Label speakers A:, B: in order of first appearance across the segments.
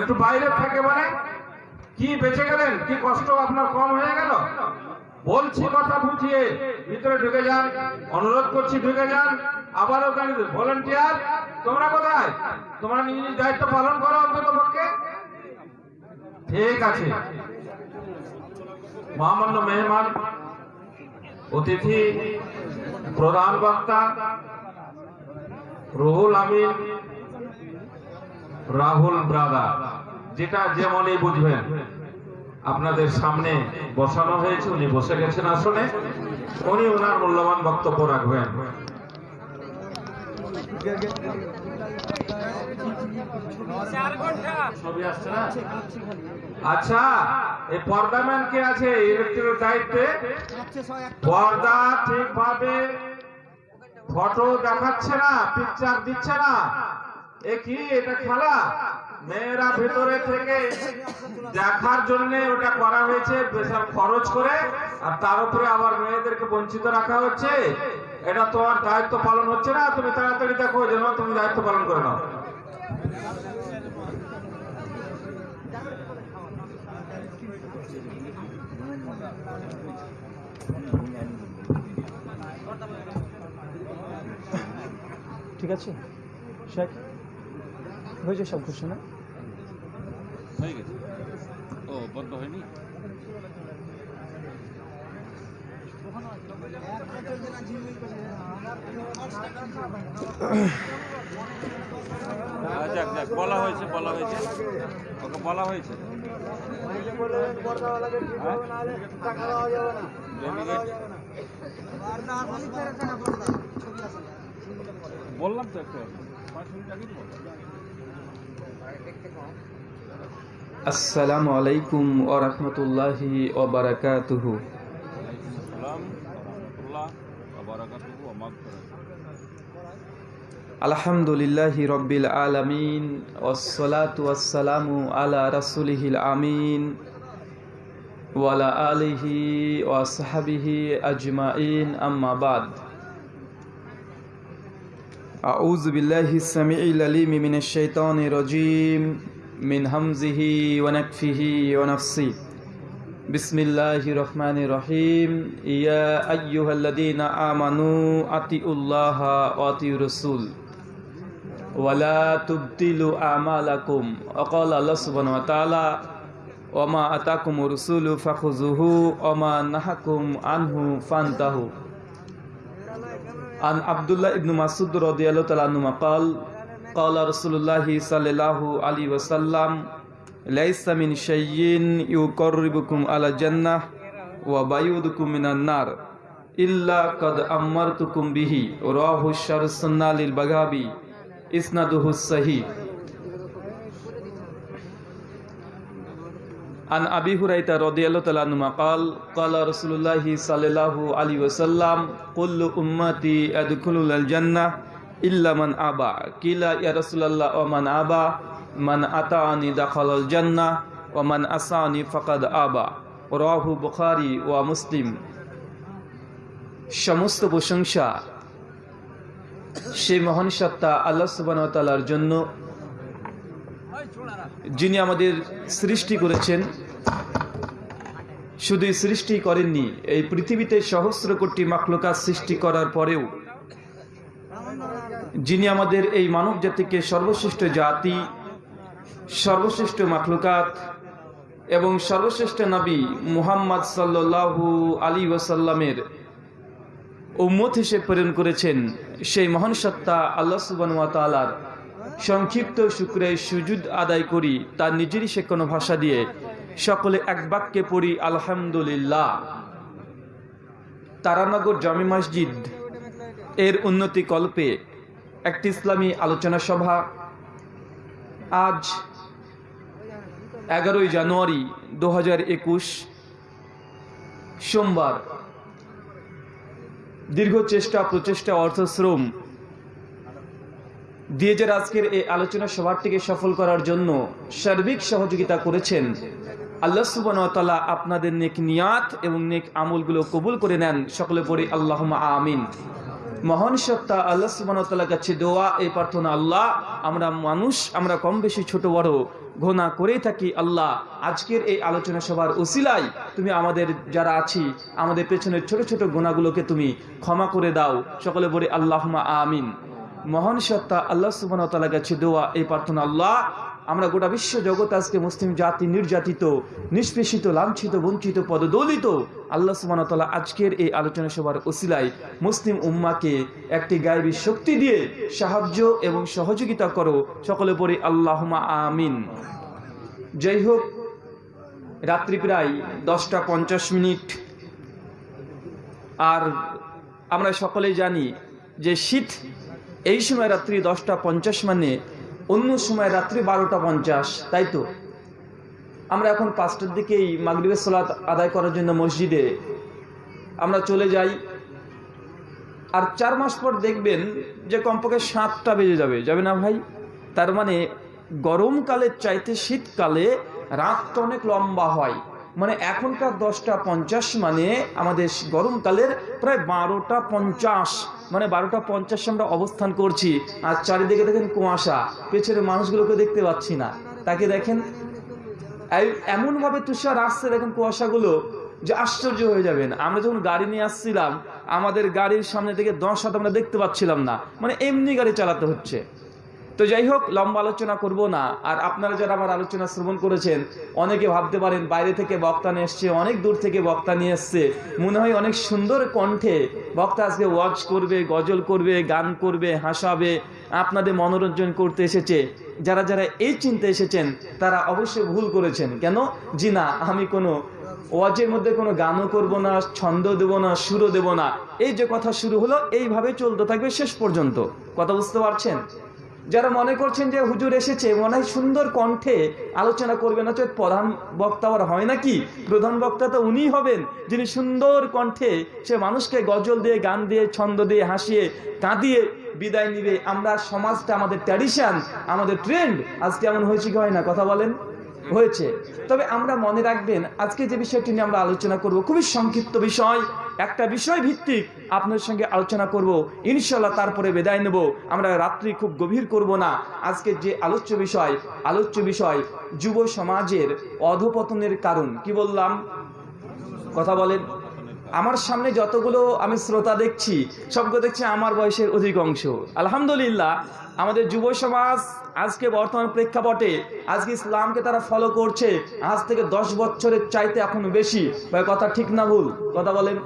A: একটু বাইরে থাকে মানে কি বেঁচে গেলেন? কি কষ্ট আপনার কম হয়ে গেল? বলছি কথা বুঝিয়ে, ভিতরে ঢুকে যান। অনুরোধ করছি ঢুকে যান। আবার ওখানে ভলেন্টিয়ার, তোমরা কোথায়? তোমরা নিজ নিজ দায়িত্ব পালন করো অন্তত পক্ষে? ঠিক আছে। মহামান্য মেহমান, অতিথি, প্রধান বক্তা, রুহুল আমিন রাহুল ব্রাদার যেটা যেমনই বুঝবেন। আপনাদের সামনে বসানো হয়েছে উনি বসে গেছেন আসনে। উনি ওনার মূল্যবান বক্তব্য রাখবেন। আচ্ছা এই পর্দাম্যান কে আছে? ইলেকট্রিক দায়িত্বে? পর্দা ঠিকভাবে ফটো দেখাচ্ছে না পিকচার দিচ্ছে না। কি, এটা খেলা? মেয়েরা ভেতরে থেকে দেখার জন্য ওটা করা হয়েছে, বিশাল খরচ করে, আর তার উপরে আবার মেয়েদেরকে বঞ্চিত রাখা হচ্ছে। এটা তোমার দায়িত্ব পালন হচ্ছে না, তুমি তাড়াতাড়ি দেখো যেন তুমি দায়িত্ব পালন করে নাও।
B: ঠিক আছে? শেখ? হয়েছে সব না
C: হয়ে গেছে। ও বন্ধ হয়নি? হ্যাঁ, বলা হয়েছে বলা হয়েছে। ওকে বলা হয়েছে। হ্যাঁ? বললাম তো একটু। পাঁচ মিনিট বললাম
B: আসসালামু আলাইকুম ওয়া রাহমাতুল্লাহি ওয়া বারাকাতুহু
C: সালাম রহমতুল্লাহ বারাকাতুহু ওয়া মাগফিরাতুহু
B: আলহামদুলিল্লাহি রব্বিল আলামিন ওয়াসসালাতু ওয়াসসালামু আলা রাসূলিহিল আমিন ওয়ালা আলিহি ওয়া সাহবিহি আজমাইন আম্মা বাদ أعوذ بالله السميع العليم من الشيطان الرجيم من همزه ونكفه ونفسه. بسم الله الرحمن الرحيم. يا أيها الذين آمنوا أطيعوا الله وأطيعوا الرسول ولا تبطلوا أعمالكم. وقال الله سبحانه وتعالى وما أتاكم الرسول فخذوه وما نهاكم عنه فانتهوا. عن عبد الله بن مسعود رضي الله تعالى عنه قال قال رسول الله صلى الله عليه وسلم ليس من شيء يقربكم على الجنة وبيودكم من النار إلا قد أمرتكم به رواه الشر السنة للبغابي إسناده الصحيح عن أبي هريرة رضي الله تعالى عنه قال قال رسول الله صلى الله عليه وسلم كل أمتي يدخلون الجنة ইল্লামান আবা। কিলা ইয়ারসুল্লাহ ওমান আবা, মান আতানি দাখাল জান্না ওমান আসানি ফকাদ আবা। রাহু বুখারি ওয়া মুসলিম। সমস্ত প্রশংসা সেই মহান সত্তা আল্লাহ সুবাহতালার জন্য যিনি আমাদের সৃষ্টি করেছেন। শুধুই সৃষ্টি করেননি, এই পৃথিবীতে সহস্র কোটি মাকলুকা সৃষ্টি করার পরেও যিনি আমাদের এই মানব জাতিকে সর্বশ্রেষ্ঠ জাতি, সর্বশ্রেষ্ঠ মাখলুকাত এবং সর্বশ্রেষ্ঠ নবী মুহাম্মদ সাল্লাল্লাহু আলী ওয়াসাল্লামের উম্মত হিসেবে প্রেরণ করেছেন, সেই মহান সত্তা আল্লাহ তাআলার সংক্ষিপ্ত শুক্রে সুজুদ আদায় করি, তার নিজেরই সে কোনো ভাষা দিয়ে সকলে এক বাক্যে পড়ি, আলহামদুলিল্লাহ। তারানগর জামি মসজিদ এর উন্নতি কল্পে একটি ইসলামী আলোচনা সভা আজ এগারোই জানুয়ারি দু হাজার একুশ সোমবার। দীর্ঘ চেষ্টা, প্রচেষ্টা, অর্থশ্রম দিয়ে যে আজকের এই আলোচনা সভাটিকে সফল করার জন্য সার্বিক সহযোগিতা করেছেন আল্লাহ সুবান আপনাদের নেক নিয়াত এবং নেক আমলগুলো কবুল করে নেন। সকলে পড়ি আল্লাহ আমিন। মহান সত্তা আল্লাহ সুবাহতাল্লাহ কাছে দোয়া, এই প্রার্থনা, আল্লাহ, আমরা মানুষ, আমরা কম বেশি ছোট, বড় ঘোনা করেই থাকি, আল্লাহ, আজকের এই আলোচনা সভার উসিলাই তুমি আমাদের যারা আছি, আমাদের পেছনের ছোট ছোট গোনাগুলোকে তুমি ক্ষমা করে দাও। সকলে বলে আল্লাহমা আমিন। মহান সত্তা আল্লাহ সুবাহতাল্লাহ কাছে দোয়া, এই প্রার্থনা, আল্লাহ আমরা গোটা বিশ্ব জগৎ আজকে মুসলিম জাতি, নির্যাতিত, নিষ্পেষিত, লাঞ্ছিত, বঞ্চিত, পদদলিত, আল্লাহ সুবাহতাল্লাহ আজকের এই আলোচনা সভার ওসিলায় মুসলিম উম্মাকে একটি গায়েবী শক্তি দিয়ে সাহায্য এবং সহযোগিতা করো। সকলে পরে আল্লাহমা আমিন। যাই হোক, রাত্রি প্রায় দশটা পঞ্চাশ মিনিট। আর আমরা সকলেই জানি যে শীত এই সময় রাত্রি দশটা পঞ্চাশ মানে অন্য সময় রাত্রি বারোটা পঞ্চাশ, তাই তো? আমরা এখন পাঁচটার দিকেই মাগরিবের সলাত আদায় করার জন্য মসজিদে আমরা চলে যাই। আর চার মাস পর দেখবেন যে কমপক্ষে সাতটা বেজে যাবে যাবে না ভাই? তার মানে গরমকালের চাইতে শীতকালে রাতটা অনেক লম্বা হয়। মানে এখনকার দশটা পঞ্চাশ মানে আমাদের গরমকালের প্রায় বারোটা পঞ্চাশ। মানে বারোটা পঞ্চাশে আমরা অবস্থান করছি। আর চারিদিকে দেখেন কুয়াশা। পেছনের মানুষগুলোকে দেখতে পাচ্ছি না। তাকে দেখেন এমনভাবে তুষার আসছে দেখেন কুয়াশাগুলো যে আশ্চর্য হয়ে যাবেন। আমরা যখন গাড়ি নিয়ে আসছিলাম, আমাদের গাড়ির সামনে থেকে দশ হাত আমরা দেখতে পাচ্ছিলাম না। মানে এমনি গাড়ি চালাতে হচ্ছে। তো যাই হোক, লম্বা আলোচনা করব না। আর আপনারা যারা আমার আলোচনা শ্রবণ করেছেন, অনেকে ভাবতে পারেন বাইরে থেকে বক্তা নিয়ে এসছে, অনেক দূর থেকে বক্তা নিয়ে এসছে। মনে হয় অনেক সুন্দর কণ্ঠে বক্তা আজকে ওয়াজ করবে, গজল করবে, গান করবে, হাসাবে, আপনাদের মনোরঞ্জন করতে এসেছে। যারা যারা এই চিন্তা এসেছেন, তারা অবশ্যই ভুল করেছেন। কেন? জি না, আমি কোনো ওয়াজের মধ্যে কোনো গানও করব না, ছন্দ দেব না, সুরও দেব না। এই যে কথা শুরু হলো, এইভাবে চলতে থাকবে শেষ পর্যন্ত। কথা বুঝতে পারছেন? যারা মনে করছেন যে হুজুর এসেছে, মনে হয় সুন্দর কণ্ঠে আলোচনা করবেন, অথচ প্রধান বক্তা আর হয় নাকি? প্রধান বক্তা তো উনি হবেন, যিনি সুন্দর কণ্ঠে সে মানুষকে গজল দিয়ে, গান দিয়ে, ছন্দ দিয়ে, হাসিয়ে, কাঁদিয়ে বিদায় নিবে। আমরা সমাজটা আমাদের ট্র্যাডিশন আমাদের ট্রেন্ড আজকে এমন হয়েছে কি হয় না? কথা বলেন। হয়েছে। তবে আমরা মনে রাখবেন, আজকে যে বিষয়টি নিয়ে আমরা আলোচনা করব, খুবই সংক্ষিপ্ত বিষয়, একটা বিষয় ভিত্তিক আপনার সঙ্গে আলোচনা করব। ইনশাল্লাহ তারপরে বিদায় নেব। আমরা রাত্রি খুব গভীর করব না। আজকে যে আলোচ্য বিষয় আলোচ্য বিষয় যুব সমাজের অধপতনের কারণ। কি বললাম? কথা বলেন। আমার সামনে যতগুলো আমি শ্রোতা দেখছি, সবগুলো দেখছি আমার বয়সের অধিকাংশ। আলহামদুলিল্লাহ আমাদের যুব সমাজ আজকে বর্তমান প্রেক্ষাপটে, আজকে ইসলামকে তারা ফলো করছে, আজ থেকে দশ বছরের চাইতে এখন বেশি। কথা ঠিক না ভুল? কথা বলেন।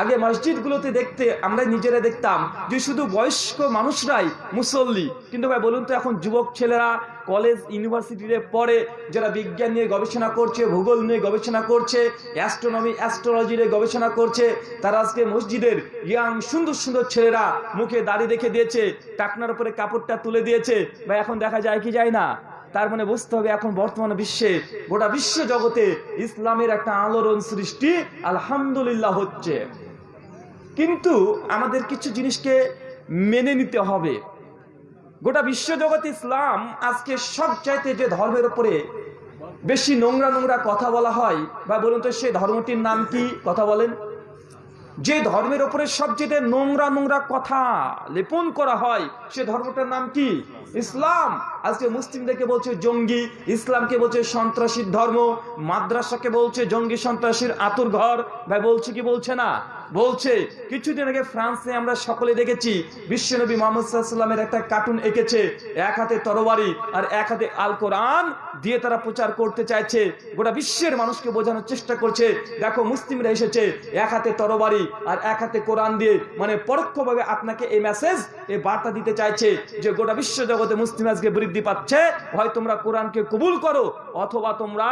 B: আগে মসজিদগুলোতে দেখতে আমরা নিজেরা দেখতাম যে শুধু বয়স্ক মানুষরাই মুসল্লি। কিন্তু ভাই বলুন তো, এখন যুবক ছেলেরা কলেজ ইউনিভার্সিটিতে পড়ে যারা বিজ্ঞান নিয়ে গবেষণা করছে, ভূগোল নিয়ে গবেষণা করছে, অ্যাস্ট্রোনমি, অ্যাস্ট্রোলজি নিয়ে গবেষণা করছে, তারা আজকে মসজিদের ইয়াং সুন্দর সুন্দর ছেলেরা মুখে দাড়ি রেখে দিয়েছে, টাকনার উপরে কাপড়টা তুলে দিয়েছে। বা এখন দেখা যায় কি যায় না? তার মানে বুঝতে হবে এখন বর্তমান বিশ্বে, গোটা বিশ্ব জগতে ইসলামের একটা আলোড়ন সৃষ্টি আলহামদুলিল্লাহ হচ্ছে। কিন্তু আমাদের কিছু জিনিসকে মেনে নিতে হবে। গোটা বিশ্বজগৎ ইসলাম আজকে সব চাইতে যে ধর্মের উপরে বেশি নোংরা নোংরা কথা বলা হয়, বা বলুন তো সেই ধর্মটির নাম কি? কথা বলেন। যে ধর্মের ওপরে সবচেয়ে নোংরা নোংরা কথা লেপন করা হয়, সে ধর্মটার নাম কি? ইসলাম। আজকে মুসলিমদেরকে বলছে জঙ্গি, ইসলামকে বলছে সন্ত্রাসীর ধর্ম, মাদ্রাসাকে বলছে জঙ্গি সন্ত্রাসীর আতুর ঘর। ভাই, বলছে কি, বলছে না? বলছে, কিছুদিন আগে ফ্রান্সে আমরা সকলে দেখেছি, বিশ্বনবী মোহাম্মদ সাল্লামের একটা কার্টুন এঁকেছে, এক হাতে তরবারি আর এক হাতে আল কোরআন দিয়ে তারা প্রচার করতে চাইছে। গোটা বিশ্বের মানুষকে বোঝানোর চেষ্টা করছে। দেখো, মুসলিমরা এসেছে, এক হাতে তরবারি আর এক হাতে কোরআন দিয়ে। মানে পরোক্ষভাবে আপনাকে এই মেসেজ এই বার্তা দিতে চাইছে যে গোটা বিশ্ব জগতে মুসলিম আজকে বৃদ্ধি পাচ্ছে, হয় তোমরা কোরআনকে কবুল করো, অথবা তোমরা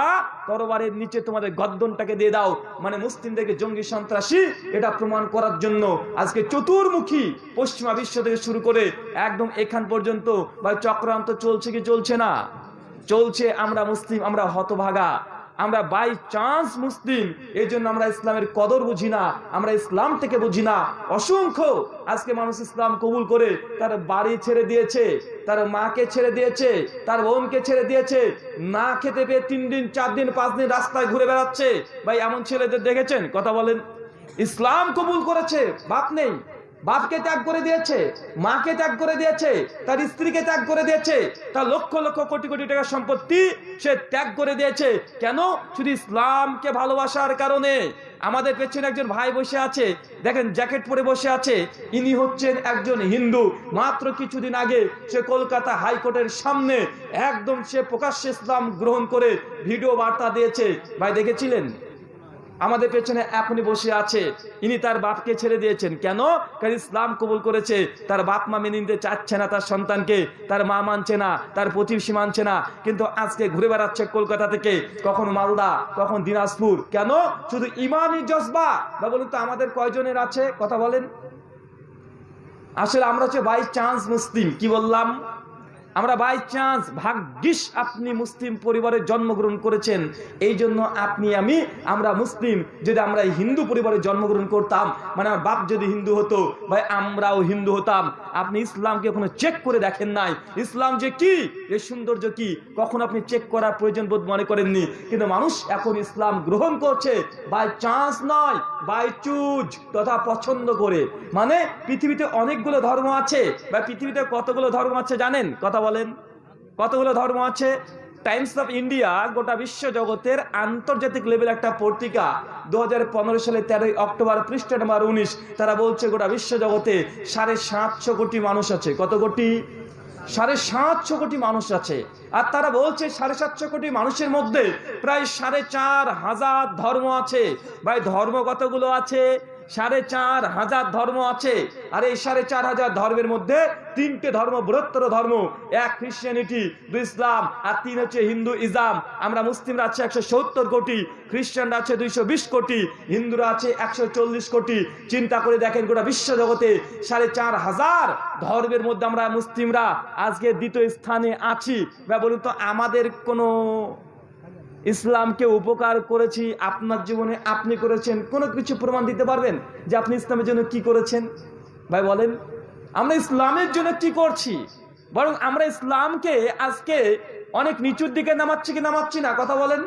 B: তরবারের নিচে তোমাদের গদ্দনটাকে দিয়ে দাও। মানে মুসলিমদেরকে জঙ্গি সন্ত্রাসী, এটা প্রমাণ করার জন্য আজকে চতুর্মুখী পশ্চিমা বিশ্ব থেকে শুরু করে একদম এখান পর্যন্ত বা চক্রান্ত চলছে কি চলছে না? চলছে, আমরা মুসলিম, আমরা হতভাগা। আমরা বাই চান্স মুসলিম এই জন্য আমরা ইসলামের কদর বুঝি না, আমরা ইসলাম থেকে বুঝি না। অসংখ্য আজকে মানুষ ইসলাম কবুল করে, তার বাড়ি ছেড়ে দিয়েছে, তার মাকে ছেড়ে দিয়েছে, তার বোনকে ছেড়ে দিয়েছে, না খেতে পেয়ে তিন দিন, চার দিন, পাঁচ দিন রাস্তায় ঘুরে বেড়াচ্ছে। ভাই, এমন ছেলেদের দেখেছেন? কথা বলেন। ইসলাম কবুল করেছে, বাপ নেই। বাপকে ত্যাগ করে দিয়েছে, মাকে ত্যাগ করে দিয়েছে, তার স্ত্রীকে ত্যাগ করে দিয়েছে, তার লক্ষ লক্ষ কোটি কোটি টাকার সম্পত্তি সে ত্যাগ করে দিয়েছে। কেন? শুধু ইসলামকে ভালোবাসার কারণে। আমাদের পেছনে একজন ভাই বসে আছে, দেখেন জ্যাকেট পরে বসে আছে, ইনি হচ্ছেন একজন হিন্দু। মাত্র কিছুদিন আগে সে কলকাতা হাইকোর্টের সামনে একদম সে প্রকাশ্যে ইসলাম গ্রহণ করে ভিডিও বার্তা দিয়েছে। ভাই, দেখেছিলেন? আমাদের পেছনে এখনই বসে আছে। ইনি তার বাপকে ছেড়ে দিয়েছেন। কেন? কারণ ইসলাম কবুল করেছে। তার বাপ মা মেনে নিতে চাচ্ছে না তার সন্তানকে। তার মা মানছে না, তার প্রতিবেশী মানছে না। কিন্তু আজকে ঘুরে বেড়াচ্ছে কলকাতা থেকে, কখন মালদা, কখন দিনাজপুর। কেন? শুধু ইমানই জজবা। বা বলুন তো, আমাদের কয়জনের আছে? কথা বলেন। আসলে আমরা হচ্ছে বাই চান্স মুসলিম। কি বললাম? আমরা বাই চান্স ভাগ্যিস আপনি মুসলিম পরিবারে জন্মগ্রহণ করেছেন। এই জন্য আপনি, আমি, আমরা মুসলিম। যদি আমরা হিন্দু পরিবারে জন্মগ্রহণ করতাম মানে আমার বাপ যদি হিন্দু হতো, ভাই আমরাও হিন্দু হতাম। আপনি ইসলামকে কোনো চেক করে দেখেন নাই। ইসলাম যে কি, এর সৌন্দর্য কি, কখন আপনি চেক করার প্রয়োজন বোধ মনে করেননি। কিন্তু মানুষ এখন ইসলাম গ্রহণ করছে বাই চান্স নয় বাই চুজ তথা পছন্দ করে। মানে পৃথিবীতে অনেকগুলো ধর্ম আছে। বা পৃথিবীতে কতগুলো ধর্ম আছে জানেন? কথা বলেন। কতগুলো ধর্ম আছে? টাইমস অফ ইন্ডিয়া গোটা বিশ্ব জগতের আন্তর্জাতিক লেভেল একটা পত্রিকা দু হাজার পনেরো সালে তেরোই অক্টোবর, পৃষ্ঠা নাম্বার উনিশ, তারা বলছে গোটা বিশ্ব জগতে সাড়ে সাতশো কোটি মানুষ আছে। কত কোটি? সাড়ে সাতশো কোটি মানুষ আছে। আর তারা বলছে সাড়ে সাতশো কোটি মানুষের মধ্যে প্রায় সাড়ে চার হাজার ধর্ম আছে। ভাই, ধর্ম কতগুলো আছে? সাড়ে চার হাজার ধর্ম আছে। আর এই সাড়ে চার হাজার ধর্মের মধ্যে তিনটে ধর্ম, বৃহত্তর ধর্ম। এক খ্রিস্টানিটি দুই ইসলাম, আর তিন হচ্ছে হিন্দু ইসলাম আমরা মুসলিমরা আছে একশো সত্তর কোটি, খ্রিস্টানরা আছে দুইশো বিশ কোটি, হিন্দুরা আছে একশো চল্লিশ কোটি। চিন্তা করে দেখেন গোটা বিশ্ব জগতে সাড়ে চার হাজার ধর্মের মধ্যে আমরা মুসলিমরা আজকে দ্বিতীয় স্থানে আছি। বা বলুন তো, আমাদের কোনো ইসলামকে উপকার করেছি, আপনার জীবনে আপনি করেছেন, কোনো কিছু প্রমাণ দিতে পারবেন যে আপনি ইসলামের জন্য কি করেছেন? ভাই বলেন, আমরা ইসলামের জন্য কি করছি? বরং আমরা ইসলামকে আজকে অনেক নিচুর দিকে নামাচ্ছি কি নামাচ্ছি না, কথা বলেন।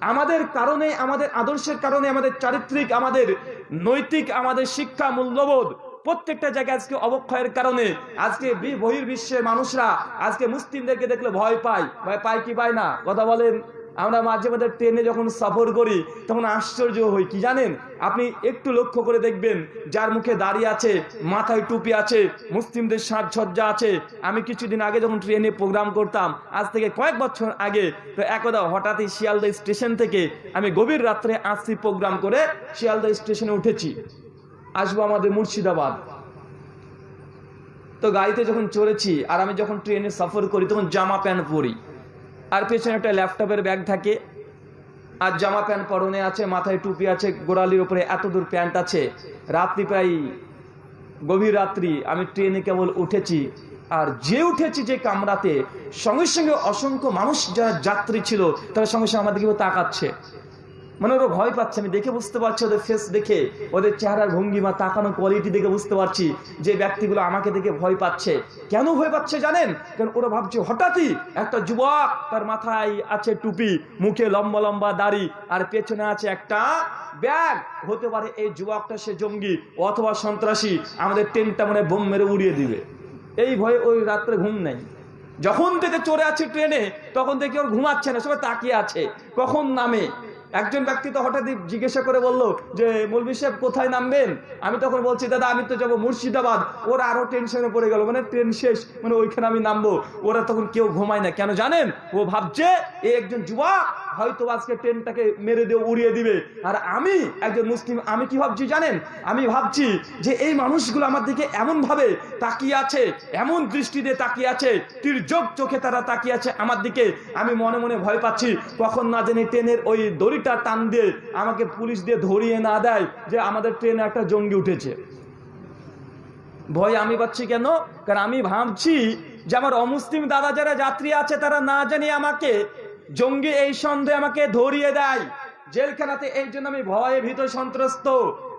B: আমাদের কারণে, আমাদের আদর্শের কারণে, আমাদের চারিত্রিক, আমাদের নৈতিক, আমাদের শিক্ষা, মূল্যবোধ প্রত্যেকটা জায়গায় আজকে অবক্ষয়ের কারণে, আজকে বহির্বিশ্বের মানুষরা, আজকে মুসলিমদেরকে দেখলে ভয় পায়। ভয় পায় কি পায় না? কথা বলেন। আমরা মাঝে মাঝে ট্রেনে যখন সফর করি, তখন আশ্চর্য হই, কি জানেন? আপনি একটু লক্ষ্য করে দেখবেন, যার মুখে দাড়ি আছে, মাথায় টুপি আছে, মুসলিমদের সাজসজ্জা আছে। আমি কিছুদিন আগে যখন ট্রেনে প্রোগ্রাম করতাম, আজ থেকে কয়েক বছর আগে, তো একদা হঠাৎই শিয়ালদা স্টেশন থেকে আমি গভীর রাত্রে আসছি প্রোগ্রাম করে, শিয়ালদা স্টেশনে উঠেছি। আসব আমাদের মুর্শিদাবাদ। তো গাড়িতে যখন চড়েছি, আর আমি যখন ট্রেনে সফর করি, তখন জামা প্যান্ট পরি। আর পেছনে একটা ল্যাপটপের ব্যাগ থাকে। আর জামা প্যান্ট পরনে আছে, মাথায় টুপি আছে, গোড়ালির উপরে এত দূর প্যান্ট আছে। রাত্রি প্রায় গভীর রাত্রি, আমি ট্রেনে কেবল উঠেছি। আর যে উঠেছি যে কামরাতে, সঙ্গে সঙ্গে অসংখ্য মানুষ যারা যাত্রী ছিল, তারা সঙ্গে সঙ্গে আমাদেরকেও তাকাচ্ছে। মানে ওরা ভয় পাচ্ছে, আমি দেখে বুঝতে পারছি, ওদের ফেস দেখে, ওদের চেহারার ভঙ্গিমা, তাকানো কোয়ালিটি দেখে বুঝতে পারছি যে ব্যক্তিগুলো আমাকে দেখে ভয় পাচ্ছে। কেন ভয় পাচ্ছে জানেন? কারণ ওরা ভাবছে হঠাৎই একটা যুবক তার মাথায় আছে টুপি, মুখে লম্বা লম্বা দাড়ি, আর পেছনে আছে একটা ব্যাগ। হতে পারে এই যুবকটা সে জঙ্গি অথবা সন্ত্রাসী, আমাদের টেনটা মানে বোম মেরে উড়িয়ে দিবে। এই ভয়ে ওই রাত্রে ঘুম নেই। যখন থেকে চড়ে আছে ট্রেনে, তখন থেকে ওর ঘুমাচ্ছে না, সবাই তাকিয়ে আছে। কখন নামে? একজন ব্যক্তি তো হঠাৎই জিজ্ঞাসা করে বলল যে, মৌলভী সাহেব, কোথায় নামবেন? আমি তখন বলছি, দাদা, আমি তো যাব মুর্শিদাবাদ। ওরা আরও টেনশনে পড়ে গেল মানে ট্রেন শেষ মানে ওইখানে আমি নামবো। ওরা তখন কেউ ঘুমায় না। কেন জানেন? ও ভাবছে, এ একজন যুবক হয়তো আজকে ট্রেনটাকে মেরে দিয়ে উড়িয়ে দিবে। আর আমি একজন মুসলিম, আমি কি ভাবছি জানেন? আমি ভাবছি যে এই মানুষগুলো আমার দিকে এমন ভাবে তাকিয়ে আছে, এমন দৃষ্টি দিয়ে তাকিয়ে আছে, তির্যক চোখে তারা তাকিয়ে আছে আমার দিকে। আমি মনে মনে ভয় পাচ্ছি, কখন না জানি ট্রেনের ওই দড়িটা টান দিয়ে আমাকে পুলিশ দিয়ে ধরিয়ে না দেয় যে আমাদের ট্রেনে একটা জঙ্গি উঠেছে। ভয় আমি পাচ্ছি কেন? কারণ আমি ভাবছি যে আমার অমুসলিম দাদা যারা যাত্রী আছে তারা না জানি আমাকে জঙ্গি এই সন্দেহ আমাকে ধরিয়ে দেয়। জেলখানাতে এই জন্য আমি ভয়ে ভীত, সন্ত্রস্ত।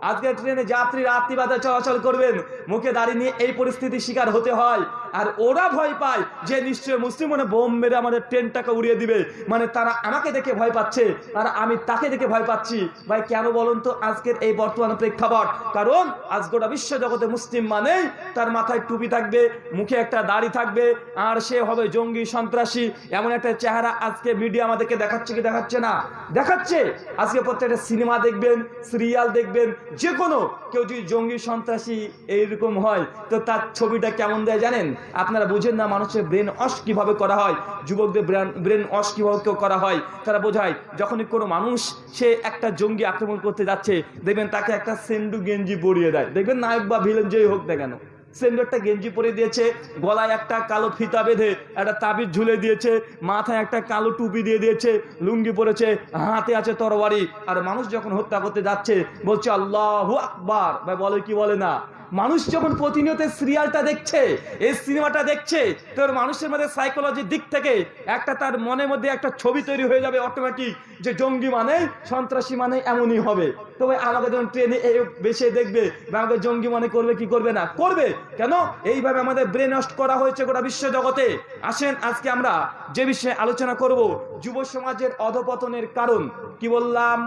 B: আজকে ট্রেনে যাত্রী রাত্রিবাদে চলাচল করবেন। মুখে দাঁড়িয়ে নিয়ে এই পরিস্থিতির শিকার হতে হয়। আর ওরা ভয় পায় যে নিশ্চয় মুসলিম মানে বোম মেরে আমাদের ট্রেনটাকে উড়িয়ে দিবে। মানে তারা আমাকে দেখে ভয় পাচ্ছে আর আমি তাকে দেখে ভয় পাচ্ছি। ভাই, কেন বলুন তো আজকের এই বর্তমান প্রেক্ষাপট? কারণ আজ গোটা বিশ্ব জগতে মুসলিম মানেই তার মাথায় টুপি থাকবে, মুখে একটা দাড়ি থাকবে, আর সে হবে জঙ্গি, সন্ত্রাসী। এমন একটা চেহারা আজকে মিডিয়া আমাদেরকে দেখাচ্ছে কি দেখাচ্ছে না? দেখাচ্ছে। আজকে প্রত্যেকটা সিনেমা দেখবেন, সিরিয়াল দেখবেন যে কোনো কেউ যদি জঙ্গি, সন্ত্রাসী এইরকম হয়, তো তার ছবিটা কেমন দেয় জানেন? আপনারা বুঝেন না মানুষের ব্রেন অস কীভাবে করা হয়? যুবকদের ব্রেন ব্রেন অস কীভাবে করা হয়? তারা বোঝায়, যখনই কোনো মানুষ, সে একটা জঙ্গি আক্রমণ করতে যাচ্ছে, দেখবেন তাকে একটা সেন্ডু গেঞ্জি পরিয়ে দেয়। দেখবেন নায়ক বা ভিলেন যেই হোক না কেন। সেন্ডু একটা গেঞ্জি পরে দিয়েছে, গলায় একটা কালো ফিতা বেঁধে, একটা তাবিজ ঝুলে দিয়েছে, মাথায় একটা কালো টুপি দিয়ে দিয়েছে, লুঙ্গি পরেছে, হাতে আছে তরবারি। আর মানুষ যখন হত্যা করতে যাচ্ছে, বলছে আল্লাহ আকবার। ভাই বলে কি বলে না? মানুষ যখন প্রতিনিয়ত সিরিয়ালটা দেখছে, এই সিনেমাটা দেখছে, তোর মানুষের মধ্যে সাইকোলজির দিক থেকে একটা তার মনের মধ্যে একটা ছবি তৈরি হয়ে যাবে অটোমেটিক যে জঙ্গি মানে সন্ত্রাসী মানে এমনই হবে। তবে আমাকে যখন ট্রেনে এই বেশি দেখবে বা আমাকে জঙ্গি মানে করবে কি করবে না, করবে। কেন? এইভাবে আমাদের ব্রেন নষ্ট করা হয়েছে গোটা বিশ্ব জগতে। আসেন আজকে আমরা যে বিষয়ে আলোচনা করব, যুব সমাজের অধপতনের কারণ। কি বললাম?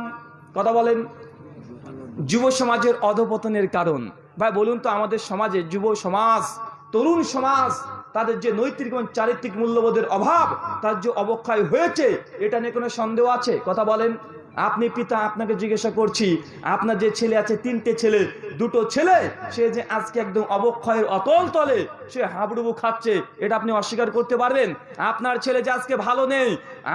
B: কথা বলেন। যুব সমাজের অধপতনের কারণ। ভাই, বলুন তো আমাদের সমাজে যুব সমাজ, তরুণ সমাজ, তাদের যে নৈতিক এবং চারিত্রিক মূল্যবোধের অভাব, তার যে অবক্ষয় হয়েছে, এটা নিয়ে কোনো সন্দেহ আছে? কথা বলেন। আপনি পিতা, আপনাকে জিজ্ঞাসা করছি, আপনার যে ছেলে আছে, তিনটে ছেলে, দুটো ছেলে, সে যে আজকে একদম অবক্ষয়ের অতল তলে, সে হাবুডুবু খাচ্ছে, এটা আপনি অস্বীকার করতে পারবেন? আপনার ছেলে যে আজকে ভালো নেই,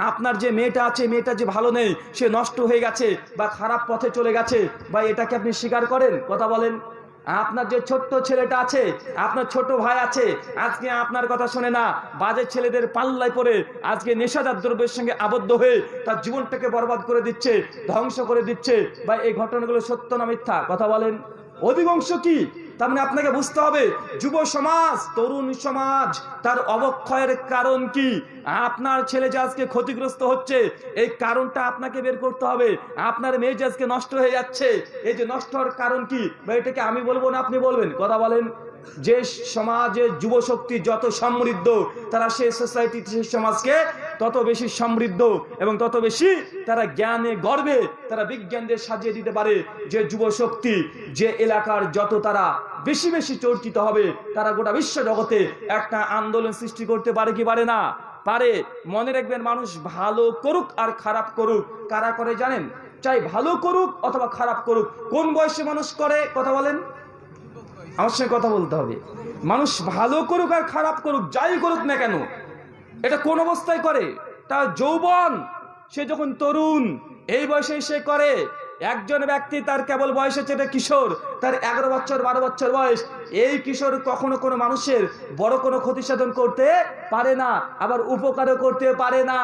B: আপনার যে মেয়েটা আছে, মেয়েটা যে ভালো নেই, সে নষ্ট হয়ে গেছে বা খারাপ পথে চলে গেছে বা এটাকে আপনি স্বীকার করেন? কথা বলেন। আপনার যে ছোট্ট ছেলেটা আছে, আপনার ছোট ভাই আছে, আজকে আপনার কথা শোনে না, বাজে ছেলেদের পাল্লায় পড়ে আজকে নেশাদার দ্রব্যের সঙ্গে আবদ্ধ হয়ে তার জীবনটাকে বরবাদ করে দিচ্ছে, ধ্বংস করে দিচ্ছে। বা এই ঘটনাগুলো সত্য না মিথ্যা? কথা বলেন। অধিকাংশ কি? তার মানে আপনাকে বুঝতে হবে, যুব সমাজ, তরুণ সমাজ, তার অবক্ষয়ের কারণ কি? আপনার ছেলে যে আজকে ক্ষতিগ্রস্ত হচ্ছে, এই কারণটা আপনাকে বের করতে হবে। আপনার মেয়ে যে আজকে নষ্ট হয়ে যাচ্ছে, এই যে নষ্ট হওয়ার কারণ কি? বা এটাকে আমি বলব না, আপনি বলবেন। কথা বলেন। যে সমাজে যুব শক্তি যত সমৃদ্ধ, তারা সে সোসাইটি সেই সমাজকে তত বেশি সমৃদ্ধ এবং তত বেশি তারা জ্ঞানে গর্বে তারা বিজ্ঞানদের সাজিয়ে দিতে পারে। যে যুব শক্তি যে এলাকার যত তারা বেশি বেশি চর্চিত হবে, তারা গোটা বিশ্ব জগতে একটা আন্দোলন সৃষ্টি করতে পারে কি পারে না? পারে। মনে রাখবেন, মানুষ ভালো করুক আর খারাপ করুক। কারা করে জানেন? চাই ভালো করুক অথবা খারাপ করুক। কোন বয়সে মানুষ করে? কথা বলেন। আমার সঙ্গে কথা বলতে হবে। মানুষ ভালো করুক আর খারাপ করুক, যাই করুক না কেন, এটা কোন অবস্থায় করে? তার যৌবন, সে যখন তরুণ, এই বয়সে সে করে একজন ব্যক্তি তার কেবল বয়স হচ্ছে এটা কিশোর, তার এগারো বছর, বারো বছর বয়স। এই কিশোর কখনো কোনো মানুষের বড় কোনো ক্ষতি সাধন করতে পারে না, আবার উপকারও করতে পারে না।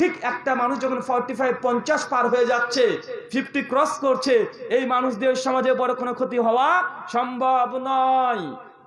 B: ঠিক একটা মানুষ যখন ফর্টি ফাইভ পঞ্চাশ পার হয়ে যাচ্ছে ফিফটি ক্রস করছে, এই মানুষদের সমাজে বড় কোনো ক্ষতি হওয়া সম্ভব নয়।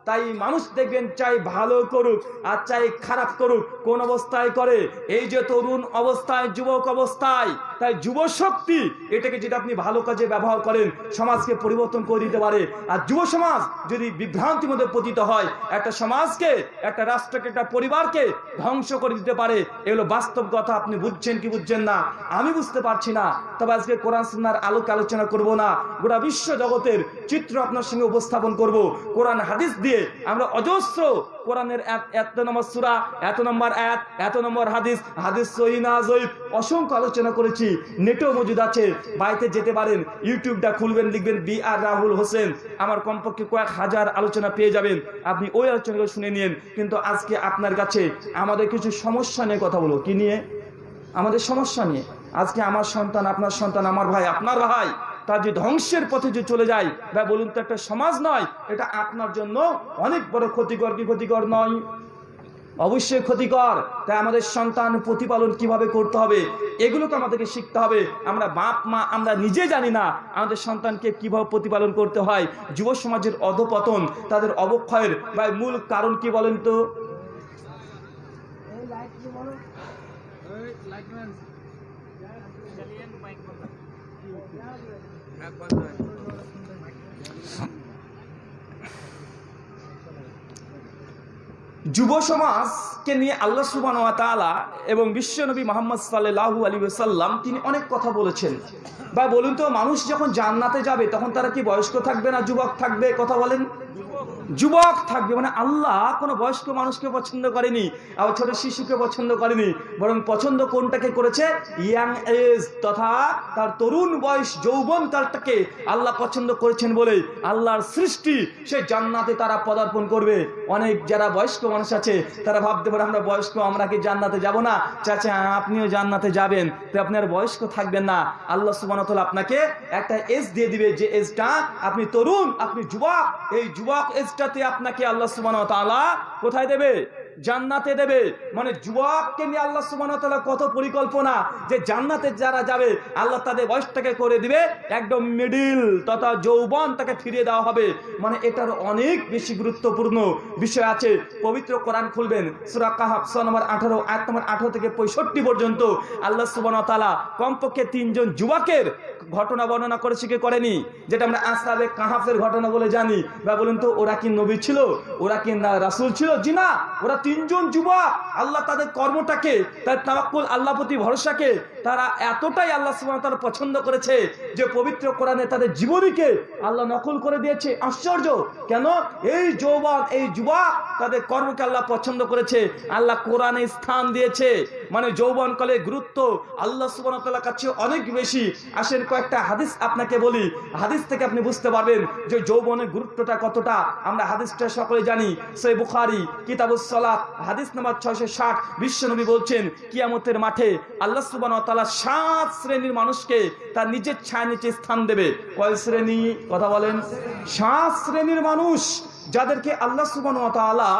B: তাই মানুষ দেখবেন চাই ভালো করুক আর চাই খারাপ করুক। কোন অবস্থায় করে? এই যে তরুণ অবস্থায়, যুবক অবস্থায়, তাই যুব শক্তি, এটাকে যদি আপনি ভালো কাজে ব্যবহার করেন, সমাজকে পরিবর্তন করে দিতে পারে। আর যুব সমাজ যদি বিভ্রান্তির মধ্যে পতিত হয়, একটা সমাজকে, একটা রাষ্ট্রকে, একটা পরিবারকে ধ্বংস করে দিতে পারে এগুলো বাস্তব কথা। আপনি বুঝছেন কি বুঝছেন না? আমি বুঝতে পারছি না। তবে আজকে কোরআন সুন্নার আলোকে আলোচনা করব না। গোটা বিশ্ব জগতের চিত্র আপনার সঙ্গে উপস্থাপন করব। কোরআন হাদিস দিয়ে আমরা অজস্র কোরআনের এত নম্বর সুরা, এত নম্বর এক এত নম্বর হাদিস হাদিস সহি না জয়ীফ, অসংখ্য আলোচনা করেছি, নেটেও মজুদ আছে। বাড়িতে যেতে পারেন, ইউটিউবটা খুলবেন, লিখবেন বি আর রাহুল হোসেন, আমার কমপক্ষে কয়েক হাজার আলোচনা পেয়ে যাবেন। আপনি ওই আলোচনাগুলো শুনে নিন, কিন্তু আজকে আপনার কাছে আমাদের কিছু সমস্যা নিয়ে কথা বলব। কি নিয়ে? আমাদের সমস্যা নিয়ে। আজকে আমার সন্তান, আপনার সন্তান, আমার ভাই, আপনার ভাই। তার যে ধ্বংসের পথে যে চলে যায়, বা বলুন তো একটা সমাজ নয়, এটা আপনার জন্য অনেক বড় ক্ষতিকর কি ক্ষতিকর নয়। অবশ্যই ক্ষতিকর, তাই আমাদের সন্তান প্রতিপালন কীভাবে করতে হবে, এগুলোকে আমাদেরকে শিখতে হবে। আমরা বাপ, মা, আমরা নিজে জানি না আমাদের সন্তানকে কীভাবে প্রতিপালন করতে হয়। যুব সমাজের অধপতন, তাদের অবক্ষয়ের বা মূল কারণ কি বলেন তো? যুব সমাজকে নিয়ে আল্লাহ সুবান তালা এবং বিশ্বনবী মোহাম্মদ সাল্লাহু আলী সাল্লাম তিনি অনেক কথা বলেছেন। বা বলুন তো, মানুষ যখন জান্নাতে যাবে, তখন তারা কি বয়স্ক থাকবে না যুবক থাকবে? কথা বলেন। যুবক থাকবে মানে আল্লাহ কোনো বয়স্ক মানুষকে পছন্দ করেনি, আবার ছোট শিশুকে পছন্দ করেনি, বরং পছন্দ কোনটাকে করেছে? ইয়াং এজ তথা তার তরুণ বয়স, যৌবন কালটাকে আল্লাহ পছন্দ করেছেন বলে আল্লাহর সৃষ্টি, সে জান্নাতে তারা পদার্পণ করবে। অনেক যারা বয়স্ক মানুষ আছে, তারা ভাবতে পারে আমরা বয়স্ক, আমরা কি জান্নাতে যাব না? চাচা, আপনিও জান্নাতে যাবেন, তো আপনি আর বয়স্ক থাকবেন না। আল্লাহ সুবানতল আপনাকে একটা এজ দিয়ে দিবে, যে এজটা আপনি তরুণ, আপনি যুবক, এই যুবক এজটাতে আপনাকে আল্লাহ সুবান কোথায় দেবে? জান্নাতে দেবে। মানে যুবককে নিয়ে আল্লাহ ওয়া কত পরিকল্পনা যে জান্নাতে যারা যাবে, আল্লাহ তাদের বয়সটাকে করে দিবে, একদম মিডিল তথা যৌবন তাকে ফিরিয়ে দেওয়া হবে। মানে এটার অনেক বেশি গুরুত্বপূর্ণ বিষয় আছে। পবিত্র কোরআন খুলবেন, সূরা কাহাফ সূরা নম্বর 18 আয়াত নম্বর 18 থেকে 65 পর্যন্ত আল্লাহ সুবহানাহু ওয়া তাআলা কমপক্ষে তিনজন যুবকের ঘটনা বর্ণনা করেছে কি করেনি, যেটা আমরা আসাবে কাহাফের ঘটনা বলে জানি। বা বলুন তো, ওরা কি নবী ছিল? ওরা কি না রাসূল ছিল? জি না, ওরা তিনজন যুবক। আল্লাহ তাদের কর্মটাকে, তার তাওয়াক্কুল আল্লাহ প্রতি ভরসাকে, তারা এতটাই আল্লাহ ওয়া পছন্দ করেছে যে পবিত্র কোরআনে তাদের জীবনীকে আল্লাহ নকল করে দিয়েছে। আশ্চর্য! কেন? এই যৌবন, এই যুবক তাদের কর্মকে আল্লাহ পছন্দ করেছে। আল্লাহ কোরআনে স্থান দিয়েছে। মানে যৌবন কালে গুরুত্ব আল্লাহ তাআলার কাছে অনেক বেশি। আসেন কয়েকটা হাদিস আপনাকে বলি। হাদিস থেকে আপনি বুঝতে পারবেন যে যৌবনের গুরুত্বটা কতটা। আমরা হাদিসটা সকলে জানি। সই বুখারি, কিতাবুস সালাত, হাদিস নাম্বার ছয়শো ষাট। বিশ্বনবী বলছেন, কিয়ামতের মাঠে আল্লাহ সুবহানাহু ওয়া তাআলা সাত শ্রেণির মানুষকে তার নিজের ছায়া নিচে স্থান দেবে। কয় শ্রেণি? কথা বলেন। সাত শ্রেণির মানুষ যাদেরকে আল্লাহ তাআলা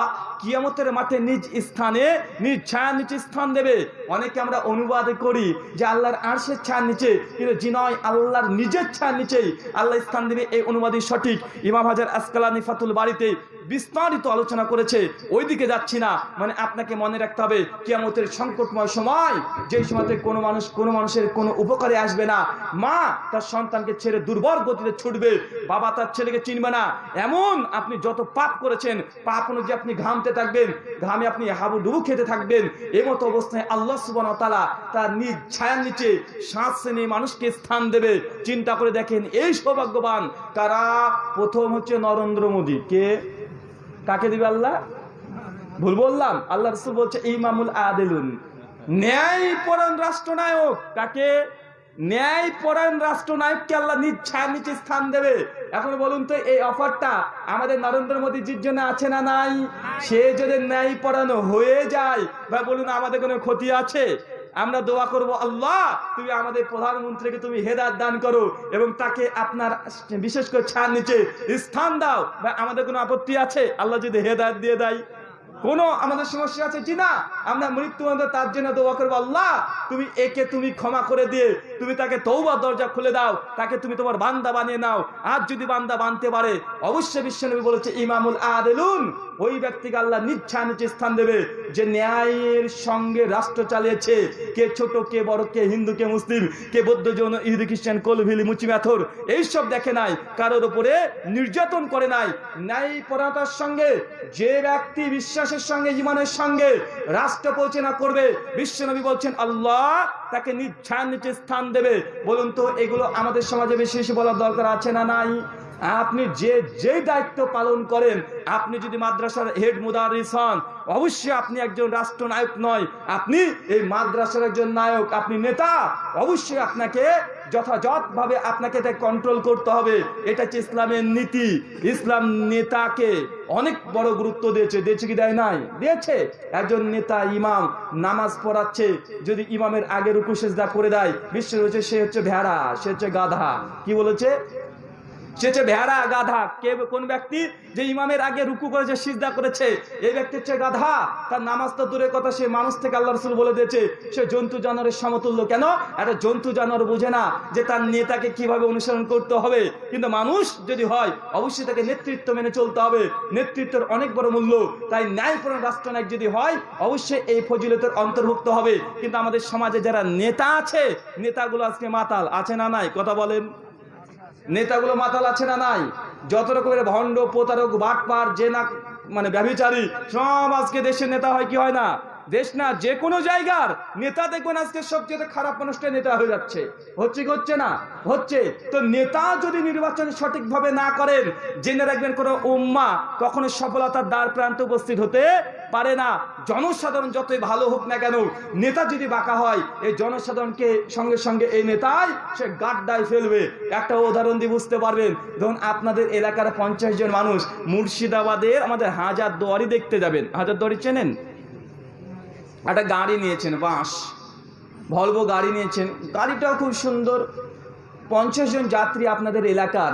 B: কিয়ামতের মাঠে নিজ স্থানে, নিজ ছায়া নিচে স্থান দেবে। অনেকে আমরা অনুবাদ করি যে আল্লাহর আরশের ছায়ার নিচে, কিন্তু জি নয় আল্লাহর নিজের ছায়ার নিচেই আল্লাহ স্থান দেবে। এই অনুবাদই সঠিক। ইমাম হাজার আসকালানি ফাতুল বাড়িতে বিস্তারিত আলোচনা করেছে। ওইদিকে যাচ্ছি না। মানে আপনাকে মনে রাখতে হবে, কিয়ামতের সংকটময় সময়, যেই সময়তে কোনো মানুষ, কোনো মানুষের কোনো উপকারে আসবে না। মা তার সন্তানকে ছেড়ে দুর্বল গতিতে ছুটবে। বাবা তার ছেলেকে চিনবে না। এমন আপনি যত পাপ করেছেন, পাপ অনুযায়ী আপনি ঘামতে থাকবেন, ঘামে আপনি হাবু ডুবু খেতে থাকবেন। এই মতো অবস্থায় আল্লাহ সুবান তালা তার নিজ ছায়ার নিচে সাত শ্রেণি মানুষকে স্থান দেবে। চিন্তা করে দেখেন এই সৌভাগ্যবান কারা? প্রথম হচ্ছে নরেন্দ্র মোদী। কে? কাকে দিবে আল্লাহ? ভুল বললাম। আল্লাহ রসুল বলছে, ইমামুল আদেলুন। ন্যায় পরায়ণ রাষ্ট্রনায়ক। কাকে? ন্যায় পরায়ণ রাষ্ট্রনায়ককে আল্লাহ নিজ ছায়ার নিচে স্থান দেবে। এখন বলুন তো, এই অফারটা আমাদের নরেন্দ্র মোদীজির জন্য আছে না নাই? সে যদি ন্যায় পরায়ণ হয়ে যায় বা বলুন আমাদের কোনো ক্ষতি আছে? আমরা দোয়া করব, আল্লাহ, তুমি আমাদের প্রধানমন্ত্রীকে তুমি হেদাত দান করো এবং তাকে আপনার বিশেষ করে ছাড় নিচে স্থান দাও। বা আমাদের কোনো আপত্তি আছে? আল্লাহ যদি হেদায়ত দিয়ে দেয়। কোনো আমাদের সমস্যা আছে কি না? আমরা মৃত্যু তার জন্য দোয়া করব, আল্লাহ, তুমি একে তুমি ক্ষমা করে দিয়ে, তুমি তাকে তৌবা দরজা খুলে দাও, তাকে তুমি তোমার বান্দা বানিয়ে নাও। আর যদি বান্দা বানতে পারে, অবশ্যই বিশ্বনবী বলেছে, ইমামুল আদেলুন। ওই ব্যক্তিকে আল্লাহ নিচ্ছা নিচে স্থান দেবে যে ন্যায়ের সঙ্গে রাষ্ট্র চালিয়েছে। কে ছোট, কে বড়, কে হিন্দু, কে মুসলিম, কে বৌদ্ধ, যৌন, ইহুদি, খ্রিস্টান, কলভিলি, মুচি, মেথর, এইসব দেখে নাই, কারোর উপরে নির্যাতন করে নাই। ন্যায় পরাতার সঙ্গে, যে ব্যক্তি বিশ্বাসের সঙ্গে, ইমানের সঙ্গে রাষ্ট্র পরিচালনা করবে, বিশ্বনবী বলছেন, আল্লাহ তাকে ছায়ার নিচে স্থান দেবে। বলুন তো, এগুলো আমাদের সমাজে বেশি বেশি বলার দরকার আছে না নাই? আপনি যে যে দায়িত্ব পালন করেন, আপনি যদি মাদ্রাসার হেড মুদারিস হন, অবশ্যই আপনি একজন রাষ্ট্রনায়ক নয়। আপনি এই মাদ্রাসার একজন নায়ক, আপনি নেতা, অবশ্যই আপনাকে যথাযথভাবে আপনাকে এটা কন্ট্রোল করতে হবে। এটা হচ্ছে ইসলামের নীতি। ইসলাম নেতাকে অনেক বড় গুরুত্ব দিয়েছে। দিয়েছে কি, দেয় নাই? দিয়েছে। একজন নেতা, ইমাম, নামাজ পড়াচ্ছে, যদি ইমামের আগে রুকু, সেজদা করে দেয় বিশ্ব রয়েছে সে হচ্ছে ভেড়া, সে হচ্ছে গাধা। কি বলেছে? সে হচ্ছে ভেড়া গাধা, কে কোন ব্যক্তি যে ইমামের আগে রুকু করেছে সিজদা করেছে, এই ব্যক্তি হচ্ছে গাধা? তার নামাজ তো দূরের কথা, সে মানুষ থেকে আল্লাহ রসুল বলে দিয়েছে, সে জন্তু জানোয়ারের সমতুল্য কেন? একটা জন্তু জানোয়ার বোঝে না যে তার নেতাকে কীভাবে অনুসরণ করতে হবে। কিন্তু মানুষ যদি হয়, অবশ্যই তাকে নেতৃত্ব মেনে চলতে হবে। নেতৃত্বের অনেক বড় মূল্য। তাই ন্যায়পূর্ণ রাষ্ট্রনায়ক যদি হয়, অবশ্যই এই ফজিলতের অন্তর্ভুক্ত হবে। কিন্তু আমাদের সমাজে যারা নেতা আছে, নেতাগুলো আজকে মাতাল, আছে না নাই? কথা বলেন। নেতাগুলো মাতাল আছে না নাই? যত রকমের ভণ্ড, প্রতারক, বাটপার যে না মানে ব্যভিচারী, সব আজকে দেশের নেতা হয়, কি হয় না? দেশ না, যে কোনো জায়গার নেতা দেখবেন আজকে সবচেয়ে খারাপ মানুষটা নেতা হয়ে যাচ্ছে। হচ্ছে কি হচ্ছে না? হচ্ছে। তো নেতা যদি নির্বাচন সঠিকভাবে না করেন, জেনে রাখবেন কোনো উম্মা কখনো সফলতার দ্বার প্রান্তে উপস্থিত হতে পারে না। জনসাধারণ যতই ভালো হোক না কেন, নেতা যদি বাঁকা হয়, এই জনসাধারণকে সঙ্গে সঙ্গে এই নেতাই সে গাড্ডায় ফেলবে। একটা উদাহরণ দিয়ে বুঝতে পারবেন। ধরুন আপনাদের এলাকার পঞ্চাশ জন মানুষ মুর্শিদাবাদের আমাদের হাজার দুয়ারি দেখতে যাবেন। হাজার দুয়ারি চেনেন? একটা গাড়ি নিয়েছেন বাঁশ ভলভো গাড়ি নিয়েছেন। গাড়িটাও খুব সুন্দর। পঞ্চাশ জন যাত্রী আপনাদের এলাকার।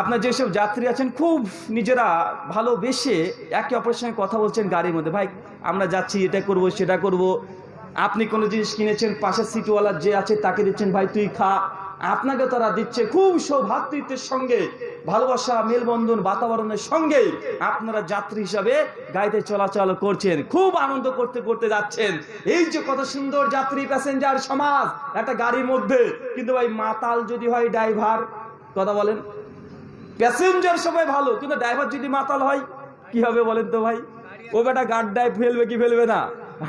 B: আপনার যেসব যাত্রী আছেন, খুব নিজেরা ভালোবেসে একে অপরের সঙ্গে কথা বলছেন গাড়ির মধ্যে। ভাই, আমরা যাচ্ছি, এটা করব, সেটা করব। আপনি কোনো জিনিস কিনেছেন, পাশের সিটওয়ালা যে আছে তাকে দিচ্ছেন, ভাই, তুই খা। আপনাকে তারা দিচ্ছে খুব সৌভাতৃত্বের সঙ্গে, ভালোবাসা, মেলবন্ধন, বাতাবরণের সঙ্গে আপনারা যাত্রী হিসাবে গাড়িতে চলাচল করছেন, খুব আনন্দ করতে করতে যাচ্ছেন। এই যে কত সুন্দর যাত্রী প্যাসেঞ্জার সমাজ, একটা গাড়ির মধ্যে। কিন্তু ভাই, মাতাল যদি হয় ড্রাইভার, কথা বলেন। প্যাসেঞ্জার সবাই ভালো, কিন্তু ড্রাইভার যদি মাতাল হয়, কি হবে বলেন তো ভাই? ও বেটা গাড্ডায় ফেলবে কি ফেলবে না?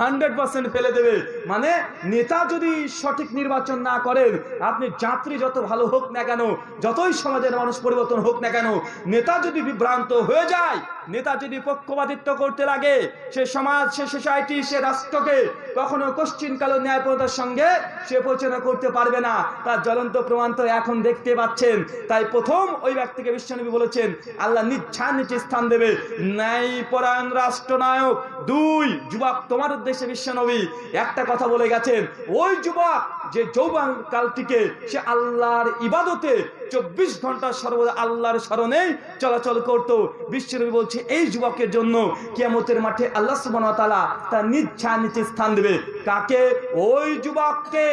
B: হান্ড্রেড পার্সেন্ট ফেলে দেবে। মানে নেতা যদি সঠিক নির্বাচন না করেন, আপনি যাত্রী যত ভালো হোক না কেন, যতই সমাজের মানুষ পরিবর্তন হোক না কেন, নেতা যদি বিভ্রান্ত হয়ে যায়, নেতা যদি পক্ষপাতিত্ব করতে লাগে, সে সমাজ, সে সোসাইটি, সে রাষ্ট্রকে কখনো কোশ্চিনকালো ন্যায়পরতার সঙ্গে সে পরিচালনা করতে পারবে না। তার জ্বলন্ত প্রমাণ তো এখন দেখতে পাচ্ছেন। তাই প্রথম ওই ব্যক্তিকে বিশ্বনবী বলেছেন, আল্লাহ নিচ্ছা নিচে স্থান দেবে। ন্যায় পরায়ণ রাষ্ট্রনায়ক, দুই, যুবক, তোমার উদ্দেশ্যে বিশ্বনবী একটা কথা বলে গেছেন, ওই যুবক যে যৌবান কালটিকে সে আল্লাহর ইবাদতে চব্বিশ ঘণ্টা সর্বদা আল্লাহর স্মরণে চলাচল করত। বিশ্বনবী বলছে, এই যুবকের জন্য কিয়ামতের মাঠে আল্লাহ সুবহানাহু তালা তার নিচ্ছা নিচে স্থান দেবে। কাকে? ওই যুবককে।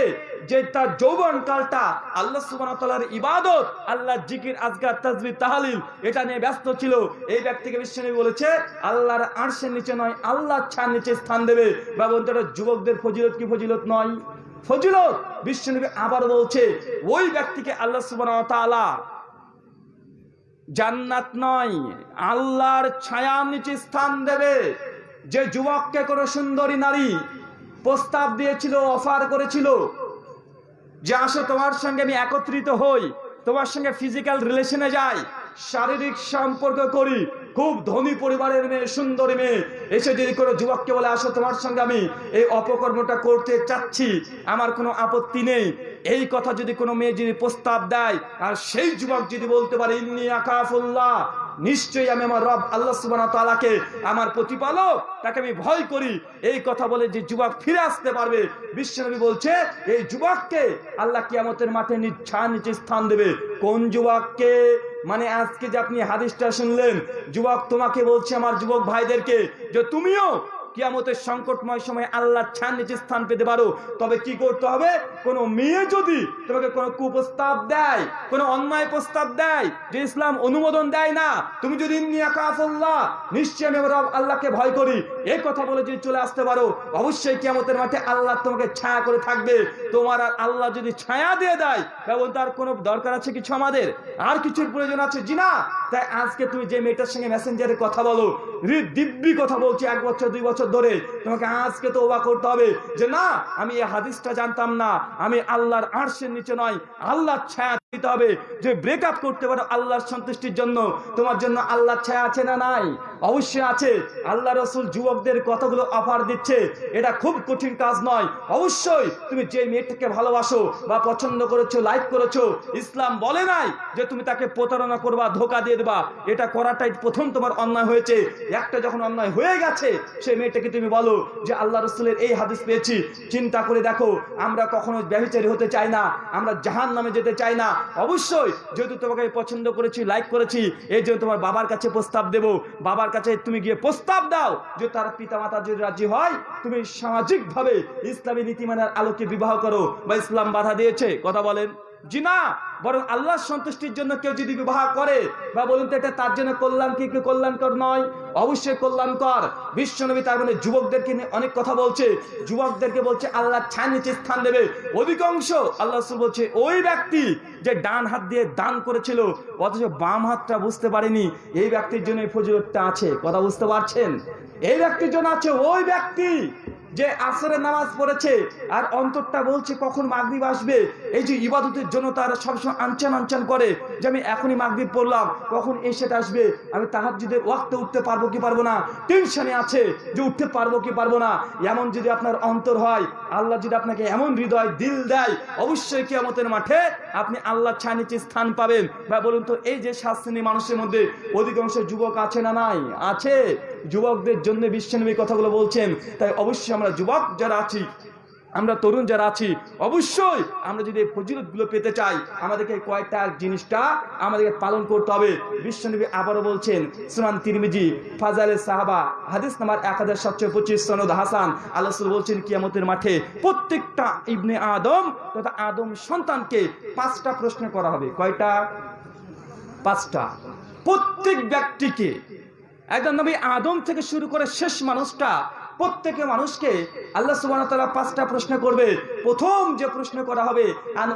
B: যে তার যৌবন কালটা আল্লাহ তাআলার ইবাদত, আল্লাহ জিকির, আজকার তাজবিহ তাহলিল, এটা নিয়ে ব্যস্ত ছিল। এই ব্যক্তিকে বিশ্বনবী বলেছে, আল্লাহর আরশের নিচে নয়, আল্লাহর ছার নিচে স্থান দেবে। বা বলতে যুবকদের ফজিলত কি ফজিলত নয়? ফজিলত! বিশ্বনবী আবার বলছে, ওই ব্যক্তিকে আল্লাহ ওয়া জান্নাত নয়, আল্লাহর ছায়ার নিচে স্থান দেবে। যে যুবককে কোনো সুন্দরী নারী প্রস্তাব দিয়েছিল, অফার করেছিল যে আসো তোমার সঙ্গে আমি একত্রিত হই, তোমার সঙ্গে ফিজিক্যাল রিলেশনে যাই, শারীরিক সম্পর্ক করি, খুব ধনী পরিবারের মেয়ে, সুন্দরী মেয়ে। এসে যদি কোনো যুবককে বলে, আসো তোমার সঙ্গে আমি এই অপকর্মটা করতে চাচ্ছি, আমার কোনো আপত্তি নেই। এই কথা যদি কোনো মেয়ে যদি প্রস্তাব দেয়, আর সেই যুবক যদি বলতে পারে, ইন্নি আকাফুল্লাহ নিশ্চয়ই আমি আমার রব আল্লাহ সুবহানাহু তালাকে আমার প্রতিপালক, তাকে আমি ভয় করি। এই কথা বলে যে যুবক ফিরে আসতে পারবে বিশ্বনবী বলছে, এই যুবককে আল্লাহ কিয়ামতের মাঠে নিচ্ছা নিচে স্থান দেবে। কোন যুবককে? মানে আজকে যে আপনি হাদিসটা শুনলেন, যুবক তোমাকে বলছে, আমার যুবক ভাইদেরকে, যে তুমিও কিয়ামতের সংকটময় সময় আল্লাহ ছান নিচে স্থান পেতে পারো। তবে কি করতে হবে? কোন মেয়ে যদি তোমাকে কোনো কুপ্রস্তাব দেয়, কোনো অন্যায় প্রস্তাব দেয়, যে ইসলাম অনুমোদন দেয় না, তুমি যদি নিশ্চয় আমি আল্লাহকে ভয় করি। এই কথা বলে যদি চলে আসতে পারো, অবশ্যই কিয়ামতের মাঠে আল্লাহ তোমাকে ছায়া করে থাকবে। তোমার আর আল্লাহ যদি ছায়া দিয়ে দেয় এবং তার কোনো দরকার আছে কিছু আমাদের? আর কিছুর প্রয়োজন আছে? জি না। তাই আজকে তুমি যে মেয়েটার সঙ্গে মেসেঞ্জারে কথা বলো দিব্যি কথা বলছি, এক বছর, দুই বছর ধরে তোমাকে আজকে তো ওবা করতে হবে যে না, আমি এই হাদিসটা জানতাম না। আমি আল্লাহর আর্শের নিচে নয়, আল্লাহর ছায়া দিতে হবে। যে ব্রেক আপ করতে পারো আল্লাহর সন্তুষ্টির জন্য, তোমার জন্য আল্লাহর ছায়া আছে না নাই? অবশ্যই আছে। আল্লাহ রসুল যুবকদের কতগুলো অফার দিচ্ছে, এটা খুব কঠিন কাজ নয়। অবশ্যই তুমি যে মেয়েটাকে ভালোবাসো বা পছন্দ করেছ লাইক করেছ, ইসলাম বলে নাই যে তুমি তাকে প্রতারণা করবা, ধোকা দিয়ে দেবা। এটা করাটাই প্রথম তোমার অন্যায় হয়েছে। একটা যখন অন্যায় হয়ে গেছে সেই মেয়েটাকে তুমি বলো যে, আল্লাহ রসুলের এই হাদিস পেয়েছি। চিন্তা করে দেখো, আমরা কখনো ব্যবচারী হতে চাই না, আমরা জাহান নামে যেতে চাই না। অবশ্যই, যেহেতু তোমাকে পছন্দ করেছি লাইক করেছি, এই জন্য তোমার বাবার কাছে প্রস্তাব দেব। বাবার কাছে তুমি গিয়ে প্রস্তাব দাও যে তার পিতা মাতা যদি রাজি হয়, তুমি সামাজিকভাবে ইসলামী নীতিমানার আলোকে বিবাহ করো বা ইসলাম বাধা দিয়েছে। কথা বলেন। জি না বরং আল্লাহর সন্তুষ্টির জন্য কেউ যদি বিবাহ করে, বা বলুন তো এটা তার জন্য কল্যাণ কি কল্যাণকর নয়? অবশ্যই কল্যাণকর। বিশ্বনবী তার মানে যুবকদেরকে নিয়ে অনেক কথা বলছে। যুবকদেরকে বলছে, আল্লাহ ছায় নিচে স্থান দেবে। অধিকাংশ আল্লাহ বলছে, ওই ব্যক্তি যে ডান হাত দিয়ে দান করেছিল, অথচ বাম হাতটা বুঝতে পারেনি। এই ব্যক্তির জন্য এই ফজিলতটা আছে। কথা বুঝতে পারছেন? এই ব্যক্তির জন্য আছে ওই ব্যক্তি। যে আসরের নামাজ পড়েছে, আর অন্তরটা বলছে কখন মাগরিব আসবে। এই যে ইবাদতের জন্য তারা সবসময় আনচান আনচান করে, যে আমি এখনই মাগরিব পড়লাম, কখন এসেটা আসবে? আমি তাহার যদি ওয়াক্তে উঠতে পারব কি পারব না? টেনশনে আছে যে উঠতে পারব কি পারব না? এমন যদি আপনার অন্তর হয়, আল্লাহ যদি আপনাকে এমন হৃদয়, দিল দেয়, অবশ্যই কিয়ামতের মাঠে আপনি আল্লাহ ছায়া নিচে স্থান পাবেন। বা বলুন তো, এই যে সাত শ্রেণি মানুষের মধ্যে অধিকাংশ যুবক আছে না নাই? আছে। যুবকদের জন্য বিশ্বনবী কথাগুলো বলছেন। তাই অবশ্যই আমরা যুবক যারা আছি, আমরা তরুণ যারা আছি, অবশ্যই আমরা যদি এই ফজিলতগুলো পেতে চাই, আমাদেরকে কয়টা জিনিসটা আমাদেরকে পালন করতে হবে। বিশ্বনবী আবারও বলছেন, সুনান তিরমিজি, ফাজালে সাহাবা, হাদিস নাম্বার এক হাজার সাতশো পঁচিশ, সনদ হাসান। আল্লাহ বলছেন, কিয়ামতের মাঠে প্রত্যেকটা ইবনে আদম তথা আদম সন্তানকে পাঁচটা প্রশ্ন করা হবে। কয়টা? পাঁচটা। প্রত্যেক ব্যক্তিকে একদম নবী আদম থেকে শুরু করে শেষ মানুষটা, প্রত্যেকে মানুষকে আল্লাহ তাআলা পাঁচটা প্রশ্ন করবে। প্রথম যে প্রশ্ন করা হবে, আন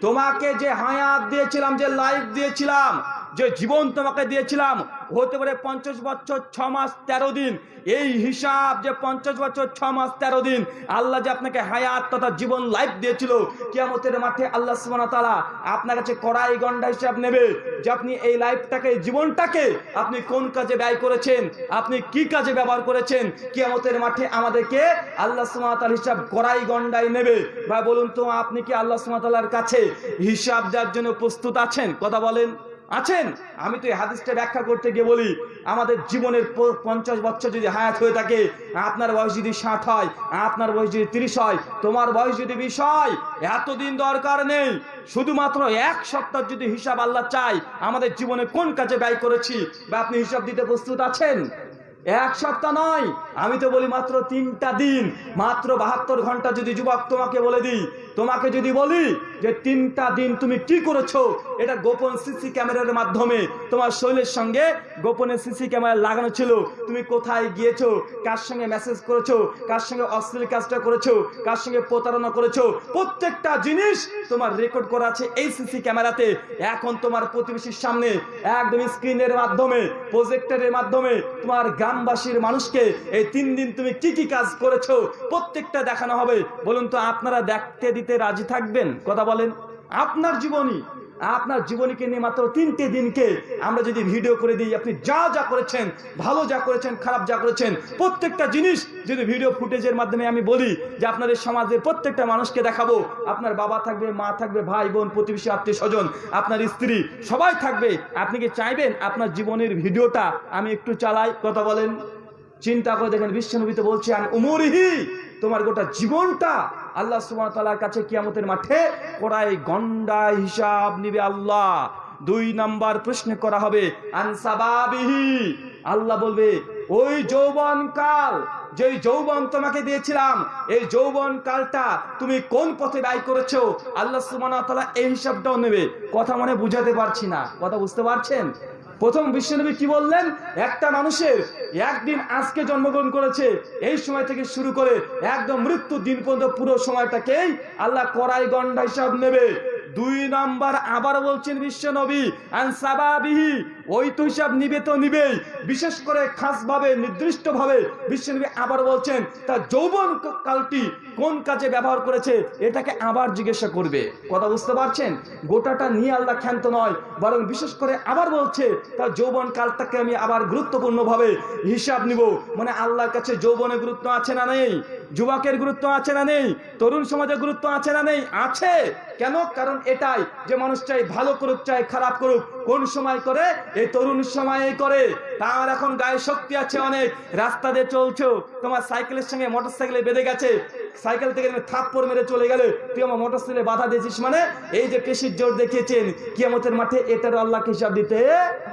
B: তোমাকে যে হায়াত দিয়েছিলাম, যে লাইফ দিয়েছিলাম যে জীবন তোমাকে দিয়েছিলাম, হতে পারে পঞ্চাশ বছর ছ মাস তেরো দিন। এই হিসাব যে পঞ্চাশ বছর ছ মাস তেরো দিন, আল্লাহ যে আপনাকে হায়াত তথা জীবন লাইফ দিয়েছিল, কিয়ামতের মাঠে আল্লাহ ওয়া আপনার কাছে কড়াই গন্ডা হিসাব নেবে যে আপনি এই লাইফটাকে জীবনটাকে আপনি কোন কাজে ব্যয় করেছেন, আপনি কি কাজে ব্যবহার করেছেন, কিয়ামতের মাঠে আমাদেরকে আল্লাহ সুবহানাহু হিসাব কড়াই গন্ডাই নেবে। বা বলুন তো, আপনি কি আল্লাহ তাআলার কাছে হিসাব দেওয়ার জন্য প্রস্তুত আছেন? কথা বলেন। আছেন? আমি তো এই হাদিসটা ব্যাখ্যা করতে গিয়ে বলি, আমাদের জীবনের পঞ্চাশ বছর যদি হায়াত হয়ে থাকে, আপনার বয়স যদি ষাট হয়, আপনার বয়স যদি তিরিশ হয়, তোমার বয়স যদি বিশ হয়, এতদিন দরকার নেই। শুধুমাত্র এক সপ্তাহ যদি হিসাব আল্লাহ চাই আমাদের জীবনে কোন কাজে ব্যয় করেছি? বা আপনি হিসাব দিতে প্রস্তুত আছেন? এক সপ্তাহ নয়। আমি তো বলি মাত্র তিনটা দিন। মাত্র বাহাত্তর ঘণ্টা যদি যুবক তোমাকে বলে দিই, তোমাকে যদি বলি যে তিনটা দিন তুমি কি করেছ, এটা গোপন সিসি ক্যামেরার মাধ্যমে তোমার শৈলের সঙ্গে গোপনে সিসি ক্যামেরা লাগানো ছিল। তুমি কোথায় গিয়েছো, কার সঙ্গে মেসেজ করেছ, কার সঙ্গে অশ্লীল কাজটা করেছ, কার সঙ্গে প্রতারণা করেছ, প্রত্যেকটা জিনিস তোমার রেকর্ড করা আছে এই সিসি ক্যামেরাতে। এখন তোমার প্রতিবেশীর সামনে একদম স্ক্রিনের মাধ্যমে প্রজেক্টরের মাধ্যমে তোমার গ্রামবাসীর মানুষকে এই তিন দিন তুমি কি কি কাজ করেছ, প্রত্যেকটা দেখানো হবে। বলুন তো, আপনারা দেখতে দিতে রাজি থাকবেন? কথা বলেন। আপনার জীবনী আপনার জীবনীকে নিয়ে মাত্র তিনটে দিনকে আমরা যদি ভিডিও করে দিই, আপনি যা যা করেছেন, ভালো যা করেছেন, খারাপ যা করেছেন, প্রত্যেকটা জিনিস যদি ভিডিও ফুটেজের মাধ্যমে আমি বলি যে আপনাদের সমাজের প্রত্যেকটা মানুষকে দেখাবো, আপনার বাবা থাকবে, মা থাকবে, ভাই, বোন, প্রতিবেশী, আত্মীয় স্বজন, আপনার স্ত্রী, সবাই থাকবে। আপনি কি চাইবেন আপনার জীবনের ভিডিওটা আমি একটু চালাই? কথা বলেন। চিন্তা করে দেখেন বিশ্বনবী তো বলছেন, উমরিহি, তোমার গোটা জীবনটা আল্লাহ ওয়া কাছে কিয়ামতের মাঠে কড়াই গন্ডা হিসাব নিবে আল্লাহ। দুই নাম্বার প্রশ্ন করা হবে আনসাবাবিহি আল্লাহ বলবে, ওই যৌবন কাল যেই যৌবন তোমাকে দিয়েছিলাম, এই যৌবন কালটা তুমি কোন পথে ব্যয় করেছ? আল্লাহ তাআলা এই হিসাবটাও নেবে। কথা মনে বুঝাতে পারছি না। কথা বুঝতে পারছেন? প্রথম বিশ্বনবী কি বললেন? একটা মানুষের একদিন আজকে জন্মগ্রহণ করেছে, এই সময় থেকে শুরু করে একদম মৃত্যু দিন পর্যন্ত পুরো সময়টাকেই আল্লাহ করাই গন্ডা হিসাব নেবে। দুই নাম্বার আবার বলছেন বিশ্ব নবী, আনসাবাবিহি, ওই তো হিসাব নিবে তো নিবেই। বিশেষ করে খাস ভাবে নির্দিষ্ট ভাবে বিশ্বনবী আবার বলছেন তার যৌবন কালটি কোন কাজে ব্যবহার করেছে, এটাকে আবার জিজ্ঞাসা করবে। কথা বুঝতে পারছেন? গোটাটা নিয়ে আল্লাহ ক্ষান্ত নয়, বরং বিশেষ করে আবার বলছে তার যৌবন কালটাকে আমি আবার গুরুত্বপূর্ণভাবে হিসাব নিব। মানে আল্লাহর কাছে যৌবনে গুরুত্ব আছে না নেই? যুবকের গুরুত্ব আছে না নেই? তরুণ সমাজের গুরুত্ব আছে না নেই? আছে। কেন? কারণ এটাই যে মানুষ চাই ভালো করুক, চাই খারাপ করুক, কোন সময় করে? এই তরুণ সময়ে করে। তার এখন গায়ে শক্তি আছে অনেক। রাস্তা দিয়ে চলছো। তোমার সাইকেলের সঙ্গে মোটর সাইকেলে বেঁধে গেছে। সাইকেল থেকে থাপ্পড় মেরে চলে গেলে। তুই আমার মোটর সাইকেলে বাধা দিয়েছিস মানে? এই যে পেশির জোর দেখিয়েছেন, কিয়ামতের মাঠে এটার আল্লাহকে হিসাব দিতে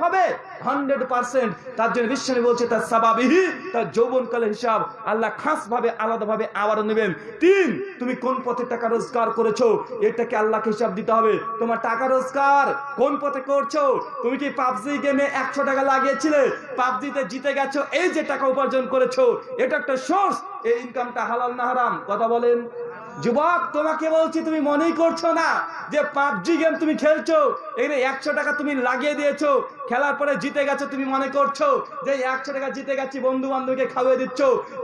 B: হবে। Hundred percent. তার জন্য বিশ্বনী বলছে, তার সাবাবিহি, তার যৌবনকালের হিসাব আল্লাহ খাস ভাবে আলাদা ভাবে আবারও নেবেন। তিন, তুমি কোন পথে টাকা রোজগার করেছ? এটাকে আল্লাহকে হিসাব দিতে হবে। তোমার টাকা রোজগার কোন পথে করছ? তুমি কি পাবজি গেমে একশো টাকা লাগিয়েছিলে? পাবজিতে জিতে গেছো, এই যে টাকা উপার্জন করেছ, এটা একটা সোর্স। এই ইনকামটা হালাল না হারাম? কথা বলেন। যুবক, তোমাকে বলছি, তুমি মনেই করছ না যে পাবজি গেম তুমি খেলছো? এখানে একশো টাকা তুমি লাগিয়ে দিয়েছ, খেলার পরে জিতে গেছো তুমি মনে করছ? যে একশো টাকা জিতে গেছি বন্ধু বান্ধবকে খাওয়িয়ে দিচ্ছ?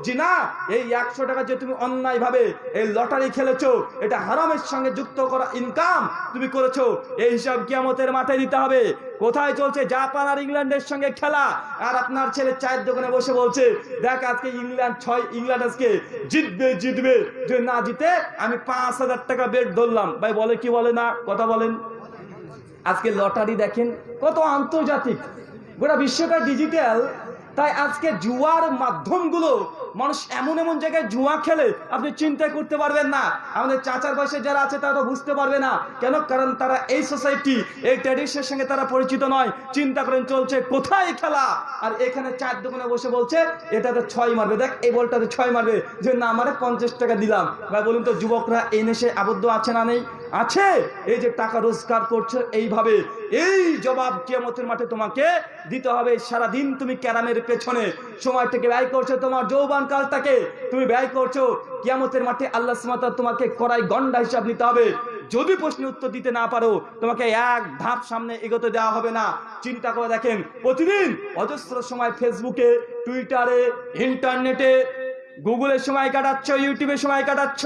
B: জি না, এই একশো টাকা যে তুমি অন্যায় ভাবে এই লটারি খেলেছো, এটা হারামের সঙ্গে যুক্ত করা ইনকাম তুমি করেছ। এই হিসাব কিয়ামতের মাথায় দিতে হবে। কোথায় চলছে? জাপান আর ইংল্যান্ডের সঙ্গে খেলা। আর আপনার ছেলে চায়ের দোকানে বসে বলছে, দেখ আজকে ইংল্যান্ড ছয়, ইংল্যান্ড আজকে জিতবে জিতবে। যে না জিতে আমি পাঁচ হাজার টাকা বেড ধরলাম। ভাই বলে কি বলে না? কথা বলেন। আজকে লটারি দেখেন, কত আন্তর্জাতিক। গোটা বিশ্বটা ডিজিটাল তাই আজকে জুয়ার মাধ্যমগুলো মানুষ এমন এমন জায়গায় জুয়া খেলে আপনি চিন্তা করতে পারবেন না। আমাদের চাচার বয়সে যারা আছে তারা তো বুঝতে পারবে না। কেন? কারণ তারা এই সোসাইটি এই ট্র্যাডিশনের সঙ্গে তারা পরিচিত নয়। চিন্তা করেন, চলছে কোথায় খেলা? আর এখানে চার দোকানে বসে বলছে, এটাতে ছয় মারবে। দেখ, এই বলটাতে ছয় মারবে যে, না মারে পঞ্চাশ টাকা দিলাম। ভাই, বলুন তো, যুবকরা এই নেশে আবদ্ধ আছে না নেই? আছে। এই যে টাকা রোজগার করছ, এইভাবে এই জবাব কিয়ামতের মাঠে তোমাকে দিতে হবে। সারাদিন তুমি ক্যারামের পেছনে সময় থেকে ব্যয় করছ, তোমার যৌবান কালটাকে তুমি ব্যয় করছ। কিয়ামতের মাঠে আল্লাহ সুমাতা তোমাকে করাই গন্ডা হিসাব নিতে হবে। যদি প্রশ্নের উত্তর দিতে না পারো, তোমাকে এক ধাপ সামনে এগোতে দেওয়া হবে না। চিন্তা করে দেখেন, প্রতিদিন অজস্র সময় ফেসবুকে, টুইটারে, ইন্টারনেটে গুগলের সময় কাটাচ্ছ, ইউটিউবে সময় কাটাচ্ছ।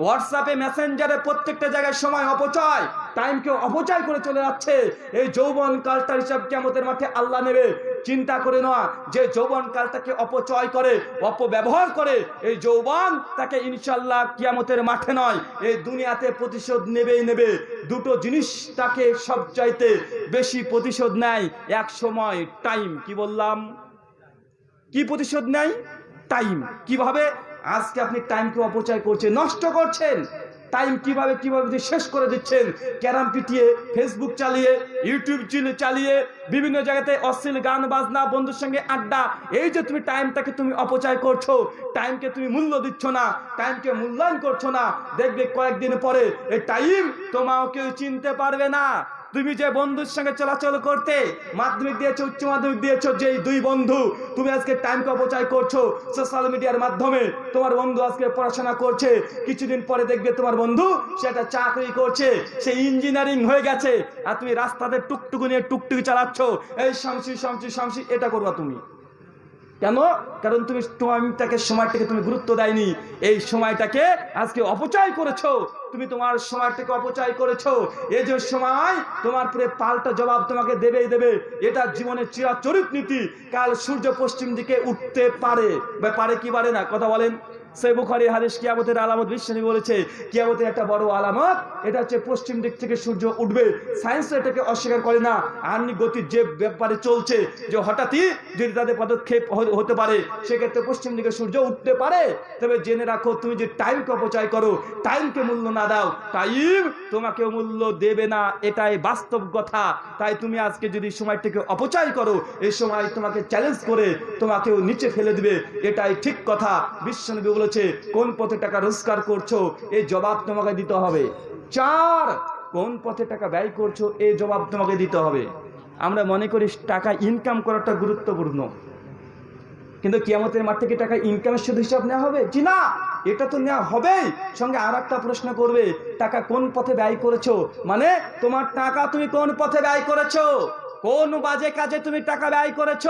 B: হোয়াটসঅ্যাপে মেসেঞ্জারে প্রত্যেকটা জায়গায় সময় অপচয় টাইমকে অপচয় করে চলে যাচ্ছে। এই যৌবন কালটার হিসাব কেমতের মাঠে আল্লাহ নেবে। চিন্তা করে নেওয়া যে যৌবন কালটাকে অপচয় করে, অপব্যবহার করে, এই যৌবন তাকে ইনশাল্লাহ কিয়ামতের মাঠে নয়, এই দুনিয়াতে প্রতিশোধ নেবেই নেবে। দুটো জিনিস তাকে সব চাইতে বেশি প্রতিশোধ নেয়, এক সময় টাইম কি বললাম? কি প্রতিশোধ নেয়? টাইম কীভাবে? আজকে আপনি টাইমকে অপচয় করছেন, নষ্ট করছেন। টাইম কীভাবে কীভাবে শেষ করে দিচ্ছেন, ক্যারাম পিটিয়ে ফেসবুক চালিয়ে ইউটিউব চিলে চালিয়ে, বিভিন্ন জায়গাতে অশ্লীল গান, বাজনা, বন্ধুর সঙ্গে আড্ডা, এই যে তুমি টাইমটাকে তুমি অপচয় করছ টাইমকে তুমি মূল্য দিচ্ছ না টাইমকে মূল্যায়ন করছ না, দেখবে কয়েকদিন পরে এই টাইম তোমাও কেউ চিনতে পারবে না। তুমি যে বন্ধুর সঙ্গে চলাচল করতে মাধ্যমিক দিয়েছ, উচ্চ মাধ্যমিক দিয়েছ যে দুই বন্ধু তুমি আজকে টাইমকে অপচয় করছ সোশ্যাল মিডিয়ার মাধ্যমে। তোমার বন্ধু আজকে পড়াশোনা করছে, কিছুদিন পরে দেখবে তোমার বন্ধু সে একটা চাকরি করছে, সে ইঞ্জিনিয়ারিং হয়ে গেছে, আর তুমি রাস্তাতে টুকটুকু নিয়ে টুকটুকি চালাচ্ছ। এই শামসি শামসি শামসি, এটা করবা তুমি। কেন? কারণ তুমি তোমার সময়টাকে তুমি গুরুত্ব দেয়নি। এই সময়টাকে আজকে অপচয় করেছ। তুমি তোমার সময়টাকে অপচয় করেছ। এই যে সময় তোমার পরে পাল্টা জবাব তোমাকে দেবেই দেবে। এটা জীবনের চিরাচরিত নীতি। কাল সূর্য পশ্চিম দিকে উঠতে পারে। বা পারে কি পারে না? কথা বলেন। সেক্ষেত্রে পশ্চিম দিকে সূর্য উঠতে পারে। তবে জেনে রাখো, তুমি যে টাইমকে অপচয় করো টাইমকে মূল্য না দাও টাইম তোমাকে মূল্য দেবে না। এটাই বাস্তব কথা। তাই তুমি আজকে যদি সময়টাকে অপচয় করো, এই সময় তোমাকে চ্যালেঞ্জ করে তোমাকেও নিচে ফেলে দিবে। এটাই ঠিক কথা। বিশ্বনবী বলেছে, কোন পথে টাকা রোজগার করছ, এই জবাব তোমাকে দিতে হবে। চার, কোন পথে টাকা ব্যয় করছ, এই জবাব তোমাকে দিতে হবে। আমরা মনে করি টাকা ইনকাম করাটা গুরুত্বপূর্ণ। কিন্তু কিয়ামতের মাঠ থেকে টাকা ইনকামের শুধু হিসাব নেওয়া হবে? জি না, এটা তো নেওয়া হবেই। সঙ্গে আর একটা প্রশ্ন করবে, টাকা কোন পথে ব্যয় করেছ? মানে তোমার টাকা তুমি কোন পথে ব্যয় করেছ? কোন বাজে কাজে তুমি টাকা ব্যয় করেছ?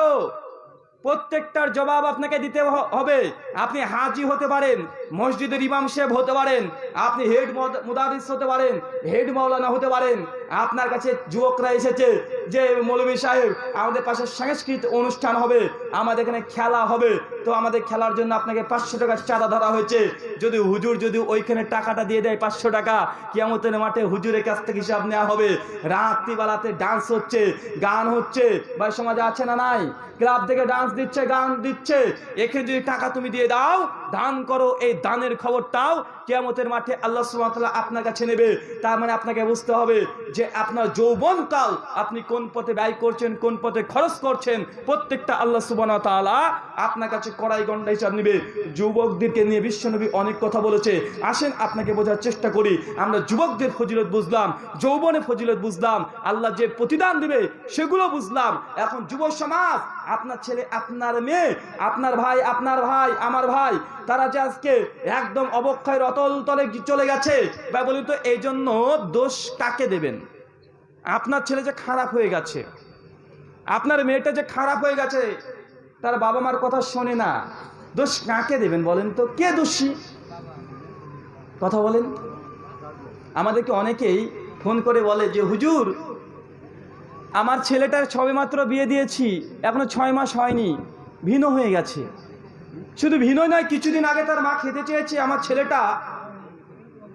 B: প্রত্যেকটার জবাব আপনাকে দিতে হবে। আপনি হাজি হতে পারেন, মসজিদের ইমাম সাহেব হতে পারেন, আপনি হেড মুদারিস হতে পারেন, হেড মাওলানা হতে পারেন। আপনার কাছে যুবকরা এসেছে যে মৌলভী সাহেব, আমাদের পাশে সাংস্কৃতিক অনুষ্ঠান হবে, আমাদের এখানে খেলা হবে। তো আমাদের খেলার জন্য আপনাকে পাঁচশো টাকা চাঁদা ধরা হয়েছে। যদি হুজুর যদি ওইখানে টাকাটা দিয়ে দেয় পাঁচশো টাকা, কিয়ামতের মাঠে হুজুরের কাছ থেকে হিসাব নেওয়া হবে। রাত্রিবেলাতে ডান্স হচ্ছে, গান হচ্ছে। বা সমাজে আছে না নাই? ক্লাব থেকে ডান্স দিচ্ছে, গান দিচ্ছে। এখানে যদি টাকা তুমি দিয়ে দাও দান করো, এই দানের খবরটাও কেয়ামতের মাঠে আল্লাহ সুবহানাহু আপনার কাছে নেবে। তার মানে আপনাকে বুঝতে হবে যে আপনার যৌবনকাল আপনি কোন পথে ব্যয় করছেন, কোন পথে খরচ করছেন, প্রত্যেকটা আল্লাহ সুবহানাহু তাআলা আপনার কাছে কড়াই গন্ডা হিসাব নেবে। যুবকদেরকে নিয়ে বিশ্বনবী অনেক কথা বলেছে। আসেন, আপনাকে বোঝার চেষ্টা করি। আমরা যুবকদের ফজিলত বুঝলাম যৌবনে ফজিলত বুঝলাম, আল্লাহ যে প্রতিদান দিবে সেগুলো বুঝলাম। এখন যুব সমাজ আপনার ছেলে, আপনার মেয়ে, আপনার ভাই আপনার ভাই, আমার ভাই, তারা যে আজকে একদম অবক্ষয়ের অতল তলে চলে গেছে বা বলি তো এই জন্য দোষ কাকে দেবেন? আপনার ছেলে যে খারাপ হয়ে গেছে, আপনার মেয়েটা যে খারাপ হয়ে গেছে, তার বাবা মার কথা শোনে না, দোষ কাকে দেবেন বলেন তো? কে দোষী? কথা বলেন। আমাদেরকে অনেকেই ফোন করে বলে যে, হুজুর আমার ছেলেটার সবেমাত্র বিয়ে দিয়েছি, এখনও ছয় মাস হয়নি, ভিন্ন হয়ে গেছে। শুধু ভিন্ন নয়, কিছুদিন আগে তার মা খেতে চেয়েছে, আমার ছেলেটা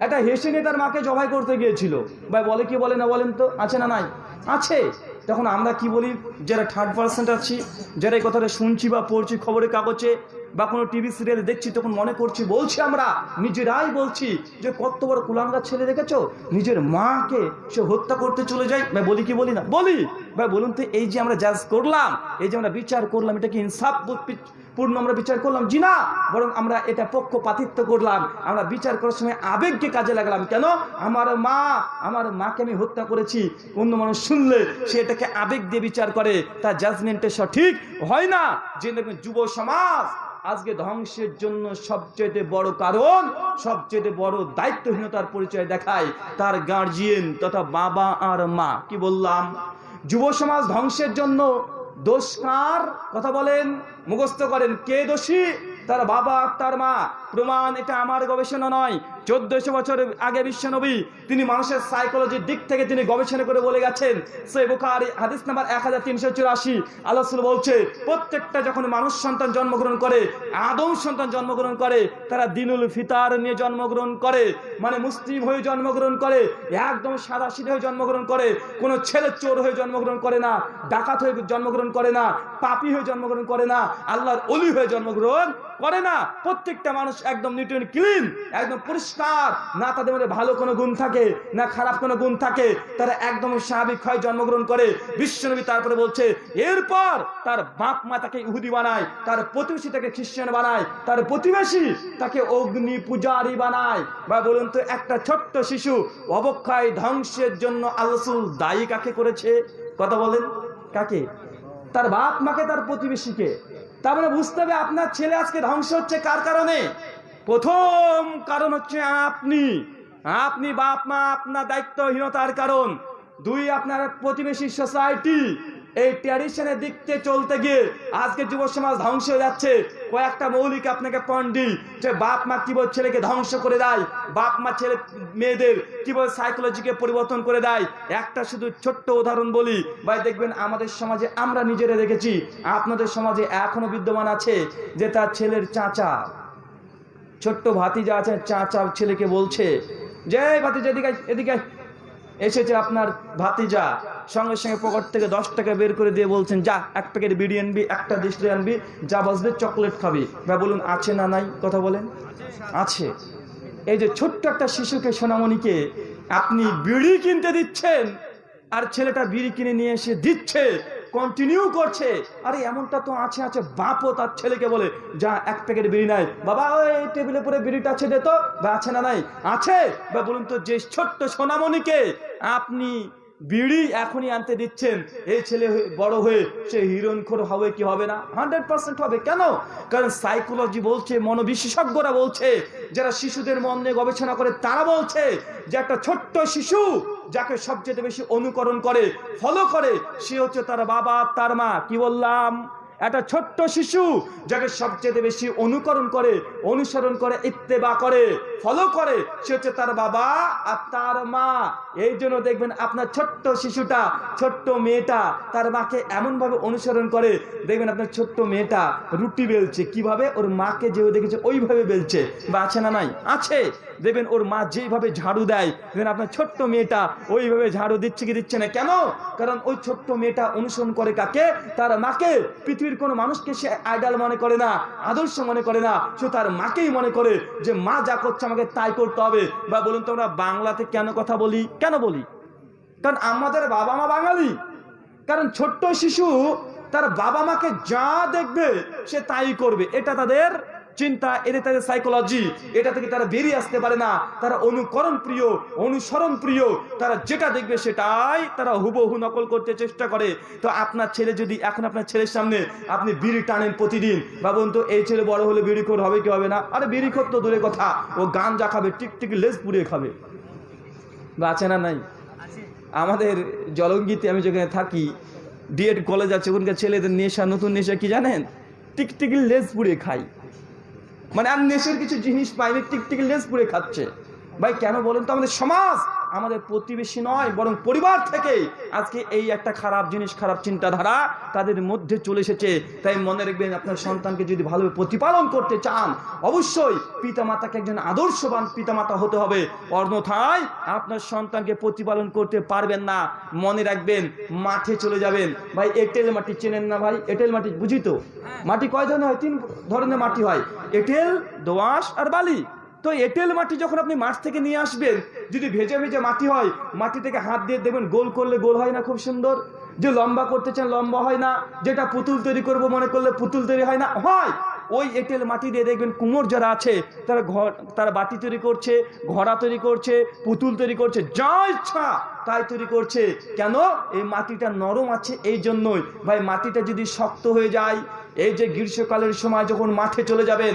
B: একটা হেসে নিয়ে তার মাকে জবাই করতে গিয়েছিল। ভাই, বলে কি, বলে না, বলেন তো, আছে না নাই? আছে। তখন আমরা কি বলি, যারা থার্ড পার্সেন্ট আছি, যারা এই কথাটা শুনছি বা পড়ছি খবরের কাগজে বা কোনো টিভি সিরিয়াল দেখছি, তখন মনে করছি, বলছি আমরা, নিজেরাই বলছি যে কত বড় কুলাঙ্গার ছেলে দেখেছ? নিজের মাকে সে হত্যা করতে চলে যায়। ভাই, বলি কি বলি না? বলি। ভাই, বলুন তো, এই যে আমরা জাজ করলাম, এই যে আমরা বিচার করলাম, এটা কি ইনসাফ? পূর্ণ আমরা বিচার করলাম। জি না, বরং আমরা এটা পক্ষপাতিত্ব করলাম। আমরা বিচার করার সময় আবেগকে কাজে লাগালাম। কেন? আমার মা, আমার মাকে আমি হত্যা করেছি। অন্য মানুষ শুনলে সে এটাকে আবেগ দিয়ে বিচার করে। তার জাজমেন্টে সঠিক হয় না। যে যুব সমাজ আজকে ধ্বংসের জন্য সবচেয়ে বড় কারণ সবচেয়ে বড় দায়িত্বহীনতার পরিচয় দেখায় তার গার্জিয়ান তথা বাবা আর মা। কি বললাম? যুব সমাজ ধ্বংসের জন্য দোষ কার কথা বলেন, মুখস্থ করেন। কে দোষী? তার বাবা, তার মা। প্রমাণ এটা আমার গবেষণা নয়। চোদ্দশো বছর আগে বিশ্বনবী, তিনি মানুষের সাইকোলজির দিক থেকে তিনি গবেষণা করে বলে গেছেন সে বুখারি, হাদিস নাম্বার এক হাজার তিনশো চুরাশি, আল্লাহ বলছে, প্রত্যেকটা যখন মানুষ সন্তান জন্মগ্রহণ করে, আদম সন্তান জন্মগ্রহণ করে, তারা দিনুল ফিতার নিয়ে জন্মগ্রহণ করে মানে মুসলিম হয়ে জন্মগ্রহণ করে, একদম সাদা সিধে হয়ে জন্মগ্রহণ করে, কোনো ছেলে চোর হয়ে জন্মগ্রহণ করে না, ডাকাত হয়ে জন্মগ্রহণ করে না, পাপি হয়ে জন্মগ্রহণ করে না, আল্লাহর অলি হয়ে জন্মগ্রহণ করে না, প্রত্যেকটা মানুষ একদম নিউটন ক্লিন, একদম পরিষ্কার না তাদের মধ্যে ভালো কোনো গুণ থাকে, না খারাপ কোনো গুণ থাকে। তারা একদম স্বাভাবিক হয়, জন্মগ্রহণ করে। বিশ্বনবী তারপরে বলছে, এরপর তার বাপ মা তাকে ইহুদি বানায়, তার প্রতিবেশী তাকে খ্রিস্টান বানায়, তার প্রতিবেশী তাকে অগ্নি পূজারি বানায়। বা বলুন তো, একটা ছোট্ট শিশু অবক্ষয় ধ্বংসের জন্য আল্লাসুল দায়ী কাকে করেছে? কথা বলেন, কাকে? তার বাপ মাকে, তার প্রতিবেশীকে। তার মানে বুঝতে হবে আপনার ছেলে আজকে ধ্বংস হচ্ছে কার কারণে? প্রথম কারণ হচ্ছে আপনি। আপনি বাপ, মা, আপনার দায়িত্বহীনতার কারণ। দুই, আপনার প্রতিবেশী সোসাইটি এই ট্র্যাডিশনের দিক থেকে চলতে গিয়ে আজকে যুব সমাজ ধ্বংস হয়ে যাচ্ছে। কয়েকটা মৌলিক আপনাকে পন্ডি যে বাপ, মা কীভাবে ছেলেকে ধ্বংস করে দেয়, বাপ, মা ছেলে, মেয়েদের কীভাবে সাইকোলজিকে পরিবর্তন করে দেয়। একটা শুধু ছোট্ট উদাহরণ বলি, ভাই দেখবেন আমাদের সমাজে আমরা নিজেরা দেখেছি, আপনাদের সমাজে এখনও বিদ্যমান আছে যে তার ছেলের চাচা। ছোট্ট ভাতিজা আছে চাচা ছেলেকে বলছে যে "এই ভাতিজা, এদিকে এদিকে এসেছে আপনার ভাতিজা, সঙ্গে সঙ্গে পকেট থেকে দশ টাকা বের করে দিয়ে বলছেন, যা, এক প্যাকেট বিড়ি আনবি, একটা ডিস্ট্রি আনবি, যা বাজবে চকলেট খাবি। বা বলুন, আছে না নাই? কথা বলেন। আছে। এই যে ছোট্ট একটা শিশুকে, সোনামণিকে আপনি বিড়ি কিনতে দিচ্ছেন, আর ছেলেটা বিড়ি কিনে নিয়ে এসে দিচ্ছে কন্টিনিউ করছে। আরে, এমনটা তো আছে আছে, বাপও তার ছেলেকে বলে, যা, এক প্যাকেট বিড়ি নাই। বাবা, ওই টেবিলের উপরে বিড়িটা আছে দে তো। বা, আছে না নাই? আছে? বা, বলুন তো, যে ছোট্ট সোনামণিকে আপনি বিড়ি এখনই আনতে দিচ্ছেন। এই ছেলে বড় হয়ে সে হিরণখোর হবে কি হবে না? হান্ড্রেড পার্সেন্ট হবে। কেন? কারণ সাইকোলজি বলছে, মনোবিশেষজ্ঞরা বলছে, যারা শিশুদের মন নিয়ে গবেষণা করে, তারা বলছে যে একটা ছোট্ট শিশু যাকে সবচেয়ে বেশি অনুকরণ করে ফলো করে, সে হচ্ছে তার বাবা, তার মা। কি বললাম? একটা ছোট্ট শিশু যাকে সবচেয়ে বেশি অনুকরণ করে, অনুসরণ করে, ইত্তেবা করে ফলো করে, সে হচ্ছে তার বাবা আর তার মা। এই জন্য দেখবেন আপনার ছোট্ট শিশুটা, ছোট্ট মেয়েটা তার মাকে এমনভাবে অনুসরণ করে, দেখবেন আপনার ছোট্ট মেয়েটা রুটি বেলছে। কীভাবে? ওর মাকে যে দেখেছে, ওইভাবে বেলছে। বা আছে না নাই? আছে। দেখবেন ওর মা যেভাবে ঝাড়ু দেয়, দেখবেন আপনার ছোট্ট মেয়েটা ওইভাবে ঝাড়ু দিচ্ছে কি দিচ্ছে না। কেন? কারণ ওই ছোট্ট মেয়েটা অনুসরণ করে কাকে? তার মাকে। পৃথিবীর কোনো মানুষকে সে আইডাল মনে করে না, আদর্শ মনে করে না, সে তার মাকেই মনে করে যে, মা যা করছে আমাকে তাই করতে হবে। বা বলুন তো আমরা বাংলাতে কেন কথা বলি? কেন বলি? কারণ আমাদের বাবা মা বাঙালি। কারণ ছোট্ট শিশু তার বাবা মাকে যা দেখবে সে তাই করবে। এটা তাদের চিন্তা এটা তাদের সাইকোলজি এটা থেকে তারা বেরিয়ে আসতে পারে না। তারা অনুকরণ প্রিয় অনুসরণ প্রিয় তারা যেটা দেখবে সেটাই তারা হুবহু নকল করতে চেষ্টা করে। তো আপনার ছেলে যদি এখন আপনার ছেলের সামনে আপনি বিড়ি টানেন প্রতিদিন ভাবুন তো এই ছেলে বড় হলে বিড়ি খোর হবে কি হবে না? আরে বিড়ি খোর তো দূরে কথা ও গান যা খাবে টিকটিকি লেজ পুড়িয়ে খাবে। বা আছে না নাই? আমাদের জলঙ্গিতে আমি যেখানে থাকি ডিএড কলেজ আছে ওখানকার ছেলেদের নেশা নতুন নেশা কি জানেন? টিকটিকি লেজ পুড়ে খাই মানে আর নেশের কিছু জিনিস পাইনি টিকটিকি লেস পুড়ে খাচ্ছে। ভাই, কেন বলেন তো? আমাদের সমাজ আমাদের প্রতিবেশী নয়, বরং পরিবার থেকে আজকে এই একটা খারাপ জিনিস, খারাপ চিন্তাধারা তাদের মধ্যে চলে এসেছে। তাই মনে রাখবেন, আপনার সন্তানকে যদি ভালোভাবে প্রতিপালন করতে চান, অবশ্যই পিতামাতাকে একজন আদর্শবান পিতামাতা হতে হবে। অন্যথায় আপনার সন্তানকে প্রতিপালন করতে পারবেন না। মনে রাখবেন, মাঠে চলে যাবেন। ভাই, এঁটেল মাটি চেনেন না ভাই? এঁটেল মাটি, বুঝি তো? মাটি কয় ধরনের হয়? তিন ধরনের মাটি হয়। এঁটেল, দোআঁশ আর বালি। তো এঁটেল মাটি যখন আপনি মাঠ থেকে নিয়ে আসবেন, যদি ভেজে ভেজে মাটি হয়, মাটি থেকে হাত দিয়ে দেখবেন গোল করলে গোল হয় না খুব সুন্দর। যে লম্বা করতে চান লম্বা হয় না, যেটা পুতুল তৈরি করব মনে করলে পুতুল তৈরি হয় না, হয়। ওই এঁটেল মাটি দিয়ে দেখবেন কুমোর যারা আছে, তারা ঘর, তারা বাটি তৈরি করছে, ঘোড়া তৈরি করছে, পুতুল তৈরি করছে, যা ইচ্ছা। তাই তৈরি করছে। কেন? এই মাটিটা নরম আছে এই জন্যই। ভাই, মাটিটা যদি শক্ত হয়ে যায়, এই যে গ্রীষ্মকালের সময় যখন মাঠে চলে যাবেন,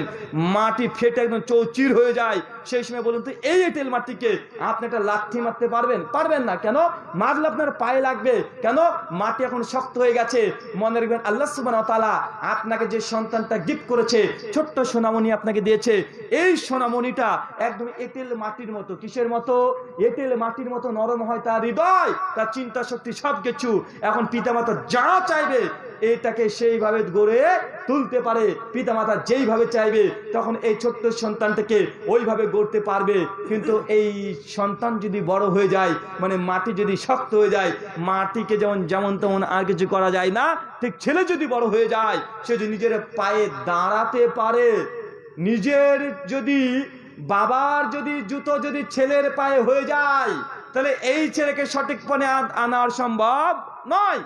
B: মাটি ফেটে একদম চৌচির হয়ে যায়। সেই সময় বলুন তো, এই এঁটেল মাটিকে, আপনি একটা লাথি মারতে পারবেন? পারবেন না। কেন? মারলে আপনার পায়ে লাগবে। কেন? মাটি এখন শক্ত হয়ে গেছে। মনে রাখবেন, আল্লাহ সুবান তালা আপনাকে যে সন্তানটা গিফট করেছে, ছোট্ট সোনামণি আপনাকে দিয়েছে। এই সোনামণিটা একদম এঁটেল মাটির মতো। কিসের মতো? এঁটেল মাটির মতো নরম হয় তার হৃদয়, তার চিন্তা শক্তি সব কিছু এখন পিতামাতা যা চাইবে, এটাকে সেইভাবে গড়ে তুলতে পারে। পিতামাতা যেইভাবে চাইবে, তখন এই ছোট্ট সন্তানটাকে ওইভাবে গড়তে পারবে। কিন্তু এই সন্তান যদি বড় হয়ে যায় মানে মাটি যদি শক্ত হয়ে যায়, মাটিকে যেমন যেমন তেমন আর কিছু করা যায় না, ঠিক ছেলে যদি বড় হয়ে যায়, সে যদি নিজের পায়ে দাঁড়াতে পারে। নিজের যদি, বাবার যদি জুতো যদি ছেলের পায়ে হয়ে যায় তাহলে এই ছেলেকে সঠিক পণে আনার সম্ভব নয়।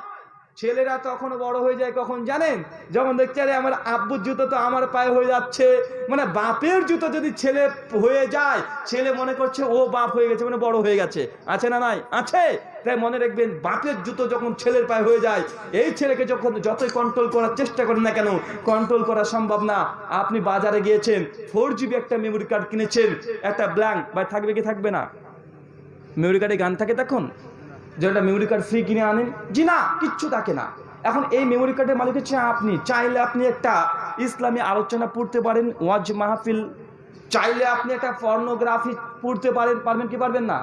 B: ছেলেরা তখন বড় হয়ে যায়, কখন জানেন? যখন দেখছে, আরে, আমার আব্বুর জুতো তো আমার পায়ে হয়ে যাচ্ছে। মানে বাপের জুতো যদি ছেলে হয়ে যায়, ছেলে মনে করছে, ও বাপ হয়ে গেছে মানে বড় হয়ে গেছে। আছে না নাই? আছে। তাই মনে রাখবেন, বাপের জুতো যখন ছেলের পায়ে হয়ে যায়, এই ছেলেকে যখন যতই কন্ট্রোল করার চেষ্টা করেন না কেন কন্ট্রোল করা সম্ভব না। আপনি বাজারে গিয়েছেন ফোর জিবি একটা মেমোরি কার্ড কিনেছেন, একটা ব্ল্যাঙ্ক বা থাকবে কি থাকবে না? মেমোরি কার্ডে গান থাকে তখন? যেটা মেমোরি কার্ড ফ্রি কিনে আনেন? জি না, কিচ্ছু থাকে না। এখন এই মেমোরি কার্ডের মালিক হচ্ছে আপনি। চাইলে আপনি একটা ইসলামী আলোচনা পড়তে পারেন, ওয়াজ মাহফিল। চাইলে আপনি একটা পর্নোগ্রাফি পড়তে পারেন, পারবেন কি পারবেন না?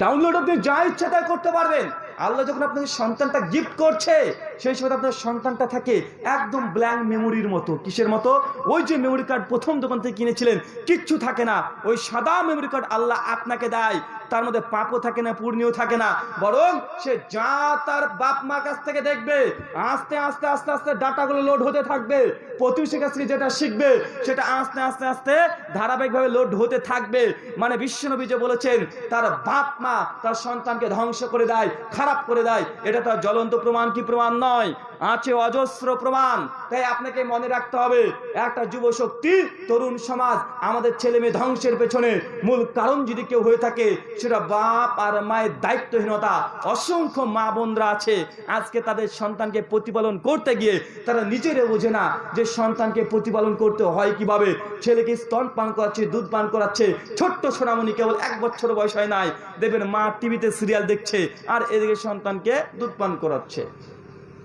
B: ডাউনলোড আপনি যা ইচ্ছা তাই করতে পারবেন। আল্লাহ যখন আপনাকে সন্তানটা গিফট করছে সেই সময় আপনার সন্তানটা থাকে একদম ব্ল্যাঙ্ক মেমোরির মতো। কিসের মতো? ওই যে মেমোরি কার্ড প্রথম দোকান থেকে কিনেছিলেন, কিচ্ছু থাকে না। ওই সাদা মেমোরি কার্ড আল্লাহ আপনাকে দেয়। তার মধ্যে পাপও থাকে না পূর্ণিও থাকে না। বরং সে যা তার বাপ মার কাছ থেকে দেখবে, আস্তে আস্তে আস্তে আস্তে ডাটাগুলো লোড হতে থাকবে। প্রতিবেশীর কাছ থেকে যেটা শিখবে, সেটা আস্তে আস্তে আস্তে ধারাবাহিকভাবে লোড হতে থাকবে। মানে বিশ্বনবী যে বলেছেন, তার বাপ মা তার সন্তানকে ধ্বংস করে দেয়, খারাপ করে দেয়। এটা তার জ্বলন্ত প্রমাণ কি প্রমাণ নয়? আছে অজস্র প্রমাণ। তাই আপনাকে মনে রাখতে হবে, একটা যুব শক্তি তরুণ সমাজ, আমাদের ছেলে মেয়ে ধ্বংসের পেছনে মূল কারণ যদি কেউ হয়ে থাকে, সেটা বাপ আর মায়ের দায়িত্বহীনতা। অসংখ্য মা বোনরা আছে, আজকে তাদের সন্তানকে প্রতিপালন করতে গিয়ে তারা নিজেরে বোঝে না যে সন্তানকে প্রতিপালন করতে হয় কীভাবে। ছেলেকে স্তন পান করাচ্ছে, দুধ পান করাচ্ছে, ছোট্ট সোনামণি কেবল এক বছর বয়স হয় নাই। দেখবেন মা টিভিতে সিরিয়াল দেখছে, আর এদিকে সন্তানকে দুধ পান করাচ্ছে।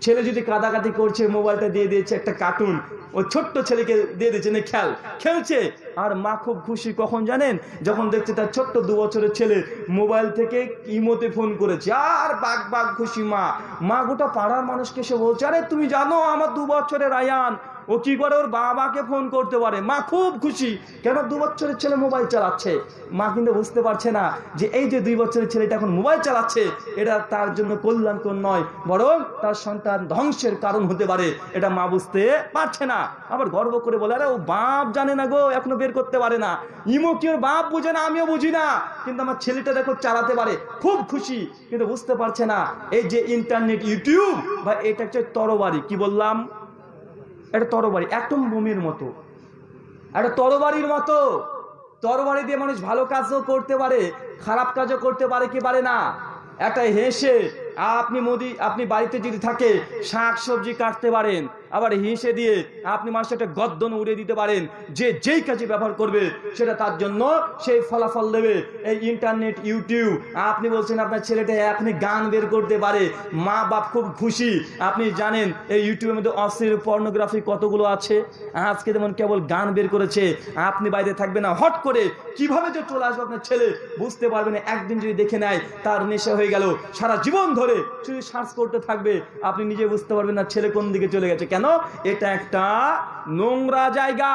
B: ছেলে যদি কাদাকাটি করছে, মোবাইলটা দিয়ে দিয়েছে একটা কার্টুন ও ছোট্ট ছেলেকে দিয়ে দিয়েছে, না খেল। খেলছে। আর মা খুব খুশি, কখন জানেন? যখন দেখছে তার ছোট্ট দু বছরের ছেলে মোবাইল থেকে ইমোতে ফোন করেছে। আর বাঘ বাঘ খুশি মা। মা গোটা পাড়ার মানুষকে সে বলছে, আরে তুমি জানো, আমার দু বছরের আয়ান। ও কি করে ওর বাবাকে ফোন করতে পারে? মা খুব খুশি। কেন দু বছরের ছেলে মোবাইল চালাচ্ছে? মা কিন্তু বুঝতে পারছে না যে এই যে দুই বছরের ছেলেটা এখন মোবাইল চালাচ্ছে, এটা তার জন্য কল্যাণকর নয়, বরং তার সন্তান ধ্বংসের কারণ হতে পারে। এটা মা বুঝতে পারছে না। আবার গর্ব করে বলে, আরে ও বাপ জানে না গো, এখনও বের করতে পারে না। ইমো কি ওর বাপ বুঝে না? আমিও বুঝি না। কিন্তু আমার ছেলেটা দেখো চালাতে পারে, খুব খুশি, কিন্তু বুঝতে পারছে না। এই যে ইন্টারনেট ইউটিউব বা এটা হচ্ছে তরবারি। কি বললাম? এটা তরবারি একদম বোমের মতো। একটা তরবারির মতো। তরবারি দিয়ে মানুষ ভালো কাজও করতে পারে, খারাপ কাজও করতে পারে, কি পারে না? একটা হেসে আপনি মোদি, আপনি বাড়িতে যদি থাকে শাক সবজি কাটতে পারেন। আবার হিসে দিয়ে আপনি মানুষের একটা গদ্দন উড়িয়ে দিতে পারেন, যে যেই কাজে ব্যবহার করবে, সেটা তার জন্য সেই ফলাফল দেবে। এই ইন্টারনেট, ইউটিউব, আপনি বলছেন আপনার ছেলেটা এখনই গান বের করতে পারে, মা বাপ খুব খুশি। আপনি জানেন, এই ইউটিউবের মধ্যে অশ্লীল পর্নোগ্রাফি কতগুলো আছে? আজকে যেমন কেবল গান বের করেছে, আপনি বাইরে থাকবে না, হট করে কীভাবে যে চলে আসবে আপনার ছেলে বুঝতে পারবে না, একদিন যদি দেখে নেয়, তার নেশা হয়ে গেল। সারা জীবন ধরে শুধু সার্চ করতে থাকবে, আপনি নিজে বুঝতে পারবেন না ছেলে কোন দিকে চলে গেছে। কেন? এটা একটা নোংরা জায়গা।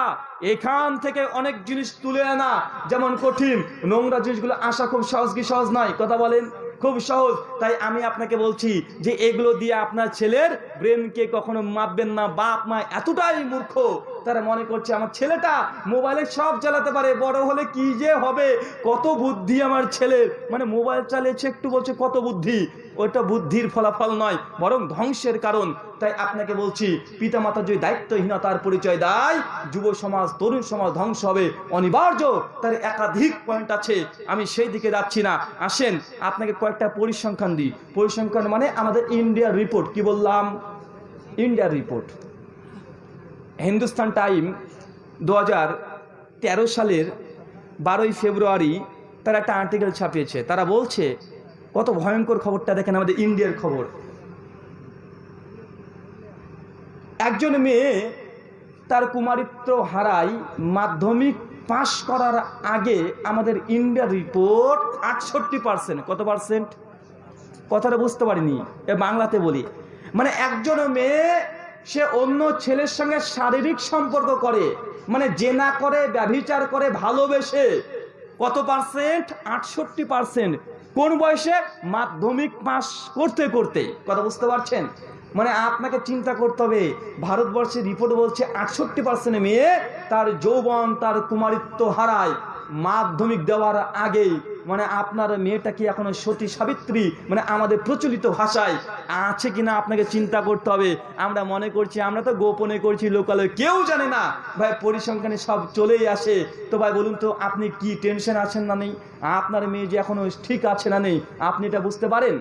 B: এখান থেকে অনেক জিনিস তুলে আনা, যেমন কঠিন। নোংরা জিনিসগুলো আসা খুব সহজ কি সহজ নয়? কথা বলেন, খুব সহজ। তাই আমি আপনাকে বলছি যে এগুলো দিয়ে আপনার ছেলের ব্রেনকে কখনো মাপবেন না। বাপ মা এতটাই মূর্খ তারা মনে করছে, আমার ছেলেটা মোবাইলে সব চালাতে পারে, বড় হলে কি যে হবে? কত বুদ্ধি আমার ছেলের মানে মোবাইল চালিয়েছে, একটু বলছে, কত বুদ্ধি? ওটা বুদ্ধির ফলাফল নয়, বরং ধ্বংসের কারণ। তাই আপনাকে বলছি পিতা পিতামাতা যদি দায়িত্বহীনতার পরিচয় দেয়, যুব সমাজ, তরুণ সমাজ ধ্বংস হবে, অনিবার্য। তার একাধিক পয়েন্ট আছে, আমি সেই দিকে যাচ্ছি না। আসেন, আপনাকে কয়েকটা পরিসংখ্যান দিই। পরিসংখ্যান মানে আমাদের ইন্ডিয়ার রিপোর্ট কি বললাম? ইন্ডিয়ার রিপোর্ট হিন্দুস্তান টাইম দু তেরো সালের বারোই ফেব্রুয়ারি তারা একটা আর্টিকেল ছাপিয়েছে। তারা বলছে, কত ভয়ঙ্কর খবরটা দেখেন আমাদের ইন্ডিয়ার খবর। একজন মেয়ে তার কুমারিত্ব হারায় মাধ্যমিক পাশ করার আগে আমাদের ইন্ডিয়ার রিপোর্ট আটষট্টি পার্সেন্ট কত পার্সেন্ট কথাটা বুঝতে পারিনি, এ বাংলাতে বলি। মানে একজন মেয়ে সে অন্য ছেলের সঙ্গে শারীরিক সম্পর্ক করে মানে জেনা করে, ব্যভিচার করে, ভালোবেসে। কত পার্সেন্ট? আটষট্টি পার্সেন্ট। কোন বয়সে? মাধ্যমিক পাস করতে করতে। কথা বুঝতে পারছেন? মানে আপনাকে চিন্তা করতে হবে, ভারতবর্ষের রিপোর্ট বলছে আটষট্টি পার্সেন্ট মেয়ে তার যৌবন, তার কুমারিত্ব হারায়, মাধ্যমিক দেওয়ার আগেই। মানে আপনার মেয়েটা কি এখনও সতী সাবিত্রী? মানে আমাদের প্রচলিত ভাষায় আছে কিনা আপনাকে চিন্তা করতে হবে। আমরা মনে করছি, আমরা তো গোপনে করছি, লোকালয়ে কেউ জানে না। ভাই, পরিসংখ্যানে সব চলেই আসে। তো ভাই, বলুন তো, আপনি কি টেনশন আছেন না নেই? আপনার মেয়ে যে এখনও ঠিক আছে না নেই, আপনি এটা বুঝতে পারেন?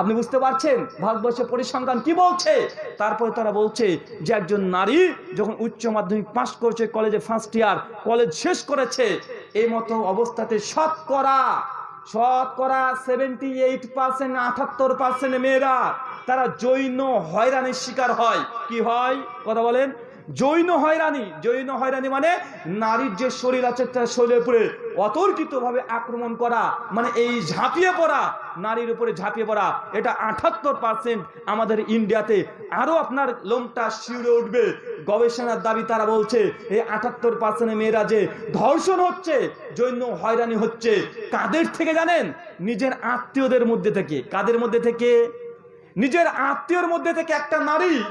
B: আপনি বুঝতে পারছেন? ভারতবর্ষের পরিসংখ্যান কি বলছে? তারপরে তারা বলছে যে একজন নারী যখন উচ্চ মাধ্যমিক পাস করেছে, কলেজে ফার্স্ট ইয়ার কলেজ শেষ করেছে এই মতো অবস্থাতে শতকরা শতকরা সেভেন্টি এইট পার্সেন্ট আঠাত্তর পার্সেন্ট মেয়েরা, তারা জৈন হয়রানির শিকার হয়। কি হয়? কথা বলেন। জৈন হয়রানি। জৈন হয়রানি মানে নারীর যে শরীর আছে, তার শরীরের উপরে অতর্কিতভাবে আক্রমণ করা মানে এই ঝাঁপিয়ে পড়া, নারীর উপরে ঝাঁপিয়ে পড়া, এটা আঠাত্তর পার্সেন্ট আমাদের ইন্ডিয়াতে। আরও আপনার লোমটা শিউরে উঠবে। গবেষণার দাবি তারা বলছে, এই আটাত্তর পার্সেন্ট মেয়েরা যে ধর্ষণ হচ্ছে, জৈন হয়রানি হচ্ছে, কাদের থেকে জানেন? নিজের আত্মীয়দের মধ্যে থেকে। কাদের মধ্যে থেকে? নিজের আত্মীয়র মধ্যে থেকে একটা নারী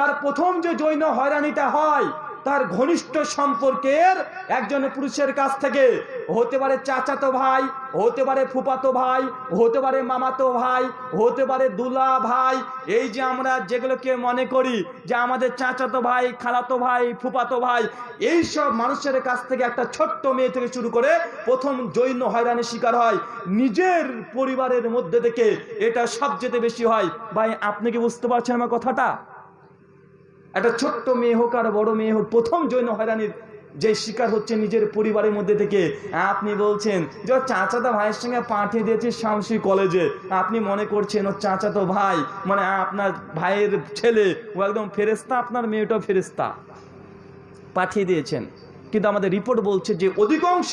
B: তার প্রথম যে জৈন হয়রানিটা হয়, তার ঘনিষ্ঠ সম্পর্কের একজন পুরুষের কাছ থেকে হতে পারে চাচাতো ভাই হতে পারে ফুপাতো ভাই হতে পারে মামাতো ভাই হতে পারে দুলা ভাই। এই যে আমরা যেগুলোকে মনে করি যে আমাদের চাচাতো ভাই, খালাতো ভাই, ফুপাতো ভাই, এই সব মানুষের কাছ থেকে একটা ছোট্ট মেয়ে থেকে শুরু করে প্রথম জৈন হয়রানির শিকার হয়। নিজের পরিবারের মধ্যে থেকে এটা সবচেয়ে বেশি হয়। ভাই, আপনি কি বুঝতে পারছেন আমার কথাটা? একটা ছোট্ট মেয়ে হোক আর বড় মেয়ে হোক, প্রথম জৈন হয়রানির যে শিকার হচ্ছে নিজের পরিবারের মধ্যে থেকে, আপনি বলছেন যে ওর চাচাতো ভাইয়ের সঙ্গে পাঠিয়ে দিয়েছে শামসি কলেজে। আপনি মনে করছেন ওর চাচাতো ভাই মানে আপনার ভাইয়ের ছেলে, ও একদম ফেরেস্তা আপনার মেয়েটাও ফেরেস্তা পাঠিয়ে দিয়েছেন। কিন্তু আমাদের রিপোর্ট বলছে যে অধিকাংশ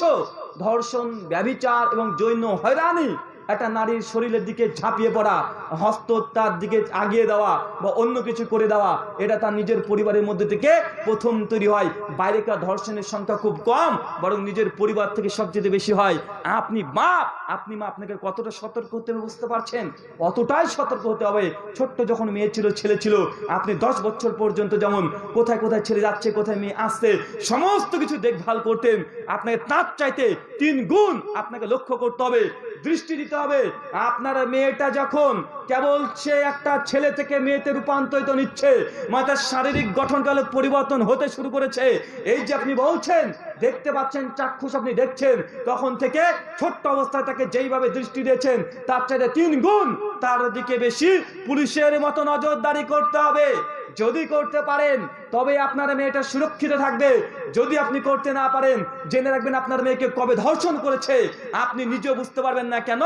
B: ধর্ষণ, ব্যভিচার এবং জৈন হয়রানি একটা নারীর শরীরের দিকে ঝাঁপিয়ে পড়া হস্ত তার দিকে আগিয়ে দেওয়া বা অন্য কিছু করে দেওয়া, এটা তার নিজের পরিবারের মধ্যে থেকে প্রথম তৈরি হয়। বাইরেকার ধর্ষণের সংখ্যা খুব কম, বরং নিজের পরিবার থেকে সবচেয়ে বেশি হয়। আপনি বাপ, আপনি মা, আপনাকে কতটা সতর্ক হতে হবে বুঝতে পারছেন? অতটাই সতর্ক হতে হবে। ছোট্ট যখন মেয়ে ছিল, ছেলে ছিল, আপনি দশ বছর পর্যন্ত যেমন কোথায় কোথায় ছেলে যাচ্ছে, কোথায় মেয়ে আসছে, সমস্ত কিছু দেখভাল করতেন। আপনাকে তার চাইতে তিন গুণ আপনাকে লক্ষ্য করতে হবে। দৃষ্টি দিতে হবে। আপনার মেয়েটা যখন কেবল সে একটা ছেলে থেকে মেয়েতে রূপান্তরিত নিচ্ছে শারীরিক গঠনকালে পরিবর্তন হতে শুরু করেছে, এই যে আপনি বলছেন, দেখতে পাচ্ছেন, চাক্ষুষ আপনি দেখছেন, তখন থেকে ছোট্ট অবস্থায় তাকে যেইভাবে দৃষ্টি দিয়েছেন, তার চাইতে তিন গুণ তার দিকে বেশি পুলিশের মতো নজরদারি করতে হবে। যদি করতে পারেন তবে আপনার মেয়েটা সুরক্ষিত থাকবে। যদি আপনি করতে না পারেন, জেনে রাখবেন আপনার মেয়েকে কবে ধর্ষণ করেছে। আপনি নিজেও বুঝতে পারবেন না কেন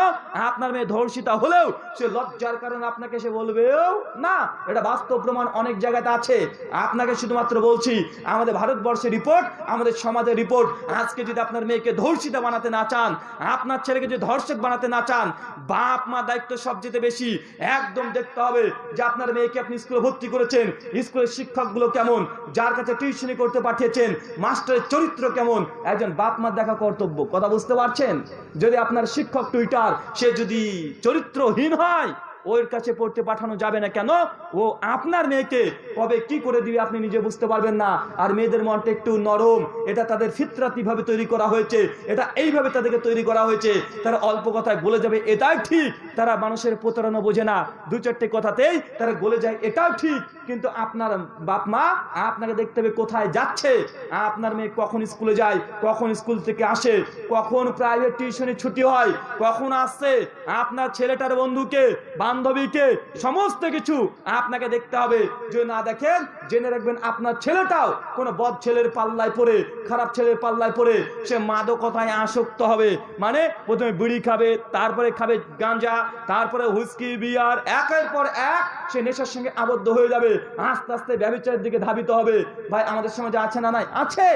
B: আপনার মেয়ে ধর্ষিতা হলেও সে লজ্জার কারণে আপনাকে সে বলবেও না। এটা বাস্তব প্রমাণ অনেক জায়গাতে আছে। আপনাকে শুধুমাত্র বলছি, আমাদের ভারতবর্ষের রিপোর্ট, আমাদের সমাজের রিপোর্ট। আজকে যদি আপনার মেয়েকে ধর্ষিতা বানাতে না চান, আপনার ছেলেকে যদি ধর্ষক বানাতে না চান, বাপ, মা দায়িত্ব সবচেয়ে বেশি। একদম দেখতে হবে যে আপনার মেয়েকে আপনি স্কুলে ভর্তি করেছেন। স্কুলের শিক্ষকগুলো কেমন যার কাছে টিউশনি করতে পাঠিয়েছেন, মাস্টারের চরিত্র কেমন? একজন বাপ মার দেখা কর্তব্য। কথা বুঝতে পারছেন? যদি আপনার শিক্ষক টুইটার সে যদি চরিত্রহীন হয় ওর কাছে পড়তে পাঠানো যাবে না কেন? ও আপনার মেয়েকে কবে কি করে দিবে আপনি নিজে বুঝতে পারবেন না। আর মেয়েদের মনটা একটু নরম। এটা তাদের ফিতরাতি ভাবে তৈরি করা হয়েছে। এটা এইভাবে তাদেরকে তৈরি করা হয়েছে। তারা অল্প কথায় বলে যাবে এটাই ঠিক। তারা মানুষের প্রতারণা বোঝে না। দু চারটে কথাতেই তারা বলে যায়, এটাও ঠিক। কিন্তু আপনার বাপ মা, আপনাকে দেখতে হবে কোথায় যাচ্ছে। আপনার মেয়ে কখন স্কুলে যায়, কখন স্কুল থেকে আসে, কখন প্রাইভেট টিউশনে ছুটি হয়, কখন আসছে। আপনার ছেলেটার বন্ধুকে বান্ধবীকে সমস্ত কিছু আপনাকে দেখতে হবে। যদি না দেখেন, জেনে রাখবেন আপনার ছেলেটাও কোনো বদ ছেলের পাল্লায় পড়ে, খারাপ ছেলের পাল্লায় পড়ে, সে মাদকতায় আসক্ত হবে। মানে প্রথমে বিড়ি খাবে, তারপরে খাবে গাঁজা, তারপরে হুস্কি বিয়ার, একের পর এক সে নেশার সঙ্গে আবদ্ধ হয়ে যাবে। আস্তে আস্তে ব্যবচারের দিকে ধাবিত হবে। ভাই, আমাদের সমাজে আছে না নাই? আছে।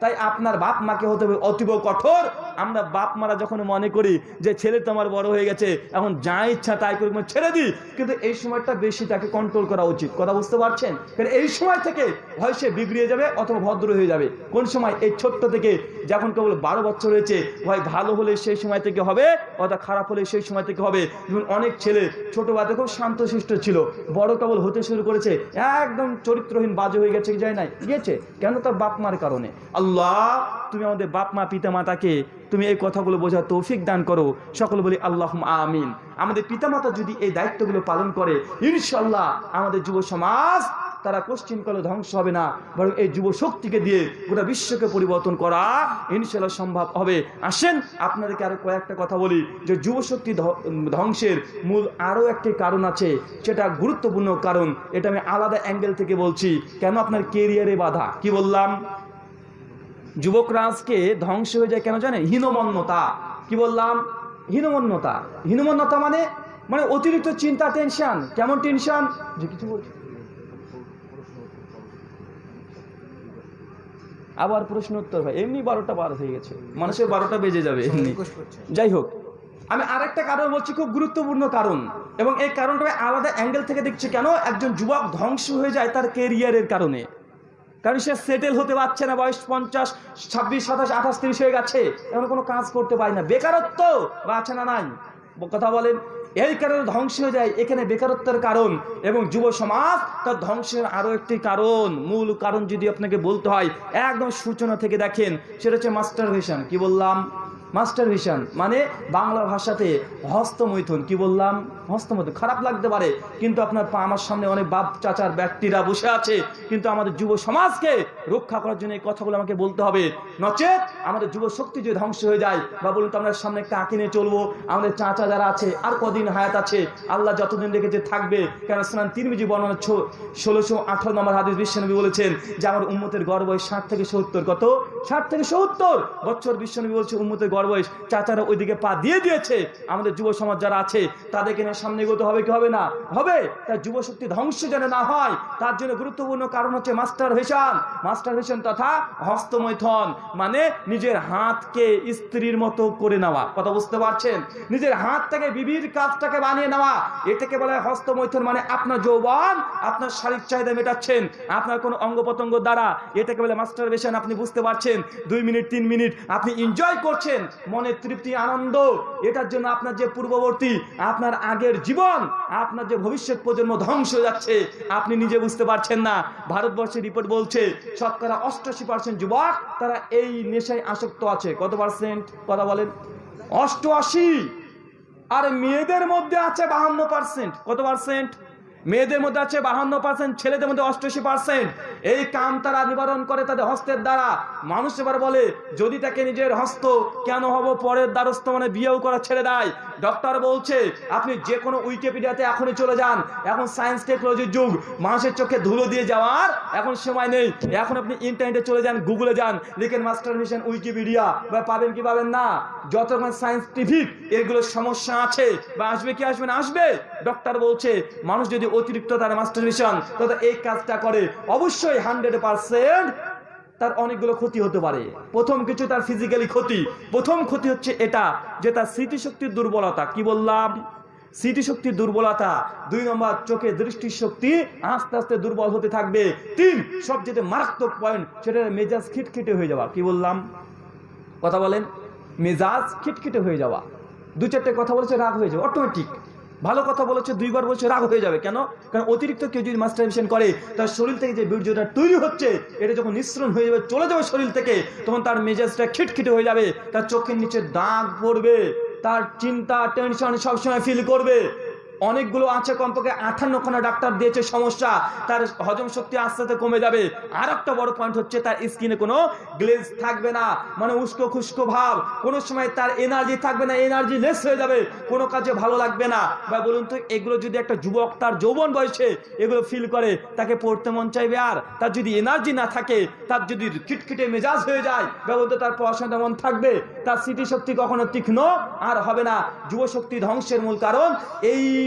B: তাই আপনার বাপ মাকে হতে হবে অতীব কঠোর। আমরা বাপ মারা যখন মনে করি যে ছেলে তোমার বড় হয়ে গেছে, এখন যা ইচ্ছা তাই করি মানে ছেড়ে দিই। কিন্তু এই সময়টা বেশি তাকে কন্ট্রোল করা উচিত। কথা বুঝতে পারছেন? কারণ এই সময় থেকে হয় সে বিগড়িয়ে যাবে অথবা ভদ্র হয়ে যাবে। কোন সময় এই ছোট্ট থেকে যখন কেবল বারো বছর হয়েছে হয় ভালো হলে সেই সময় থেকে হবে, অথবা খারাপ হলে সেই সময় থেকে হবে। যেমন অনেক ছেলে ছোট বাদে খুব শান্তশিষ্ট ছিল, বড় কেবল হতে শুরু করেছে, একদম চরিত্রহীন, বাজে হয়ে গেছে যায় নাই? গিয়েছে। কেন তার বাপ মার কারণে? আল্লাহ তুমি আমাদের বাপ মা পিতা মাতাকে তুমি এই কথাগুলো বোঝার তৌফিক দান করো। সকলে বলি আল্লাহ আমিন। আমাদের পিতামাতা যদি এই দায়িত্বগুলো পালন করে ইনশাল্লাহ আমাদের যুব সমাজ তারা কোশ্চিন করলে ধ্বংস হবে না। বরং এই যুব শক্তিকে দিয়ে গোটা বিশ্বকে পরিবর্তন করা ইনশাল্লাহ সম্ভব হবে। আসেন, আপনাদেরকে আরও কয়েকটা কথা বলি যে যুব শক্তি ধ্বংসের মূল আরও একটি কারণ আছে, সেটা গুরুত্বপূর্ণ কারণ, এটা আমি আলাদা অ্যাঙ্গেল থেকে বলছি, কেন আপনার কেরিয়ারে বাধা? কি বললাম? যুবকরা আজকে ধ্বংস হয়ে যায় কেন জানেন? হীনমন্যতা। কি বললাম? হীনমন্যতা। হীনমন্যতা মানে মানে অতিরিক্ত চিন্তা টেনশন কেমন টেনশন যে কিছু বলছি। আবার প্রশ্ন উত্তর ভাই এমনি বারোটা বার হয়ে গেছে। মানুষের বারোটা বেজে যাবে এমনি। যাই হোক আমি আরেকটা কারণ বলছি খুব গুরুত্বপূর্ণ কারণ। এবং এই কারণটা আমি আলাদা অ্যাঙ্গেল থেকে দেখছি কেন? একজন যুবক ধ্বংস হয়ে যায় তার কেরিয়ারের কারণে। কারণ সে সেটেল হতে পারছে না, বয়স পঞ্চাশ, ছাব্বিশ, সাতাশ, আঠাশ, তিরিশ হয়ে গেছে। এখন কোনো কাজ করতে পারি না। বেকারত্ব বা আছে না নাই? কথা বলেন, এই কারণে ধ্বংস হয়ে যায়। এখানে বেকারত্বের কারণ এবং যুব সমাজ তার ধ্বংসের আরও একটি কারণ। মূল কারণ যদি আপনাকে বলতে হয়, একদম সূচনা থেকে দেখেন, সেটা হচ্ছে মাস্টার কি বললাম? মাস্টার ভিশন মানে বাংলা ভাষাতে হস্তমৈথুন, কি বললাম? হস্তমৈথুন, খারাপ লাগতে পারে, কিন্তু আপনার আমার সামনে অনেক বাপ, চাচার, ব্যক্তিরা বসে আছে, কিন্তু আমাদের যুব সমাজকে রক্ষা করার জন্য এই কথাগুলো আমাকে বলতে হবে। নচেত আমাদের যুব শক্তি যদি ধ্বংস হয়ে যায়, বা বলুন তো আমরা সামনে কাকে নিয়ে চলবো, আমাদের চাচা যারা আছে, আর কদিন হায়াত আছে, আল্লাহ যতদিন রেখেছে থাকবে। কেন স্নান তিরমিজি বর্ণনা ষোলোশো আঠারো নম্বর হাদিস বিশ্বনবী বলেছেন, যে আমার উম্মতের গর্ব ষাট থেকে সত্তর, কত? ষাট থেকে সত্তর! বছর বিশ্বনবী বলছে, উম্মতের আমার বয়স চাচারা ওইদিকে পা দিয়ে দিয়েছে। আমাদের যুব সমাজ যারা আছে, তাদেরকে নিয়ে সামনে এগোতে হবে কি হবে না? হবে? তার যুব শক্তি ধ্বংস যেন না হয়, তার জন্য গুরুত্বপূর্ণ কারণ হচ্ছে মাস্টার ভেশন মাস্টার ভেশন তথা হস্তমৈথন মানে নিজের হাতকে স্ত্রীর মতো করে নেওয়া। কথা বুঝতে পারছেন? নিজের হাত থেকে বিবির কাজটাকে বানিয়ে নেওয়া। এটাকে বলা হয় হস্তমৈথন মানে আপনার যৌবন, আপনার শারীরিক চাহিদা মেটাচ্ছেন। আপনার কোনো অঙ্গ প্রত্যঙ্গ দ্বারা এটাকে বলে মাস্টার ভেশন আপনি বুঝতে পারছেন? দুই মিনিট, তিন মিনিট, আপনি এনজয় করছেন। মনের তৃপ্তি, আনন্দ, এটার জন্য আপনার যে পূর্ববর্তী, আপনার আগের জীবন, আপনার যে ভবিষ্যৎ প্রজন্ম ধ্বংস হয়ে যাচ্ছে, আপনি নিজে বুঝতে পারছেন না। ভারতবর্ষের রিপোর্ট বলছে, শতকরা অষ্টাশি পার্সেন্ট যুবক, তারা এই নেশায় আসক্ত আছে। কত পার্সেন্ট কথা বলেন। অষ্টআশি! আর মেয়েদের মধ্যে আছে বাহান্ন পার্সেন্ট কত পার্সেন্ট মেয়েদের মধ্যে আছে বাহান্ন পার্সেন্ট ছেলেদের মধ্যে অষ্টআশি পার্সেন্ট এই কাম তারা নিবারণ করে তাদের হস্তের দ্বারা। মানুষ এবার বলে, যদি তাকে নিজের হস্ত, কেন হব পরের দ্বারস্থ মানে বিয়েও করা ছেড়ে দেয়। ডক্টর বলছে, আপনি যে কোনো উইকিপিডিয়াতে এখনই চলে যান। এখন সায়েন্স টেকনোলজির যুগ, মানুষের চোখে ধুলো দিয়ে যাওয়ার এখন সময় নেই। এখন আপনি ইন্টারনেটে চলে যান, গুগলে যান, লিখেন মাস্টার মিশন উইকিপিডিয়া, বা পাবেন কি পাবেন না? যত রকম সায়েন্টিফিক এগুলো সমস্যা আছে, বা আসবে কি আসবে না, আসবে। ডক্টর বলছে, মানুষ যদি অতিরিক্ত তার মাস্টার মিশন তবে এই কাজটা করে, অবশ্যই হান্ড্রেড পার্সেন্ট তার অনেকগুলো ক্ষতি হতে পারে। প্রথম কিছু তার ফিজিক্যালি ক্ষতি। প্রথম ক্ষতি হচ্ছে এটা, যে তার স্মৃতিশক্তির দুর্বলতা। কি বললাম? স্মৃতিশক্তির দুর্বলতা। দুই নম্বর, চোখে দৃষ্টিশক্তি আস্তে আস্তে দুর্বল হতে থাকবে। তিন সব সবচেয়ে মারাত্মক পয়েন্ট সেটা মেজাজ খিটখিটে হয়ে যাওয়া। কি বললাম? কথা বলেন। মেজাজ খিটখিটে হয়ে যাওয়া। দু চারটে কথা বলেছে, রাগ হয়ে যাবে অটোমেটিক ভালো কথা বলেছে, দুইবার বলছে, রাগ হয়ে যাবে। কেন? কারণ অতিরিক্ত কেউ যদি মাস্টারবেশন করে, তার শরীর থেকে যে বীর্যটা তৈরি হচ্ছে, এটা যখন নিঃসরণ হয়ে যাবে, চলে যাবে শরীর থেকে, তখন তার মেজাজটা খিটখিটে হয়ে যাবে, তার চোখের নিচে দাগ পড়বে, তার চিন্তা টেনশন সবসময় ফিল করবে। অনেকগুলো আছে কমপক্ষে আঠান্ন খানা ডাক্তার দিয়েছে, সমস্যা। তার হজম শক্তি আস্তে আস্তে কমে যাবে। আর একটা বড় পয়েন্ট হচ্ছে তার স্কিনে কোনো গ্লেজ থাকবে না। মানে উস্কো খুস্কো ভাব। কোনো সময় তার এনার্জি থাকবে না এনার্জি লেস হয়ে যাবে। কোনো কাজে ভালো লাগবে না। বা বলুন তো, এগুলো যদি একটা যুবক তার যৌবন বয়সে এগুলো ফিল করে, তাকে পড়তে মন চাইবে আর? তার যদি এনার্জি না থাকে, তার যদি খিটখিটে মেজাজ হয়ে যায় বা বলতে তার পড়াশোনা মন থাকবে? তার স্মৃতিশক্তি কখনো তীক্ষ্ণ আর হবে না। যুবশক্তি ধ্বংসের মূল কারণ এই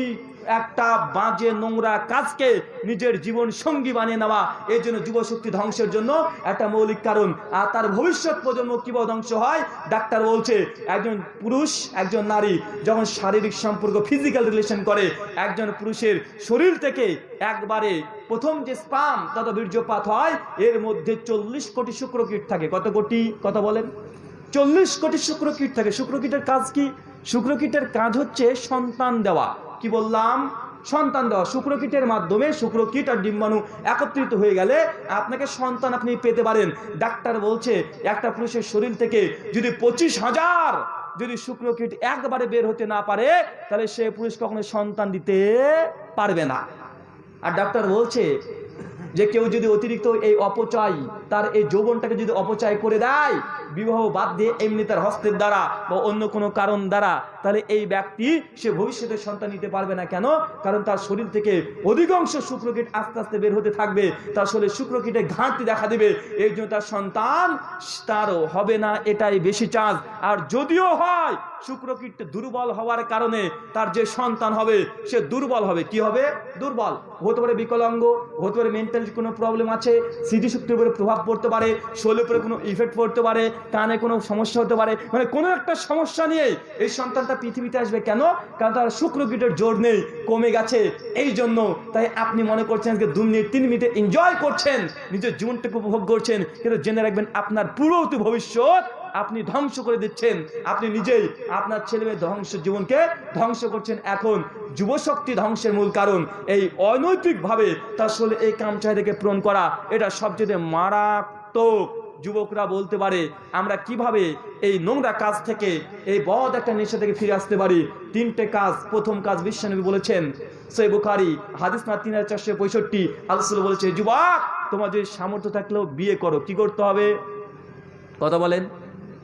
B: একটা বাজে নোংরা কাজকে নিজের জীবন সঙ্গী বানিয়ে নেওয়া, এই জন্য যুবশক্তি ধ্বংসের জন্য একটা মৌলিক কারণ। আর তার ভবিষ্যৎ প্রজন্ম কীভাবে ধ্বংস হয়? ডাক্তার বলছে, একজন পুরুষ, একজন নারী যখন শারীরিক সম্পর্ক ফিজিক্যাল রিলেশন করে, একজন পুরুষের শরীর থেকে একবারে প্রথম যে স্পাম তথা বীর্যপাত হয়, এর মধ্যে চল্লিশ কোটি শুক্রকীট থাকে। কত কোটি? কথা বলেন? চল্লিশ কোটি শুক্রকীট থাকে। শুক্রকীটের কাজ কি? শুক্রকীটের কাজ হচ্ছে সন্তান দেওয়া। কি বললাম? সন্তান দেওয়া। শুক্রকীটের মাধ্যমে শুক্রকীট আর ডিম্বাণু একত্রিত হয়ে গেলে আপনাকে সন্তান আপনি পেতে পারেন। ডাক্তার বলছে, একটা পুরুষের শরীর থেকে যদি পঁচিশ হাজার যদি শুক্রকীট একবারে বের হতে না পারে, তাহলে সে পুরুষ কখনো সন্তান দিতে পারবে না। আর ডাক্তার বলছে যে কেউ যদি অতিরিক্ত এই অপচয়, তার এই যৌবনটাকে যদি অপচয় করে দেয় বিবাহ বাদ দিয়ে এমনি তার হস্তের দ্বারা বা অন্য কোনো কারণ দ্বারা, তাহলে এই ব্যক্তি সে ভবিষ্যতে সন্তান নিতে পারবে না কেন? কারণ তার শরীর থেকে অধিকাংশ শুক্রকীট আস্তে আস্তে বের হতে থাকবে। তার শরীরে শুক্রকীটে ঘাটতি দেখা দেবে। এই জন্য তার সন্তান তারও হবে না, এটাই বেশি চান্স। আর যদিও হয়, শুক্রকীট দুর্বল হওয়ার কারণে তার যে সন্তান হবে, সে দুর্বল হবে। কি হবে? দুর্বল। হতে পারে বিকলাঙ্গ, হতে পারে মেন্টাল কোনো প্রবলেম আছে, স্মৃতিশক্তির উপরে প্রভাব পড়তে পারে, শরীরের উপরে কোনো ইফেক্ট পড়তে পারে কানে কোনো সমস্যা হতে পারে মানে কোনো একটা সমস্যা নিয়ে এই সন্তানটা পৃথিবীতে আসবে। কেন? কারণ তার শুক্রকীটের জোর নেই, কমে গেছে। এই জন্য তাই আপনি মনে করছেন যে দু মিনিট, তিন মিনিটে এনজয় করছেন, নিজের জীবনটাকে উপভোগ করছেন। কিন্তু জেনে রাখবেন, আপনার পুরো ভবিষ্যৎ আপনি ধ্বংস করে দিচ্ছেন। আপনি নিজেই আপনার ছেলে মেয়ে ধ্বংস, জীবনকে ধ্বংস করছেন। এখন যুবশক্তি ধ্বংসের মূল কারণ এই অনৈতিকভাবে তার শরীরে এই কাম চাহিদাকে পূরণ করা, এটা সবচেয়ে মারাত্মক যুবকরা বলতে পারে, আমরা কীভাবে এই নোংরা কাজ থেকে এই বদ একটা নেশা থেকে ফিরে আসতে পারি? তিনটে কাজ, প্রথম কাজ বিশ্বনবী বলেছেন। সৈব বুখারি, হাদিস না তিন হাজার চারশো পঁয়ষট্টি আলসুল বলেছে, যুবক, তোমার যদি সামর্থ্য থাকলেও বিয়ে করো, কি করতে হবে? কথা বলেন।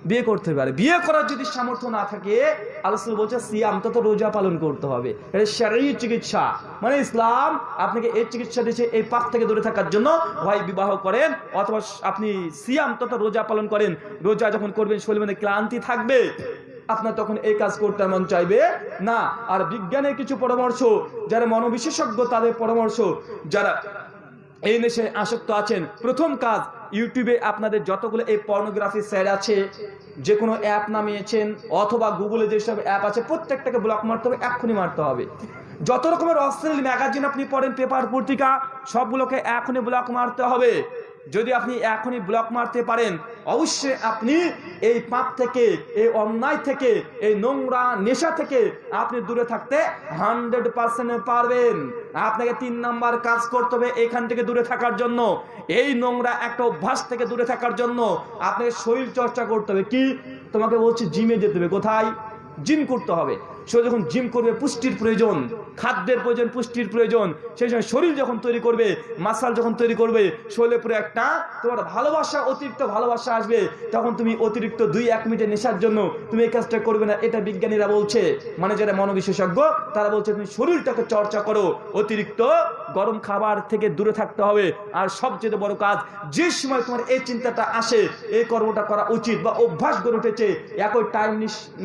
B: বিয়ে করতে পারে। বিয়ে করার যদি সামর্থ্য না থাকে আলোচনা বলছে, সিয়াম তত রোজা পালন করতে হবে। এটা শারীরিক চিকিৎসা। মানে ইসলাম আপনাকে এই চিকিৎসা দিয়েছে এই পাপ থেকে দূরে থাকার জন্য। হয় বিবাহ করেন, অথবা আপনি সিয়াম তথা রোজা পালন করেন। রোজা যখন করবেন শরীর মধ্যে ক্লান্তি থাকবে। আপনার তখন এই কাজ করতে মন চাইবে না। আর বিজ্ঞানের কিছু পরামর্শ, যারা মনোবিশেষজ্ঞ তাদের পরামর্শ, যারা এই নেশায় আসক্ত আছেন, প্রথম কাজ ইউটিউবে আপনাদের যতগুলো এই পর্নোগ্রাফি স্যার আছে যে কোনো অ্যাপ নামিয়েছেন অথবা গুগলে যেসব অ্যাপ আছে, প্রত্যেকটাকে ব্লক মারতে হবে, এক্ষুনি মারতে হবে। যত রকমের অশ্লীল ম্যাগাজিন আপনি পড়েন পেপার পত্রিকা, সবগুলোকে এখনই ব্লক মারতে হবে। যদি আপনি এখনই ব্লক মারতে পারেন, অবশ্যই আপনি এই পাপ থেকে, এই অন্যায় থেকে, এই নোংরা নেশা থেকে আপনি দূরে থাকতে হান্ড্রেড পার্সেন্ট পারবেন। আপনাকে তিন নাম্বার কাজ করতে হবে এখান থেকে দূরে থাকার জন্য। এই নোংরা একটা অভ্যাস থেকে দূরে থাকার জন্য আপনাকে শরীর চর্চা করতে হবে। কি? তোমাকে বলছি জিমে যেতে হবে। কোথায়? জিম করতে হবে। সে যখন জিম করবে, পুষ্টির প্রয়োজন, খাদ্যের প্রয়োজন, পুষ্টির প্রয়োজন, সেই সময় শরীর যখন তৈরি করবে, মাসাল যখন তৈরি করবে শরীরে পুরো একটা তোমার ভালোবাসা, অতিরিক্ত ভালোবাসা আসবে। তখন তুমি অতিরিক্ত দুই, এক মিনিটের নেশার জন্য তুমি এই কাজটা করবে না। এটা বিজ্ঞানীরা বলছে। মানে যারা মনোবিশেষজ্ঞ, তারা বলছে, তুমি শরীরটাকে চর্চা করো। অতিরিক্ত গরম খাবার থেকে দূরে থাকতে হবে। আর সবচেয়ে বড় কাজ, যে সময় তোমার এই চিন্তাটা আসে, এই কর্মটা করা উচিত বা অভ্যাস গড়ে উঠেছে, একই টাইম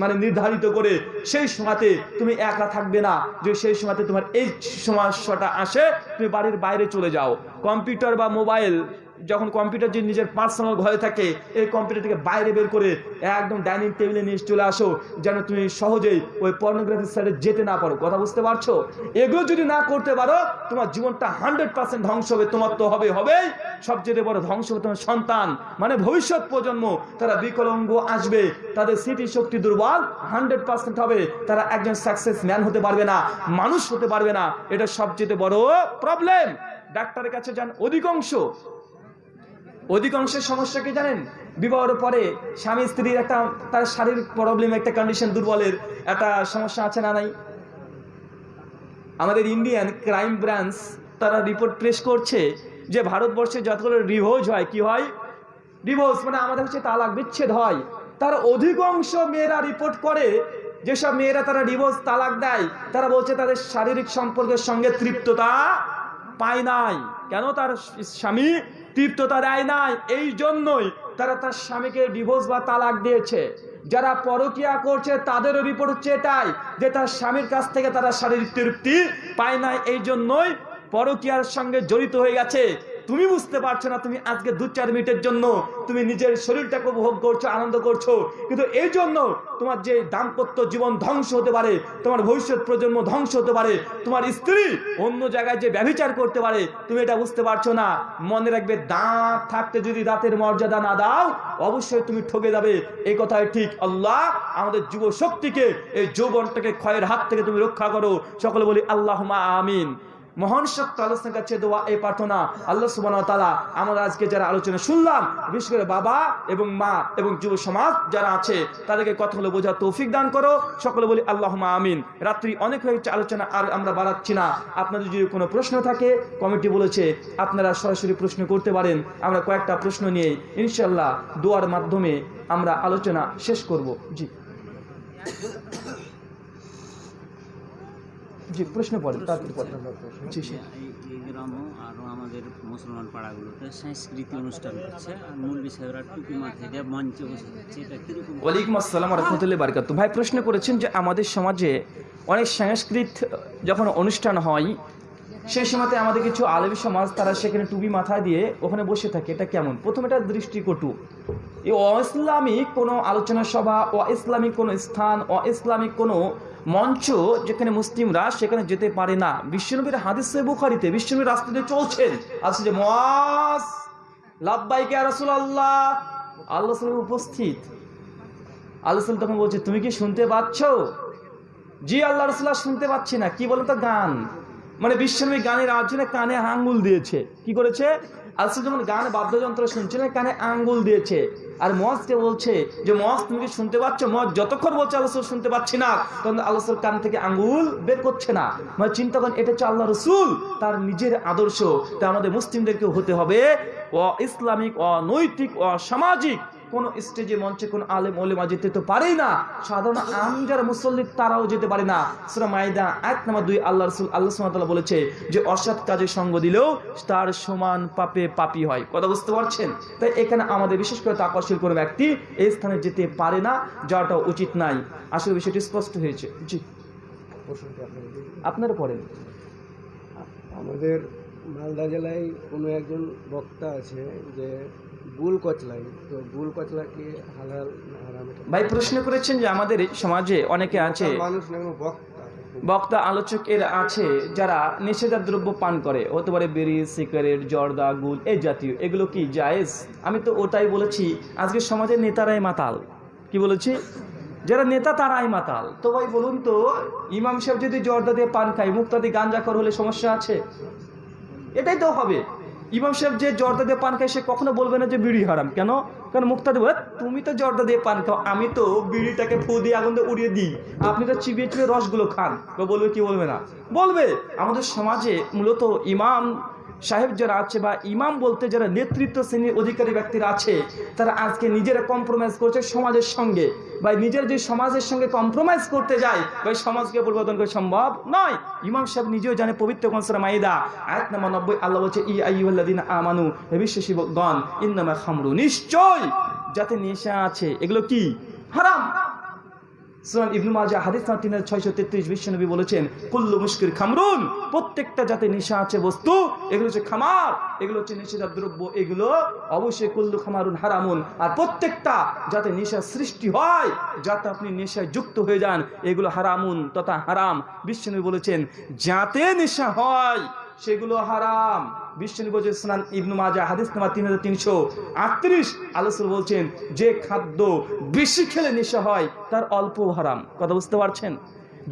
B: মানে নির্ধারিত করে, সেই সময়তে তুমি একা থাকবে না। যে সেই সময়তে তোমার এই সমস্যাটা আসে, তুমি বাড়ির বাইরে চলে যাও। কম্পিউটার বা মোবাইল যখন কম্পিউটার যদি নিজের পার্সোনাল ঘরে থাকে, এই কম্পিউটার থেকে বাইরে বের করে একদম ডাইনিং টেবিলে নিয়ে চলে আসো, যেন তুমি সহজেই ওই পর্নোগ্রাফি সাইডে যেতে না পারো। কথা বুঝতে পারছ? এগুলো যদি না করতে পারো, তোমার জীবনটা হান্ড্রেড পার্সেন্ট ধ্বংস হবে, তোমার তো হবে, হবেই। সবচেয়ে বড় ধ্বংস হবে তোমার সন্তান। মানে ভবিষ্যৎ প্রজন্ম, তারা বিকলঙ্গ আসবে, তাদের স্মৃতি শক্তি দুর্বল হান্ড্রেড পার্সেন্ট হবে। তারা একজন সাকসেস ম্যান হতে পারবে না, মানুষ হতে পারবে না। এটা সবচেয়ে বড় প্রবলেম ডাক্তারের কাছে যান, অধিকাংশ অধিকাংশের সমস্যা কি জানেন? বিবাহের পরে স্বামী স্ত্রীর একটা, তার শারীরিক প্রবলেম একটা কন্ডিশন দুর্বলের একটা সমস্যা আছে না নাই? আমাদের ইন্ডিয়ান ক্রাইম ব্রাঞ্চ তারা রিপোর্ট প্রেস করছে যে ভারতবর্ষে যতগুলো রিভোজ হয়, কি হয়? ডিভোর্স মানে আমাদের হচ্ছে তালাক বিচ্ছেদ হয়। তার অধিকাংশ মেয়েরা রিপোর্ট করে, যেসব মেয়েরা তারা ডিভোর্স তালাক দেয়, তারা বলছে তাদের শারীরিক সম্পর্কের সঙ্গে তৃপ্ততা পায় নাই। কেন তার স্বামী তৃপ্ততা দেয় নাই। এই জন্যই তারা তার স্বামীকে ডিভোর্স বা তালাক দিয়েছে। যারা পরকিয়া করছে, তাদেরও রিপোর্ট হচ্ছে এটাই, যে তার স্বামীর কাছ থেকে তারা শারীরিক তৃপ্তি পায় নাই। এই জন্যই পরকিয়ার সঙ্গে জড়িত হয়ে গেছে। তুমি বুঝতে পারছ না, তুমি আজকে দু চার মিনিটের জন্য তুমি নিজের শরীরটাকে উপভোগ করছ, আনন্দ করছ। কিন্তু এই জন্য তোমার যে দাম্পত্য জীবন ধ্বংস হতে পারে, তোমার ভবিষ্যৎ প্রজন্ম ধ্বংস হতে পারে, তোমার স্ত্রী অন্য জায়গায় যে ব্যভিচার করতে পারে, তুমি এটা বুঝতে পারছ না। মনে রাখবে, দাঁত থাকতে যদি দাঁতের মর্যাদা না দাও, অবশ্যই তুমি ঠকে যাবে। এই কথাই ঠিক। আল্লাহ আমাদের যুব শক্তিকে এই যৌবনটাকে ক্ষয়ের হাত থেকে তুমি রক্ষা করো। সকলে বলি আল্লাহ আমিন। মহান শক্ত আলোচনার কাছে দোয়া, এই প্রার্থনা আল্লাহ সুবান তালা আমরা আজকে যারা আলোচনা শুনলাম, বিশেষ করে বাবা এবং মা এবং যুব সমাজ যারা আছে, তাদেরকে কথাগুলো বোঝার তৌফিক দান করো। সকলে বলি আল্লাহ আমিন। রাত্রি অনেক হয়ে আলোচনা আর আমরা বাড়াচ্ছি না। আপনাদের যদি কোনো প্রশ্ন থাকে কমিটি বলেছে, আপনারা সরাসরি প্রশ্ন করতে পারেন। আমরা কয়েকটা প্রশ্ন নিয়ে ইনশাল্লাহ দোয়ার মাধ্যমে আমরা আলোচনা শেষ করব। জি। জি প্রশ্ন পড়েন তাড়াতাড়ি পড়েন জি জি
D: এই এই আরও আমাদের মুসলমান পাড়াগুলোতে সাংস্কৃতিক অনুষ্ঠান হচ্ছে। আর মুরগি সাহেবরা টুপি মাথায় দিয়ে মঞ্চে বসে যাচ্ছে এটা কীরকম?
B: ওয়ালাইকুম আসসালাম রহমতুল্লাহ বারকাত ভাই প্রশ্ন করেছেন যে আমাদের সমাজে অনেক সংস্কৃত যখন অনুষ্ঠান হয় সেই সময়তে আমাদের কিছু আলবী সমাজ তারা সেখানে টুপি মাথায় দিয়ে ওখানে বসে থাকে। এটা কেমন? প্রথম এটা দৃষ্টিকটু। এই অ ইসলামিক কোনো আলোচনা সভা ও ইসলামিক কোনো স্থান ও ইসলামিক কোনো মঞ্চ যেখানে মুসলিমরা সেখানে যেতে পারে না। বিশ্বনবীর হাদিসে বুখারিতে বিশ্বনবীর রাস্তাতে চলছেন। আছে যে মহাস লাভবাইকে রাসুল আল্লাহ আল্লাহ উপস্থিত। আল্লাহ তখন বলছে, তুমি কি শুনতে পাচ্ছ? জি, আল্লাহ রসুল্লাহ শুনতে পাচ্ছি না। কি বলো তো গান? মানে বিশ্বনবী গানের আওয়াজে কানে আঙ্গুল দিয়েছে। কি করেছে? আল্লাহ যখন গান বাদ্যযন্ত্র শুনছিলেন, কানে আঙ্গুল দিয়েছে। আর মজকে বলছে যে মজ তুমি কি শুনতে পাচ্ছ? মজ যতক্ষণ বলছে আল্লাহ রসুল শুনতে পাচ্ছি না, তখন আল্লাহ রসুল কান থেকে আঙ্গুল বের করছে না। মানে চিন্তা করেন, এটা হচ্ছে আল্লাহ রসুল, তার নিজের আদর্শ। তা আমাদের মুসলিমদেরকে হতে হবে। অ ইসলামিক অনৈতিক, অসামাজিক। কোন স্টেজে মঞ্চে কোন আলেম ওলেমা যেতে তো পারেই না। সাধারণ আম যারা মুসল্লি তারাও যেতে পারে না। সুরা মাইদা এক নাম্বার দুই আল্লাহ রসুল, আল্লাহ সুমাতাল্লাহ বলেছে যে, অসৎ কাজে সঙ্গ দিলেও তার সমান পাপে পাপি হয়। কথা বুঝতে পারছেন? তাই এখানে আমাদের বিশেষ করে তাকশীল কোনো ব্যক্তি এই স্থানে যেতে পারে না যাওয়াটা উচিত নাই। আসলে বিষয়টি স্পষ্ট হয়েছে। জি। আপনার পড়েন।
E: আমাদের মালদা জেলায় কোনো একজন বক্তা আছে যে বুল কচলাই তো বুল কচলা কি হালাল হারাম
B: ভাই প্রশ্ন করেছেন যে আমাদের সমাজে অনেকে আছে
E: মানুষ না কোনো বক্তা।
B: বক্তা আলোচক এর আছে যারা নিষেধার দ্রব্য পান করে। হতে পারে বিড়ি সিগারেট জর্দা গুল এই জাতীয়। এগুলো কি জায়েজ? আমি তো ওটাই বলেছি আজকে সমাজের নেতারাই মাতাল। কি বলেছি? যারা নেতা তারাই মাতাল। তো ভাই বলুন তো ইমাম সাহেব যদি জর্দা দিয়ে পান খায় মুক্তাদি গাঞ্জা কর হলে সমস্যা আছে? এটাই তো হবে। ইমাম সাহেব যে জর্দা দিয়ে পান খায়, সে কখনো বলবে না যে বিড়ি হারাম। কেন? কারণ মুক্তা দেব তুমি তো জর্দা দিয়ে পান খাও, আমি তো বিড়িটাকে ফু দিয়ে আগুন দিয়ে উড়িয়ে দিই। আপনি তো চিবিয়ে চিবিয়ে রসগুলো খান। বলবে, কি বলবে না? বলবে, আমাদের সমাজে মূলত ইমাম সাহেব যারা আছে বা ইমাম বলতে যারা নেতৃত্ব শ্রেণির অধিকারী ব্যক্তিরা আছে, তারা আজকে নিজেরা কম্প্রোমাইজ করছে সমাজের সঙ্গে। বা নিজের যে সমাজের সঙ্গে কম্প্রোমাইজ করতে যায় বা সমাজকে পরিবর্তন করা সম্ভব নয়। ইমাম সাহেব নিজেও জানে পবিত্র কনসরা মাইদা, আয়াত নাম্বার নব্বই, আল্লাহ বলছে, ই আইয়ুল্লাদিন আমানু হে বিশ্বাসী গণ ইন্নামা খামরু নিশ্চয় যাতে নেশা আছে। এগুলো কি? হারাম। কুল্লু খামরুন প্রত্যেকটা যাতে খামার হচ্ছে দ্রব্য, এগুলো অবশ্যই কুল্লু খামারুন হারামুন। আর প্রত্যেকটা যাতে সৃষ্টি হয়, যাতে আপনি নেশায় যুক্ত হয়ে যান, এগুলো হারামুন তথা হারাম। বিশ্বনবী বলেছেন, যাতে নেশা হয়, সেগুলো হারাম। বিশ্বনবী বলছেন স্নান ইবনু মাজা হাদিস নাম্বার তিন হাজার তিনশো আটত্রিশ। আলোচনা বলছেন, যে খাদ্য বেশি খেলে নেশা হয়, তার অল্প হারাম। কথা বুঝতে পারছেন?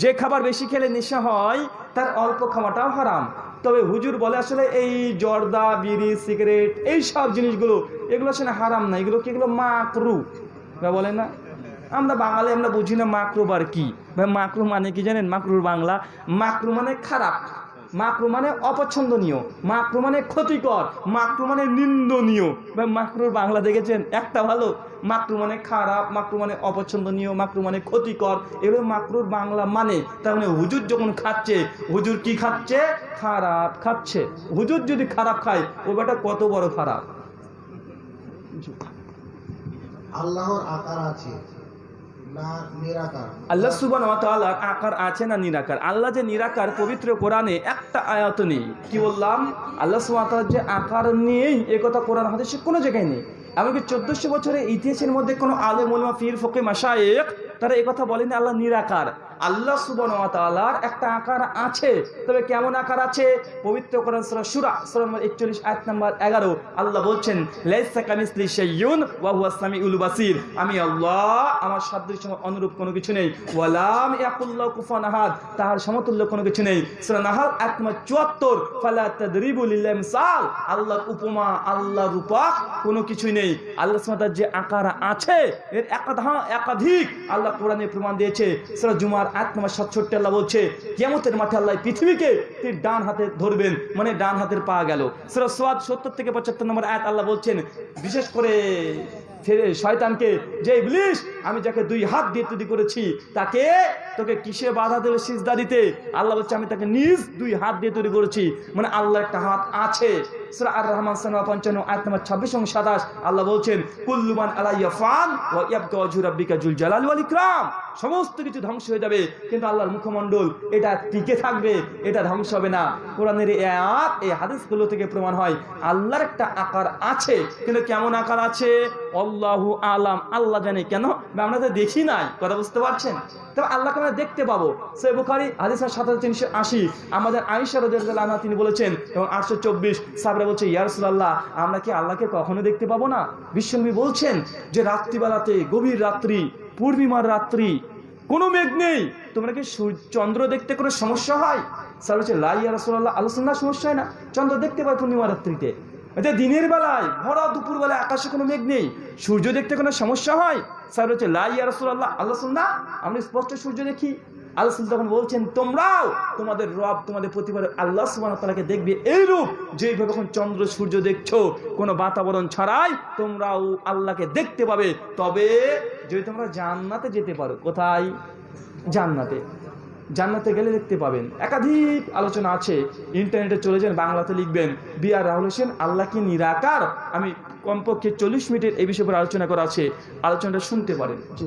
B: যে খাবার বেশি খেলে নেশা হয়, তার অল্প খাওয়াটাও হারাম। তবে হুজুর বলে আসলে এই জর্দা, বিড়ি, সিগারেট, এই সব জিনিসগুলো, এগুলো আসলে হারাম না। এগুলো কি এগুলো মাকরু? বলে না। আমরা বাঙালি, আমরা বুঝি না মাকরুবার কি। ভাই, মাকরু মানে কি জানেন? মাকরুর বাংলা, মাকরু মানে খারাপ। মাকরু মানে অপছন্দনীয় মাকরু মানে ক্ষতিকর মাকরু মানে নিন্দনীয়। ভাই মাকরুর বাংলা দেখেছেন? একটা ভালো। মাকরু মানে খারাপ মাকরু মানে অপছন্দনীয় মাকরু মানে ক্ষতিকর। এগুলো মাকরুর বাংলা মানে। তার মানে হুজুর যখন খাচ্ছে, হুজুর কি খাচ্ছে? খারাপ খাচ্ছে। হুজুর যদি খারাপ খায়, ও বেটা কত বড় খারাপ?
F: আল্লাহর আকার আছে।
B: আল্লাহ সুবান আকার আছে না নিরাকার? আল্লাহ যে নিরাকার, পবিত্র কোরআনে একটা আয়াত নেই। কি বললাম? আল্লাহ সুবান যে আকার নিয়েই এ কথা কোরআন হাদিসে কোনো জায়গায় নেই। এমনকি চোদ্দশো বছরের ইতিহাসের মধ্যে কোনো আলে মোলমা ফির ফকে মাসায়েক তারা কথা বলেনি আল্লাহ নিরাকার। আল্লাহ সুবন তাআলার একটা আকার আছে। তবে কেমন আকার আছে? পবিত্র কোরআন সূরা নম্বর 41 আয়াত নাম্বার 11 আল্লাহ বলছেন আমি আল্লাহ, আমার সাদৃশ্য অনুরূপ কোনো কিছু নেই। ওয়ালাম ইয়াকুল্লাহু কুফুয়ান আহাদ। তার সমতুল্য কোনো কিছু নেই। আয়াত নম্বর 74 ফালা তাদরিবু লিল আল্লাহর উপমা আল্লাহ রূপক কোনো কিছুই নেই। আল্লাহ তাআলার যে আকার আছে, এর একাধ, একাধিক আল্লাহ কোরআনে প্রমাণ দিয়েছে। সূরা জুমার আয়াত নম্বর 67 আল্লাহ বলছে, কিয়ামতের মাঠে আল্লাহ পৃথিবীকে তিনি ডান হাতে ধরবেন মানে ডান হাতের পা গেল। সূরা সোয়াদ 70 থেকে 75 নম্বর আয়াত আল্লাহ বলছেন, বিশেষ করে শয়তানকে, যে ইবলিস আমি যাকে দুই হাত দিয়ে তৈরি করেছি, তাকে তোকে কিসে বাধা দিল সিজদা দিতে? আল্লাহ বলছে, আমি তাকে নিজ দুই হাত দিয়ে তৈরি করেছি মানে আল্লাহ একটা হাত আছে। সূরা আর রহমান পঞ্চান্ন নম্বর ছাব্বিশ এবং সাতাশ। আল্লাহ বলছেন কুল্লুমান আলাইয়া ফান ওয়াজহু জুল জালাল সমস্ত কিছু ধ্বংস হয়ে যাবে, কিন্তু আল্লাহর মুখমণ্ডল এটা টিকে থাকবে, এটা ধ্বংস হবে না। কোরআনের এই আয়াত, এই হাদিসগুলো থেকে প্রমাণ হয়, আল্লাহর একটা আকার আছে, কিন্তু কেমন আকার আছে? আল্লাহু আলাম, আল্লাহ জানে কেন? আমরা তো দেখি নাই, কথা বুঝতে পারছেন? তবে আল্লাহকে আমরা দেখতে পাবো। সে বুখারি হাদিস সাত হাজার তিনশো আশি। আমাদের আইসা রাদিয়াল্লাহু তিনি বলেছেন, এবং আটশো চব্বিশ সাবরা বলছে ইয়ারসুল্লাহ আমরা কি আল্লাহকে কখনো দেখতে পাবো না? বিশ্বনবী বলছেন যে, রাত্রিবেলাতে, গভীর রাত্রি, পূর্ণিমার রাত্রি, কোনো মেঘ নেই। তোমরা কি চন্দ্র দেখতে কোনো সমস্যা হয়? স্যার বলছে লাই রসুল্লাহ আলোচনা সমস্যা হয় না। চন্দ্র দেখতে পাই পূর্ণিমা রাত্রিতে। এটা দিনের বেলায়, ভরা দুপুর বেলায় আকাশে কোনো মেঘ নেই। সূর্য দেখতে কোনো সমস্যা হয়? স্যার হচ্ছে লাই রসুল্লাহ আল্লাহ না আমরা স্পষ্ট সূর্য দেখি। আল্লাহ তখন বলছেন তোমরাও তোমাদের রব তোমাদের প্রতিবার আল্লাহ সুবাহ তালাকে দেখবে এইরূপ। যেইভাবে এখন চন্দ্র সূর্য দেখছ কোনো বাতাবরণ ছাড়াই তোমরাও আল্লাহকে দেখতে পাবে। তবে যদি তোমরা জান্নাতে যেতে পারো কোথায়? জান্নাতে। জান্নাতে গেলে দেখতে পাবেন। একাধিক আলোচনা আছে। ইন্টারনেটে চলে যান বাংলাতে লিখবেন বি আর রাহুল হোসেন আল্লাহ কি নিরাকার? আমি কমপক্ষে চল্লিশ মিনিটের এই বিষয়ে উপর আলোচনা করা আছে। আলোচনাটা শুনতে পারেন। জি।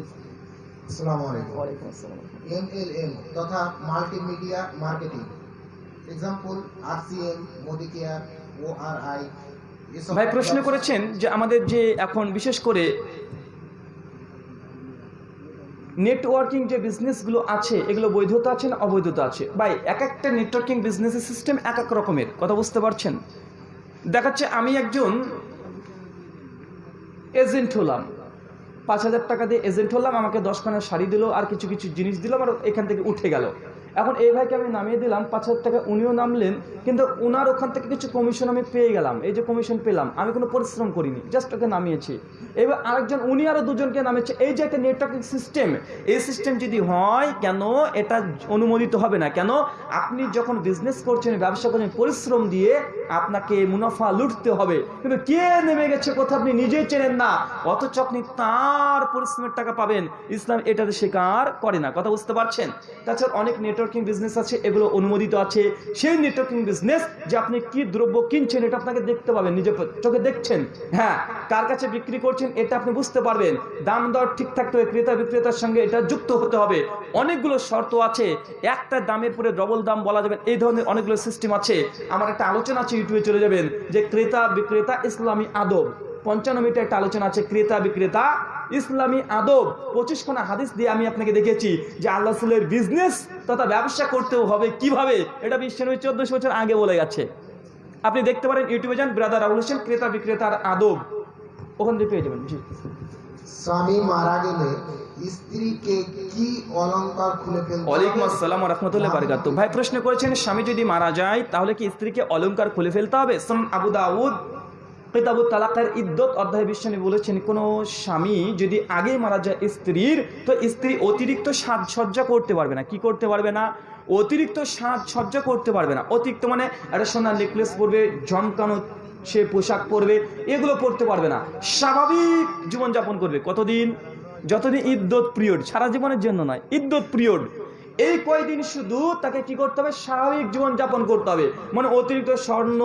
F: আসসালামু আলাইকুম।
B: ওয়ালাইকুম আসসালাম।
F: এমএলএম তথা multimedia marketing. Example RCM Modi care ORI
B: ভাই প্রশ্ন করেছেন যে আমাদের যে এখন বিশেষ করে নেটওয়ার্কিং যে বিজনেসগুলো আছে এগুলো বৈধতা আছে না অবৈধতা আছে? ভাই এক একটা নেটওয়ার্কিং বিজনেসের সিস্টেম এক এক রকমের কথা বুঝতে পারছেন? দেখাচ্ছে আমি একজন এজেন্ট হলাম। পাঁচ হাজার টাকা দিয়ে এজেন্ট হলাম, আমাকে দশখানা শাড়ি দিল, আর কিছু কিছু জিনিস দিল, আমার এখান থেকে উঠে গেল। এখন এই ভাইকে আমি নামিয়ে দিলাম, পাঁচ হাজার টাকা উনিও নামলেন, কিন্তু ওনার ওখান থেকে কিছু কমিশন আমি পেয়ে গেলাম। এই যে কমিশন পেলাম, আমি কোনো পরিশ্রম করিনি জাস্ট ওকে নামিয়েছি। এবার আরেকজন, উনি আরও দুজনকে নামিয়েছে। এই যে একটা নেটওয়ার্কিং সিস্টেম এই সিস্টেম যদি হয়, কেন এটা অনুমোদিত হবে না? কেন আপনি যখন বিজনেস করছেন, ব্যবসা করছেন, পরিশ্রম দিয়ে আপনাকে মুনাফা লুটতে হবে। কিন্তু কে নেমে গেছে কোথাও আপনি নিজেই চেনেন না। অথচ আপনি তার পরিশ্রমের টাকা পাবেন। ইসলাম এটাতে স্বীকার করে না। কথা বুঝতে পারছেন? তাছাড়া অনেক নেটওয়ার্কিং বিজনেস আছে, এগুলো অনুমোদিত আছে। সেই নেটওয়ার্কিং বিজনেস যে আপনি কি দ্রব্য কিনছেন, এটা আপনাকে দেখতে পাবেন, নিজের চোখে দেখছেন। হ্যাঁ কার কাছে বিক্রি করছেন, এটা আপনি বুঝতে পারবেন। দাম দর ঠিক থাকতে হবে ক্রেতা বিক্রেতার সঙ্গে এটা যুক্ত হতে হবে। অনেকগুলো শর্ত আছে, একটা দামের পরে ডবল দাম বলা যাবে, এই ধরনের অনেকগুলো সিস্টেম আছে। আমার একটা আলোচনা আছে, ইউটিউবে চলে যাবেন, যে ক্রেতা বিক্রেতা ইসলামী আদব। পঞ্চান্ন মিনিটের একটা আলোচনা আছে, ক্রেতা বিক্রেতা ইসলামী আদব পঁচিশ খানা হাদিস দিয়ে আমি আপনাকে দেখেছি যে আল্লাহ সুলের বিজনেস তথা ব্যবসা করতেও হবে। কীভাবে? এটা বিশ্বনবী চোদ্দশো বছর আগে বলে গেছে। আপনি দেখতে পারেন ইউটিউবে যান ব্রাদার রাহুল হোসেন ক্রেতা বিক্রেতার আদব। ওখান থেকে পেয়ে যাবেন
F: স্বামী মারা গেলে স্ত্রীকে কি অলংকার খুলে ফেলতে
B: ওয়ালাইকুম আসসালাম রহমতুল্লাহ বারকাত ভাই প্রশ্ন করেছেন স্বামী যদি মারা যায় তাহলে কি স্ত্রীকে অলংকার খুলে ফেলতে হবে? আবু দাউদ কিতাবুত তালাকের ইদ্যত অধ্যায় বিশ্বনী বলেছেন, কোনো স্বামী যদি আগেই মারা যায় স্ত্রীর, তো স্ত্রী অতিরিক্ত সাজসজ্জা করতে পারবে না। কি করতে পারবে না? অতিরিক্ত সাজসজ্জা করতে পারবে না। অতিরিক্ত মানে একটা সোনার নেকলেস পরবে, জমকানো সে পোশাক পরবে, এগুলো পরতে পারবে না। স্বাভাবিক জীবনযাপন করবে। কতদিন? যতদিন ইদ্যত পিরিয়ড সারা জীবনের জন্য নয়, ইদ্যত পিরিয়ড এই কয়দিন শুধু তাকে কি করতে হবে? স্বাভাবিক জীবন যাপন করতে হবে। মানে অতিরিক্ত স্বর্ণ,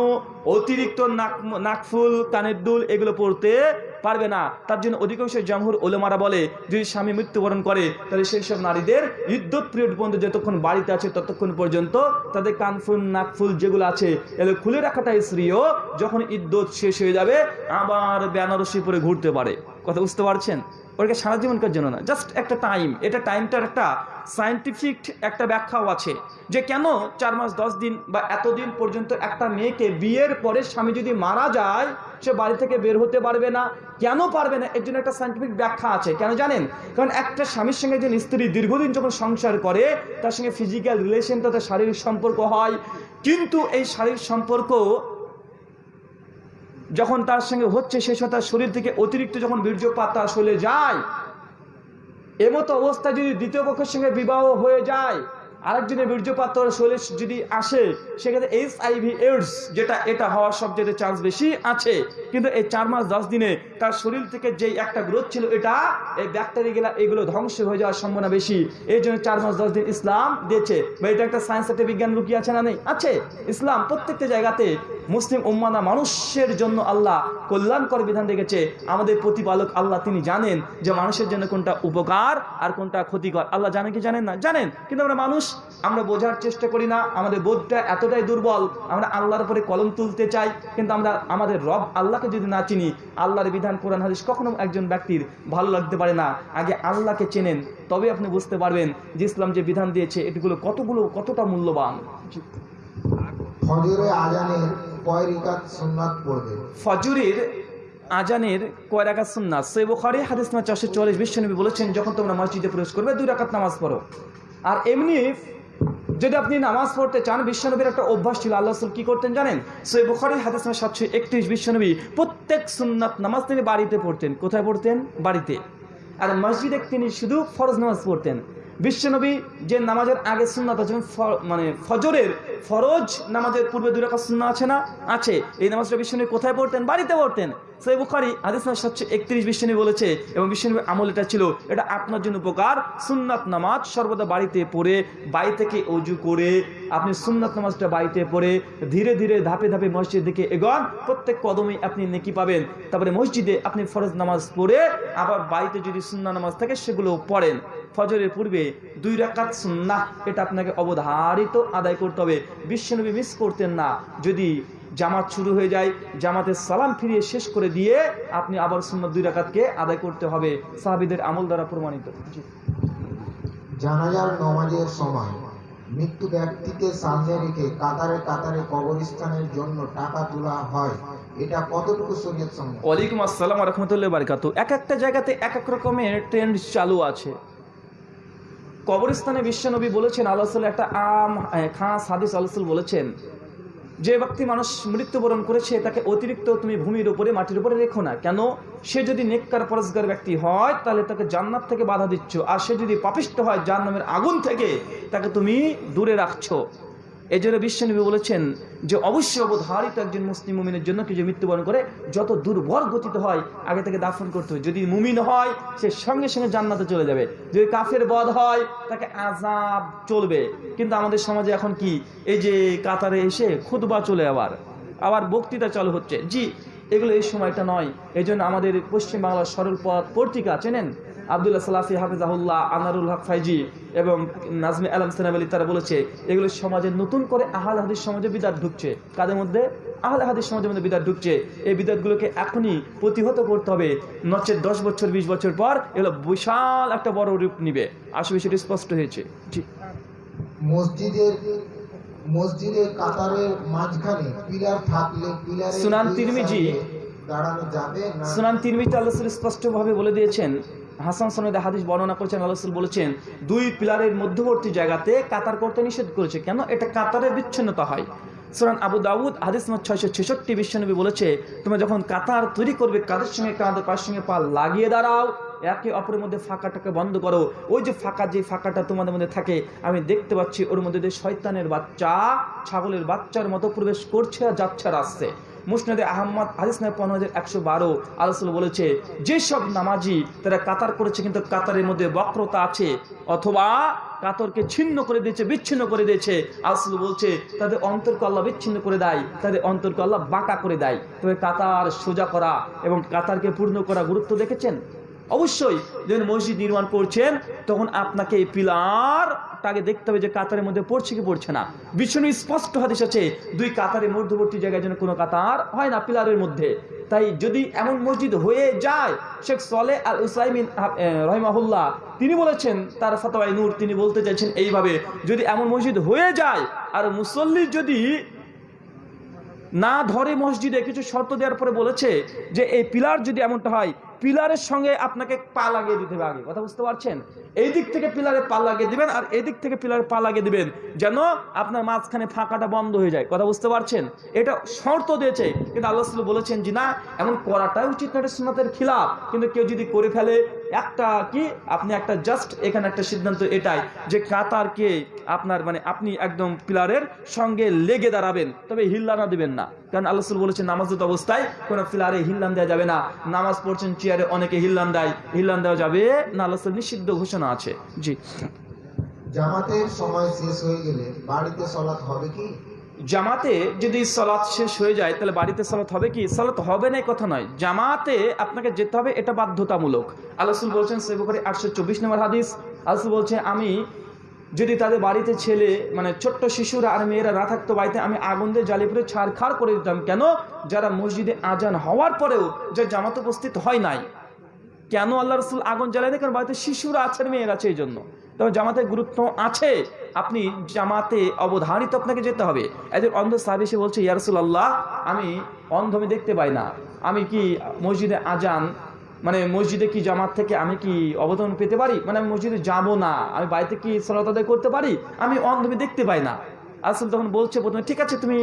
B: অতিরিক্ত নাক, নাকফুল, কানের দুল এগুলো পড়তে পারবে না। তার জন্য অধিকাংশ জামহুর ওলেমারা বলে, যদি স্বামী মৃত্যুবরণ করে, তাহলে সেই সব নারীদের ইদ্যত পিরিয়ড পর্যন্ত যতক্ষণ বাড়িতে আছে ততক্ষণ পর্যন্ত তাদের কানফুল, নাকফুল যেগুলো আছে, এগুলো খুলে রাখাটাই স্ত্রীও যখন ইদ্যত শেষ হয়ে যাবে, আবার বেনারসি পরে ঘুরতে পারে। কথা বুঝতে পারছেন? ওটাকে সারা জীবনকার জন্য না জাস্ট একটা টাইম এটা টাইমটার একটা সায়েন্টিফিক একটা ব্যাখ্যাও আছে যে কেন চার মাস, দশ দিন বা এতদিন পর্যন্ত একটা মেয়েকে বিয়ের পরে স্বামী যদি মারা যায়, সে বাড়ি থেকে বের হতে পারবে না। কেন পারবে না? এর জন্য একটা সায়েন্টিফিক ব্যাখ্যা আছে। কেন জানেন? কারণ একটা স্বামীর সঙ্গে একজন স্ত্রী দীর্ঘদিন যখন সংসার করে, তার সঙ্গে ফিজিক্যাল রিলেশন তাদের শারীরিক সম্পর্ক হয়। কিন্তু এই শারীরিক সম্পর্ক যখন তার সঙ্গে হচ্ছে, সে সময় তার শরীর থেকে অতিরিক্ত যখন বীর্যপাত তার শরীরে যায়, এমতো অবস্থায় যদি দ্বিতীয় পক্ষের সঙ্গে বিবাহ হয়ে যায় আরেকজনের বীর্যপাত তার শরীরে যদি আসে, সেক্ষেত্রে এইচ আইভি এইডস যেটা এটা হওয়ার সবচেয়ে চান্স বেশি আছে। কিন্তু এই চার মাস দশ দিনে তার শরীর থেকে যেই একটা গ্রোথ ছিল, এটা এই ব্যাকটেরিয়া এগুলো ধ্বংস হয়ে যাওয়ার সম্ভাবনা বেশি। এই জন্য চার মাস দশ দিন ইসলাম দিয়েছে। বা এটা একটা সায়েন্স একটা বিজ্ঞান লুকিয়ে আছে না নেই? আছে। ইসলাম প্রত্যেকটা জায়গাতে মুসলিম উম্মানা মানুষের জন্য আল্লাহ কল্যাণকর বিধান রেখেছে। আমাদের প্রতিপালক আল্লাহ, তিনি জানেন যে মানুষের জন্য কোনটা উপকার আর কোনটা ক্ষতিকর। আল্লাহ জানেন কি জানেন না? জানেন। কিন্তু আমরা মানুষ আমরা বোঝার চেষ্টা করি না আমাদের বোধটা এতটাই দুর্বল আমরা আল্লাহর উপরে কলম তুলতে চাই কিন্তু আমরা আমাদের রব আল্লাহকে যদি না চিনি আল্লাহর বিধান কোরআন হাদিস কখনো একজন ব্যক্তির ভালো লাগতে পারে না। আগে আল্লাহকে চেনেন তবে আপনি বুঝতে পারবেন যে ইসলাম যে বিধান দিয়েছে এটিগুলো কতগুলো কতটা মূল্যবান।
F: ফজরে আজানের কয় রিকাত সুন্নাত পড়বে?
B: ফজরের আজানের কয় রাকাত সুন্নাত? বুখারী হাদিস নাম্বার চারশো চুয়াল্লিশ বিশ্বনবী বলেছেন যখন তোমরা মসজিদে প্রবেশ করবে দুই রাকাত নামাজ পড়ো। আর এমনি যদি আপনি নামাজ পড়তে চান, বিশ্বনবীর একটা অভ্যাস ছিল, আল্লাহ রসুল কি করতেন জানেন? সে বুখারি হাতে সাতশো একত্রিশ, বিশ্বনবী প্রত্যেক সুন্নাত নামাজ তিনি বাড়িতে পড়তেন। কোথায় পড়তেন? বাড়িতে। আর মসজিদে তিনি শুধু ফরজ নামাজ পড়তেন। বিশ্বনবী যে নামাজের আগে সুন্নাত আছে মানে ফজরের ফরজ নামাজের পূর্বে দুই রাকাত সুন্নাহ আছে না? আছে। এই নামাজটা বিশ্বনবী কোথায় পড়তেন? বাড়িতে পড়তেন। সেই বুখারি নাম্বার সাতশো একত্রিশ বিশ্বনবী বলেছে, এবং বিশ্বনবী আমল এটা ছিল, এটা আপনার জন্য উপকার। সুন্নাত নামাজ সর্বদা বাড়িতে পড়ে, বাড়ি থেকে অজু করে, আপনি সুন্নাত নামাজটা বাড়িতে পড়ে, ধীরে ধীরে ধাপে ধাপে মসজিদ দিকে এগোন। প্রত্যেক কদমে আপনি নেকি পাবেন। তারপরে মসজিদে আপনি ফরজ নামাজ পড়ে, আবার বাড়িতে যদি সুন্না নামাজ থাকে সেগুলো পড়েন। ফজরের পূর্বে দুই রাকাত সুন্নাহ এটা আপনাকে অবধারিত আদায় করতে হবে। বিশ্বনবী মিস করতেন না। যদি জামাত শুরু হয়ে যায় জামাতের সালাম ফিরিয়ে শেষ করে দিয়ে আপনি আবার সুন্নাত দুই রাকাতকে আদায় করতে হবে। সাহাবিদের আমল দ্বারা প্রমাণিত।
F: জানাজার নমাজের সময় মৃত্যু ব্যক্তিকে সামনে রেখে কাতারে কাতারে কবরস্থানের জন্য টাকা তোলা হয় এটা কতটুকু শরীয়ত সম্মত
B: ওয়ালাইকুম আসসালাম রহমতুল্লাহ বারকাত এক একটা জায়গাতে এক এক রকমের ট্রেন্ড চালু আছে। কবরস্থানে বিশ্বনবী বলেছেন, আল্লাহ একটা আম খাঁস হাদিস আল্লাহ বলেছেন, যে ব্যক্তি মানুষ মৃত্যুবরণ করেছে, তাকে অতিরিক্ত তুমি ভূমির উপরে, মাটির উপরে রেখো না। কেন? সে যদি নেককার পরস্কার ব্যক্তি হয়, তাহলে তাকে জান্নাত থেকে বাধা দিচ্ছ। আর সে যদি পাপিষ্ট হয় জান্নামের আগুন থেকে, তাকে তুমি দূরে রাখছো। এই জন্য বিশ্বনবী বলেছেন যে অবশ্যই অবধারিত একজন মুসলিম মুমিনের জন্য কেউ মৃত্যুবরণ করে যত দুর্বল গতিত হয়, আগে থেকে দাফন করতে হবে যদি মুমিন হয়, সে সঙ্গে সঙ্গে জান্নাতে চলে যাবে। যদি কাফের বধ হয়, তাকে আজাব চলবে। কিন্তু আমাদের সমাজে এখন কি? এই যে কাতারে এসে খুদবা চলে আবার। আবার বক্তৃতা চালু হচ্ছে। জি, এগুলো এই সময়টা নয়। এই আমাদের পশ্চিমবাংলার সরল পথ পত্রিকা, চেনেন? আবদুল্লাহ সালাফি হাফিজাহুল্লাহ আনারুল হক ফাইজি এবং নাজমি আলম সেনাব আলী তারা বলেছে এগুলো সমাজে নতুন করে আহাল হাদিস সমাজে বিদাত ঢুকছে। কাদের মধ্যে? আহলে হাদিস সমাজের মধ্যে বিদাত ঢুকছে। এই বিদাতগুলোকে এখনই প্রতিহত করতে হবে। নচে দশ বছর বিশ বছর পর এগুলো বিশাল একটা বড় রূপ নিবে। আসলে সেটি স্পষ্ট হয়েছে। জি
F: মসজিদের মসজিদের কাতারের মাঝখানে পিলার থাকলে পিলারের
B: সুনান তিরমিজি।
F: দাঁড়ানো যাবে
B: সুনান তিরমিজি আল্লাহ স্পষ্টভাবে বলে দিয়েছেন হাসান সনদে হাদিস বর্ণনা করেছেন, আল্লাহ বলেছেন, দুই পিলারের মধ্যবর্তী জায়গাতে কাতার করতে নিষেধ করেছে। কেন? এটা কাতারের বিচ্ছিন্নতা হয়। সুরান আবু দাউদ, হাদিস নম্বর ছয়শো ছেষট্টি, বিশ্বনবী বলেছে, তোমরা যখন কাতার তৈরি করবে, কাদের সঙ্গে কাঁধে পার সঙ্গে পা লাগিয়ে দাঁড়াও, একে অপরের মধ্যে ফাঁকাটাকে বন্ধ করো। ওই যে ফাঁকা, যে ফাঁকাটা তোমাদের মধ্যে থাকে, আমি দেখতে পাচ্ছি, ওর মধ্যে দিয়ে শয়তানের বাচ্চা, ছাগলের বাচ্চার মতো প্রবেশ করছে আর যাচ্ছে আর আসছে মুসনাদে আহম্মদ হাদিস নয় পনেরো হাজার একশো বারো। আলোচনা বলেছে, যেসব নামাজি তারা কাতার করেছে কিন্তু কাতারের মধ্যে বক্রতা আছে অথবা কাতরকে ছিন্ন করে দিয়েছে, বিচ্ছিন্ন করে দিয়েছে। আসল বলছে, তাদের অন্তরকে আল্লাহ বিচ্ছিন্ন করে দেয়, তাদের অন্তরকে আল্লাহ বাঁকা করে দেয়। তবে কাতার সোজা করা এবং কাতারকে পূর্ণ করা গুরুত্ব দেখেছেন? অবশ্যই যখন মসজিদ নির্মাণ করছেন, তখন আপনাকে এই পিলার তাকে দেখতে হবে যে কাতারের মধ্যে পড়ছে কি পড়ছে না। বিষ্ণু স্পষ্ট হাদিস আছে, দুই কাতারের মধ্যবর্তী জায়গায় যেন কোনো কাতার হয় না পিলারের মধ্যে। তাই যদি এমন মসজিদ হয়ে যায়, শেখ সলে আল উসাইমিন রহিমাহুল্লাহ, তিনি বলেছেন, তার ফতোয়াই নূর, তিনি বলতে চাইছেন এইভাবে, যদি এমন মসজিদ হয়ে যায়, আর মুসল্লি যদি না ধরে মসজিদে কিছু শর্ত দেওয়ার পরে বলেছে যে এই পিলার যদি এমনটা হয় পিলারের সঙ্গে আপনাকে পা লাগিয়ে দিতে হবে আগে। কথা বুঝতে পারছেন? এই দিক থেকে পিলারে পা লাগিয়ে দিবেন আর এই দিক থেকে পিলারে পা লাগিয়ে দিবেন যেন আপনার মাঝখানে ফাঁকাটা বন্ধ হয়ে যায়। কথা বুঝতে পারছেন? এটা শর্ত দিয়েছে, কিন্তু আল্লাহ বলেছেন যে না, এমন করাটাই উচিত না এটা খিলাফ। কিন্তু কেউ যদি করে ফেলে একটা কি? আপনি একটা জাস্ট এখানে একটা সিদ্ধান্ত এটাই যে কাতারকে আপনার মানে আপনি একদম পিলারের সঙ্গে লেগে দাঁড়াবেন, তবে হিল্লানা দেবেন না। কারণ আল্লাহ রাসূল বলেছেন নামাজত অবস্থায় কোনো পিলারে হিল্লান দেওয়া যাবে না। নামাজ পড়ছেন, চেয়ারে অনেকে হিল্লান দেয়, হিল্লান দেওয়া যাবে না, আল্লাহ নিষিদ্ধ ঘোষণা আছে। জি।
F: জামাতের সময় শেষ হয়ে গেলে বাড়িতে সলাৎ হবে কি?
B: জামাতে যদি সালাত শেষ হয়ে যায়, তাহলে বাড়িতে সালাত হবে কি? সালাত হবে না কথা নয়। জামাতে আপনাকে যেতে হবে, এটা বাধ্যতামূলক। আল্লাহ বলছেন সেবকারী আটশো চব্বিশ নম্বর হাদিস। আলসুল বলছে, আমি যদি তাদের বাড়িতে ছেলে মানে ছোট্ট শিশুরা আর মেয়েরা না থাকতো বাড়িতে, আমি আগুন দিয়ে জ্বালিয়ে পুরে ছাড়খাড় করে দিতাম। কেন? যারা মসজিদে আজান হওয়ার পরেও যে জামাত উপস্থিত হয় নাই। কেন আল্লাহ রসুল আগুন জ্বালায় দেয় কারণ বাড়িতে শিশুরা আছেন মেয়েরা আছে, এই জন্য। তবে জামাতের গুরুত্ব আছে। আপনি জামাতে অবধারিত আপনাকে যেতে হবে। একজন অন্ধ সাহেব এসে বলছে ইয়ারসুল আল্লাহ আমি অন্ধ আমি দেখতে পাই না। আমি কি মসজিদে আজান মানে মসজিদে কি জামাত থেকে আমি কি অবদান পেতে পারি? মানে আমি মসজিদে যাব না। আমি বাড়িতে কি সলাত আদায় করতে পারি? আমি অন্ধ আমি দেখতে পাই না। আসল তখন বলছে, প্রথমে ঠিক আছে, তুমি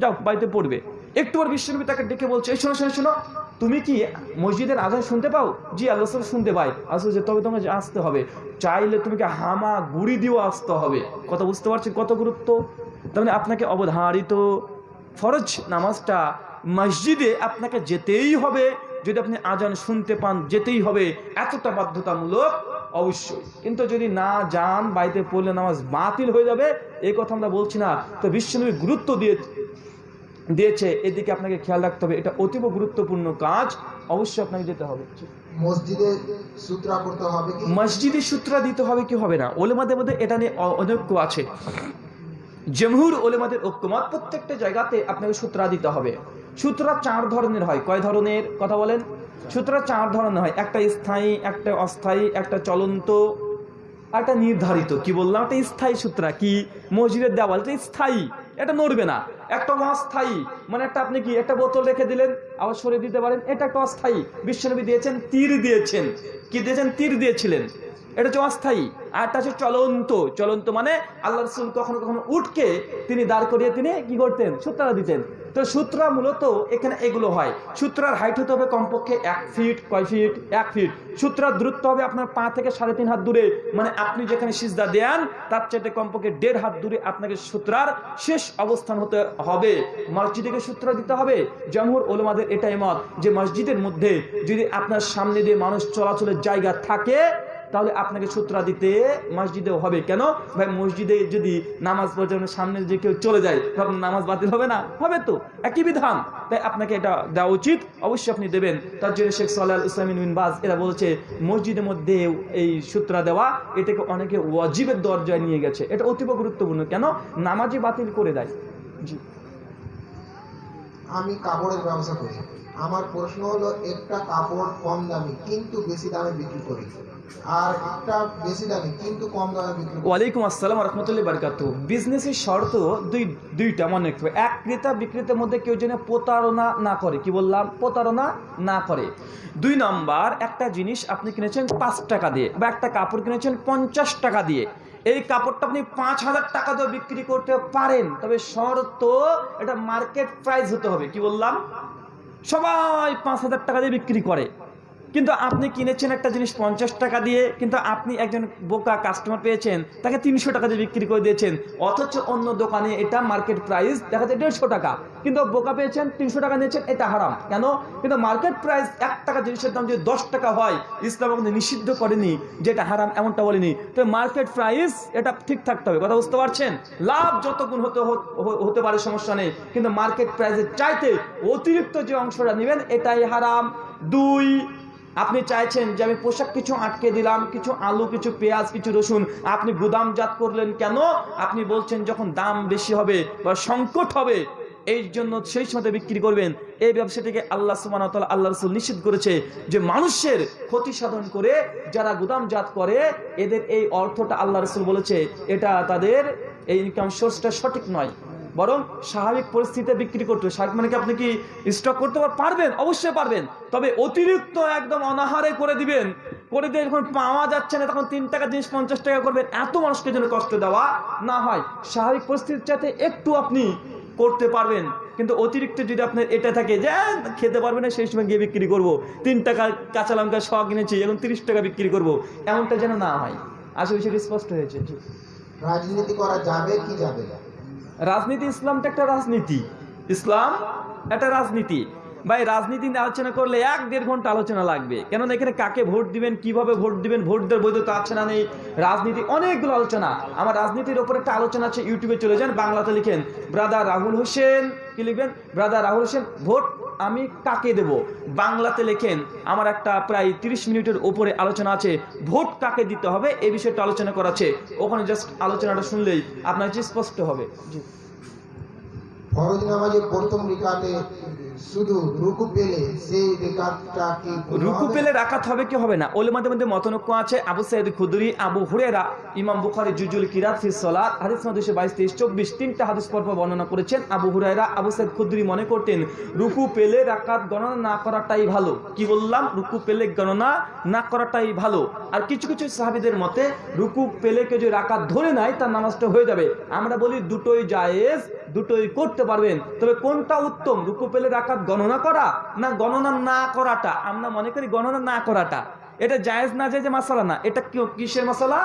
B: যাও, বাড়িতে পড়বে। একটু পর বিশ্বনবী তাকে ডেকে বলছে, এই শোনো শোনো শোনো তুমি কি মসজিদের আজান শুনতে পাও? জি, আল্লাহ শুনতে পাই আসলে যে তবে তোমাকে আসতে হবে। চাইলে তুমি কি হামা গুড়ি দিয়েও আসতে হবে। কথা বুঝতে পারছি কত গুরুত্ব? তার মানে আপনাকে অবধারিত ফরজ নামাজটা মসজিদে আপনাকে যেতেই হবে। যদি আপনি আজান শুনতে পান, যেতেই হবে। এতটা বাধ্যতামূলক, অবশ্যই। কিন্তু যদি না যান, বাড়িতে পড়লে নামাজ বাতিল হয়ে যাবে, এই কথা আমরা বলছি না। তো বিশ্বনবী গুরুত্ব দিয়ে দিয়েছে। এদিকে আপনাকে খেয়াল রাখতে হবে এটা অতীব গুরুত্বপূর্ণ কাজ অবশ্যই আপনাকে যেতে হবে।
F: মসজিদে সূত্রা করতে হবে
B: মসজিদে সূত্রা দিতে হবে কি হবে না? ওলেমাদের মধ্যে এটা নিয়ে অনৈক্য আছে। জমহুর ওলেমাদের ঐক্যমত প্রত্যেকটা জায়গাতে আপনাকে সূত্রা দিতে হবে। সূত্রা চার ধরনের হয়। কয় ধরনের কথা বলেন? সূত্রা চার ধরনের হয়। একটা স্থায়ী একটা অস্থায়ী একটা চলন্ত একটা নির্ধারিত। কি বললাম? একটা স্থায়ী সূত্রা। কি? মসজিদের দেওয়াল এটা স্থায়ী। এটা নড়বে না। একটা অস্থায়ী মানে একটা আপনি কি, একটা বোতল রেখে দিলেন, আবার সরিয়ে দিতে পারেন, এটা একটা অস্থায়ী। বিশ্বনবী দিয়েছেন, তীর দিয়েছেন। কি দিয়েছেন? তীর দিয়েছিলেন। এটা হচ্ছে অস্থায়ী, আর একটা হচ্ছে চলন্ত। চলন্ত মানে আল্লাহ রসুল কখনো কখনো উঠকে তিনি দাঁড় করিয়ে তিনি কি করতেন? সূত্রা দিতেন। তো সূত্রা মূলত এখানে এগুলো হয়। সূত্রার হাইট হতে হবে কমপক্ষে এক ফিট কয় ফিট এক ফিট সূত্রার দূরত্ব হবে আপনার পা থেকে সাড়ে তিন হাত দূরে। মানে আপনি যেখানে সিজদা দেন, তার চাইতে কমপক্ষে দেড় হাত দূরে আপনাকে সূত্রার শেষ অবস্থান হতে হবে। মসজিদে সূত্র দিতে হবে। জমহুর ওলমাদের এটাই মত যে মসজিদের মধ্যে যদি আপনার সামনে দিয়ে মানুষ চলাচলের জায়গা থাকে তাহলে আপনাকে সূত্রা দিতে মসজিদেও হবে কেন? ভাই, মসজিদে যদি নামাজ পড়ার সামনে যে কেউ চলে যায় তখন নামাজ বাতিল হবে না? হবে তো। একই বিধান। তাই আপনাকে এটা দেওয়া উচিত। অবশ্যই আপনি দেবেন। তার জন্য শেখ সাল্লাহ ইসলামিন বিন বাজ, এরা বলছে, মসজিদের মধ্যে এই সূত্রা দেওয়া, এটাকে অনেকে ওয়াজিবের দরজায় নিয়ে গেছে। এটা অতীব গুরুত্বপূর্ণ। কেন? নামাজই বাতিল করে দেয়। জি।
F: আমি কাপড়ের ব্যবসা করি। আমার প্রশ্ন হলো, একটা কাপড় কম দামি, কিন্তু বেশি দামে বিক্রি করি।
B: বিজনেসের শর্ত দুই, দুইটা মনে এক ক্রেতা বিক্রেতার মধ্যে কেউ যেন প্রতারণা না করে। কি বললাম? প্রতারণা না করে। দুই নাম্বার, একটা জিনিস আপনি কিনেছেন পাঁচ টাকা দিয়ে বা একটা কাপড় কিনেছেন পঞ্চাশ টাকা দিয়ে। এই কাপড়টা আপনি পাঁচ হাজার টাকা দিয়ে বিক্রি করতে পারেন। তবে শর্ত, এটা মার্কেট প্রাইস হতে হবে। কি বললাম? সবাই পাঁচ হাজার টাকা দিয়ে বিক্রি করে। কিন্তু আপনি কিনেছেন একটা জিনিস পঞ্চাশ টাকা দিয়ে, কিন্তু আপনি একজন বোকা কাস্টমার পেয়েছেন, তাকে তিনশো টাকা দিয়ে বিক্রি করে দিয়েছেন। অথচ অন্য দোকানে এটা মার্কেট প্রাইস দেখা যায় দেড়শো টাকা। কিন্তু বোকা পেয়েছেন, তিনশো টাকা নিয়েছেন, এটা হারাম। কেন? কিন্তু মার্কেট প্রাইস এক টাকা জিনিসের দাম যদি দশ টাকা হয়, ইসলাম আমাদের নিষিদ্ধ করেনি যে এটা হারাম, এমনটা বলেনি। তো মার্কেট প্রাইস এটা ঠিক থাকতে হবে, কথা বুঝতে পারছেন? লাভ যত গুণ হত- হতে পারে, সমস্যা নেই। কিন্তু মার্কেট প্রাইসের চাইতে অতিরিক্ত যে অংশটা নেবেন, এটাই হারাম। দুই আপনি চাইছেন যে আমি পোশাক কিছু আটকে দিলাম, কিছু আলু, কিছু পেঁয়াজ, কিছু রসুন, আপনি গুদামজাত করলেন কেন? আপনি বলছেন যখন দাম বেশি হবে বা সংকট হবে, এই জন্য সেই সময় বিক্রি করবেন। এই ব্যবসাটিকে আল্লাহ সুবাহ আল্লাহ রসুল নিষিদ্ধ করেছে যে মানুষের ক্ষতি সাধন করে যারা গুদামজাত করে, এদের এই অর্থটা আল্লাহ রসুল বলেছে, এটা তাদের এই ইনকাম সোর্সটা সঠিক নয়। বরং স্বাভাবিক পরিস্থিতিতে বিক্রি করতে হবে মানে কি আপনি কি স্টক করতে পারবেন? অবশ্যই পারবেন। তবে অতিরিক্ত একদম অনাহারে করে দিবেন। করে দিয়ে যখন পাওয়া যাচ্ছে না তখন তিন টাকা জিনিস পঞ্চাশ টাকা করবেন। এত মানুষকে যেন কষ্ট দেওয়া না হয়। স্বাভাবিক পরিস্থিতির চাইতে একটু আপনি করতে পারবেন। কিন্তু অতিরিক্ত যদি আপনার এটা থাকে যে "আহ, খেতে পারবে না সেই সময় গিয়ে বিক্রি করব। তিন টাকা কাঁচা লঙ্কা শ কিনেছি এখন তিরিশ টাকা বিক্রি করব। এমনটা যেন না হয়। আসলে সেটা স্পষ্ট হয়েছে
F: রাজনীতি করা যাবে কি যাবে না?
B: রাজনীতি ইসলামটা একটা রাজনীতি। ইসলাম একটা রাজনীতি। ভাই, রাজনীতি নিয়ে আলোচনা করলে এক দেড় ঘণ্টা আলোচনা লাগবে। কেননা এখানে কাকে ভোট দিবেন, কীভাবে ভোট দিবেন ভোট দেওয়ার বৈধতা আছে না নেই, রাজনীতি অনেকগুলো আলোচনা। আমার রাজনীতির ওপর একটা আলোচনা আছে, ইউটিউবে চলে যান, বাংলাতে লিখেন, ব্রাদার রাহুল হোসেন কি লিখবেন? ব্রাদার রাহুল হোসেন, ভোট আমি কাকে দেব? বাংলাতে লেখেন, আমার একটা প্রায় তিরিশ মিনিটের ওপরে আলোচনা আছে, ভোট কাকে দিতে হবে? এ বিষয়টা আলোচনা করা আছে। ওখানে জাস্ট আলোচনাটা শুনলেই আপনার স্পষ্ট হবে। জি।
F: ফরজ নামাজের প্রথম রিকাতে শুধু রুকু পেলে সেই রিকাতটা কি
B: রুকু পেলে রাখাত হবে কি হবে না? ওলেমাদের মধ্যে মতনক্য আছে। আবু সাইদ খুদরি আবু হুরেরা ইমাম বুখারি জুজুল কিরাত ফি সলাত। হাদিস নম্বর দুশো বাইশ তেইশ চব্বিশ তিনটা হাদিস পর পর বর্ণনা করেছেন। আবু হুরায়রা আবু সাইদ খুদরি মনে করতেন রুকু পেলে রাকাত গণনা না করাটাই ভালো। কি বললাম? রুকু পেলে গণনা না করাটাই ভালো। আর কিছু কিছু সাহাবিদের মতে রুকু পেলে কেউ যদি রাকাত ধরে নেয় তার নামাজটা হয়ে যাবে। আমরা বলি দুটোই জায়েজ দুটোই করতে পারবেন। তবে কোনটা উত্তম? রুকু পেলে রাকাত গণনা করা না গণনা না করাটা? আমরা মনে করি গণনা না করাটা। এটা জায়েজ না জায়েজ মাসালা না। এটা কিসের মশলা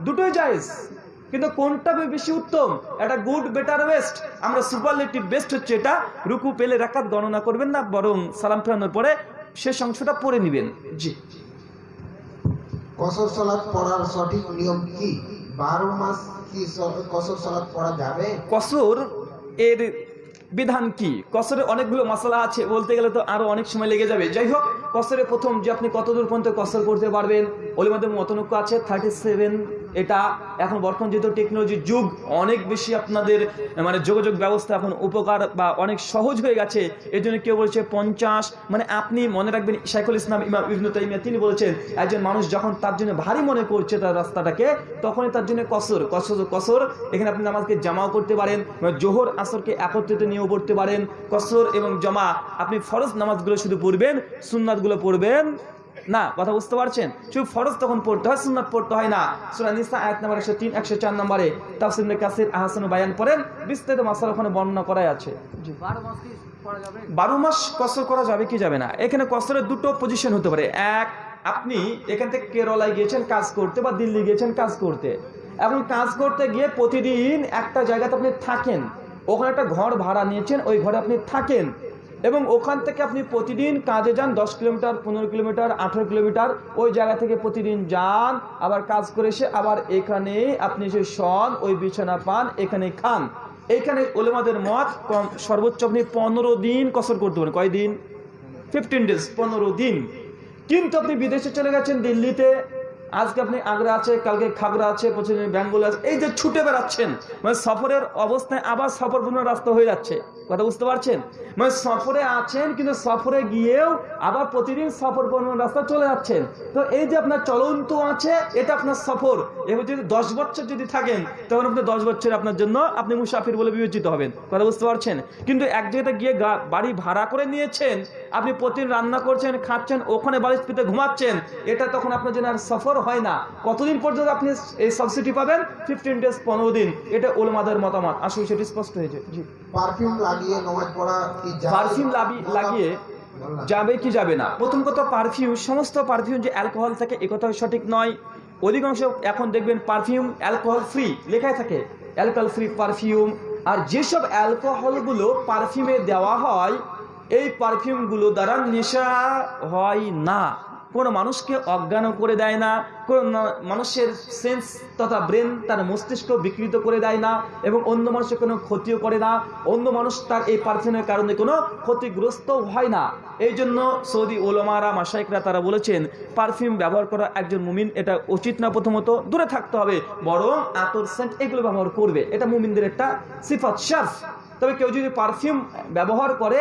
B: দুটোই জায়েজ। কিন্তু কোনটা বেশি উত্তম? এটা গুড বেটার বেস্ট। আমরা সুপারলেটিভ বেস্ট হচ্ছে এটা। রুকু পেলে রাকাত গণনা করবেন না বরং সালাম ফেরানোর পরে শেষ অংশটা পড়ে নেবেন। জি।
F: কসর সালাত পড়ার সঠিক নিয়ম কি? বারো মাস কি কসর সালাত পড়া যাবে?
B: কসর এর বিধান কি? কসরে অনেকগুলো মশলা আছে, বলতে গেলে তো আরও অনেক সময় লেগে যাবে। যাই হোক, কসরে প্রথম যে আপনি কতদূর পর্যন্ত কসর করতে পারবেন ওলিমাদের মতনক্য আছে থার্টি সেভেন এটা এখন বর্তমান যেহেতু টেকনোলজির যুগ, অনেক বেশি আপনাদের মানে যোগাযোগ ব্যবস্থা এখন উপকার বা অনেক সহজ হয়ে গেছে। এই জন্য কেউ বলছে পঞ্চাশ মানে আপনি মনে রাখবেন শাইখুল ইসলাম ইমাম ইবনু তাইমিয়া, তিনি বলেছেন, একজন মানুষ যখন তার জন্য ভারী মনে করছে তার রাস্তাটাকে, তখনই তার জন্য কসর কসর কসর। এখানে আপনি নামাজকে জামাও করতে পারেন জোহর, আসরকে একত্রিত নিয়েও পড়তে পারেন। কসর এবং জমা, আপনি ফরজ নামাজগুলো শুধু পড়বেন, সুন্নাতগুলো পড়বেন। না কথা বুঝতে পারছেন? শুধু ফরজ তখন পড়তে হয় সুন্নাত পড়তে হয় না। সূরা নিসা আয়াত নাম্বার 103 104 নম্বরে তাফসীর ইবনে কাসির আহসানু বায়ান করেন বিস্তারিত মাসালা ওখানে বর্ণনা করাই আছে। বারো মাস কসর করা যাবে কি যাবে না? এখানে কসরের দুটো পজিশন হতে পারে। এক আপনি এখান থেকে কেরলায় গিয়েছেন কাজ করতে বা দিল্লি গিয়েছেন কাজ করতে। এখন কাজ করতে গিয়ে প্রতিদিন একটা জায়গাতে আপনি থাকেন। ওখানে একটা ঘর ভাড়া নিয়েছেন ওই ঘরে আপনি থাকেন। এবং ওখান থেকে আপনি প্রতিদিন কাজে যান দশ কিলোমিটার, পনেরো কিলোমিটার, আঠেরো কিলোমিটার। ওই জায়গা থেকে প্রতিদিন যান, আবার কাজ করে এসে আবার এখানে আপনি এসে শন, ওই বিছানা পান, এখানে খান। এইখানে ওলেমাদের মত, কম সর্বোচ্চ আপনি পনেরো দিন কসর করতে পারেন। কয়দিন? ফিফটিন ডেজ পনেরো দিন। কিন্তু আপনি বিদেশে চলে গেছেন, দিল্লিতে। আজকে আপনি আগ্রা আছে, কালকে খাগড়া আছে প্রতিদিন বেঙ্গল আছে। এই যে ছুটে বেড়াচ্ছেন মানে সফরের অবস্থায় আবার সফর রাস্তা হয়ে যাচ্ছে। কথা বুঝতে পারছেন? মানে সফরে আছেন, কিন্তু সফরে গিয়েও আবার প্রতিদিন সফর পূর্ণ রাস্তা চলে যাচ্ছেন। তো এই যে আপনার চলন্ত আছে, এটা আপনার সফর। এবার যদি দশ বছর যদি থাকেন, তখন আপনি দশ বছর আপনার জন্য আপনি মুসাফির বলে বিবেচিত হবেন। কথা বুঝতে পারছেন? কিন্তু এক জায়গাতে গিয়ে বাড়ি ভাড়া করে নিয়েছেন, আপনি প্রতিদিন রান্না করছেন, খাচ্ছেন, ওখানে বাড়ির পিতে ঘুমাচ্ছেন, এটা তখন আপনার জন্য আর সফর হয় না। কতদিন পর্যন্ত আপনি এই সাবসিডি পাবেন? ফিফটিন ডেজ পনেরো দিন। এটা ওলমাদের মতামত। আসলে সেটি স্পষ্ট হয়েছে জি।
F: পারফিউম লাগিয়ে নামাজ পড়া কি যাবে?
B: পারফিউম লাগিয়ে যাবে কি যাবে না? প্রথম কথা পারফিউম সমস্ত পারফিউম যে অ্যালকোহল থাকে এ কথা সঠিক নয়। অধিকাংশ এখন দেখবেন পারফিউম অ্যালকোহল ফ্রি লেখাই থাকে। Alcohol free perfume. আর যেসব অ্যালকোহলগুলো পারফিউমে দেওয়া হয় এই পারফিউমগুলো দ্বারা নেশা হয় না। কোনো মানুষকে অজ্ঞানও করে দেয় না, কোনো মানুষের সেন্স তথা ব্রেন তার মস্তিষ্ক বিকৃত করে দেয় না এবং অন্য মানুষের কোনো ক্ষতিও করে না। অন্য মানুষ তার এই পারফিউমের কারণে কোনো ক্ষতিগ্রস্ত হয় না। এই জন্য সৌদি ওলমারা মাসাইকরা তারা বলেছেন পারফিউম ব্যবহার করা একজন মুমিন এটা উচিত না প্রথমত, দূরে থাকতে হবে। বরং আতর সেন্ট এগুলো ব্যবহার করবে। এটা মুমিনদের একটা সিফাত শার্ফ তবে কেউ যদি পারফিউম ব্যবহার করে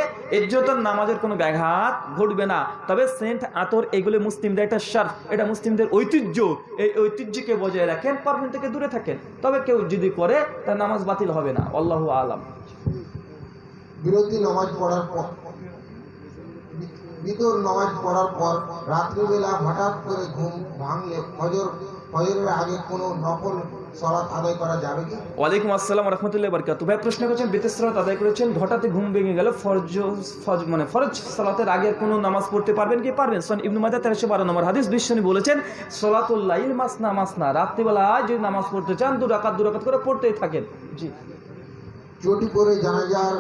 B: তার নামাজের কোনো ব্যাঘাত ঘটবে না। তবে সেন্ট আতর, এগুলো মুসলিমদের একটা শার্ফ এটা মুসলিমদের ঐতিহ্য। এই ঐতিহ্যকে বজায় রাখেন পারফিউম থেকে দূরে থাকেন। তবে কেউ যদি করে, তার নামাজ বাতিল হবে না। আল্লাহ আলাম।
F: বিরতি নামাজ পড়ার পর বিতর নামাজ পড়ার পর রাত্রিবেলা হঠাৎ করে ঘুম ভাঙলে ফজর, ফজরের আগে কোনো নফল সলাৎ আদায় করা যাবে কি?
B: ওয়ালাইকুম আসসালাম রহমতুল্লাহ বরকাত ভাই প্রশ্ন করেছেন বেতের সালাত আদায় করেছেন হঠাৎ ঘুম ভেঙে গেল ফরজ মানে ফরজ সালাতের আগে কোনো নামাজ পড়তে পারবেন কি? পারবেন। সন ইবনু তেরোশো বারো নম্বর হাদিস বিশ্বনী বলেছেন সলাতুল্লাইল মাসনা মাসনা রাত্রিবেলায় যদি নামাজ পড়তে চান দু রাকাত দু রাকাত করে পড়তেই থাকেন। জি।
F: চটি পরে জানাজার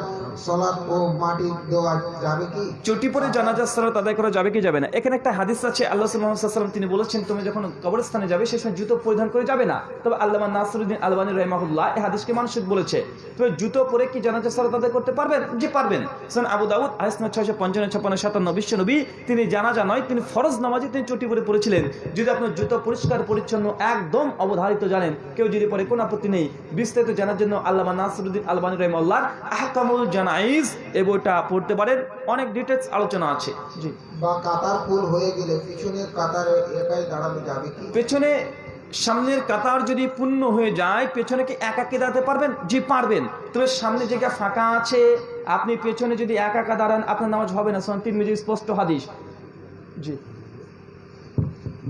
F: সলাৎ ও মাটি দেওয়া যাবে কি?
B: চটি পরে জানাজার সালাত আদায় করা যাবে কি যাবে না? এখানে একটা হাদিস আছে আল্লাহ সাল্লাম তিনি বলেছেন তুমি যখন কবরস্থানে যাবে সে সময় জুতো পরিধান করে যাবে না। তবে আল্লাহ নাসরুদ্দিন আলবানী রহমাহুল্লাহ এই হাদিসকে মানুষ বলেছে তবে জুতো পরে কি জানাজার সালাত আদায় করতে পারবেন? যে পারবেন। সান আবু দাউদ আহসনা ছয়শো পঞ্চান্ন ছাপ্পান্ন সাতান্ন বিশ্ব নবী তিনি জানাজা নয় তিনি ফরজ নামাজে তিনি চটি পরে পড়েছিলেন। যদি আপনার জুতো পরিষ্কার পরিচ্ছন্ন একদম অবধারিত জানেন কেউ যদি পরে কোনো আপত্তি নেই বিস্তারিত জানার জন্য আল্লাহ নাসরুদ্দিন আলবানী রহমাল্লাহ আহকামুল জানাইজ এই বইটা পড়তে পারেন। অনেক ডিটেলস আলোচনা আছে। জি।
F: বা কাতার ফুল হয়ে গেলে পিছনের কাতারে একাই দাঁড়ানো যাবে কি?
B: পেছনে সামনের কাতার যদি পূর্ণ হয়ে যায় পেছনে কি একা একা দাঁড়াতে পারবেন? জি পারবেন। তবে সামনে জায়গা ফাঁকা আছে আপনি পেছনে যদি একা একা দাঁড়ান আপনার নামাজ হবে না। সন্তির মিজি স্পষ্ট হাদিস। জি।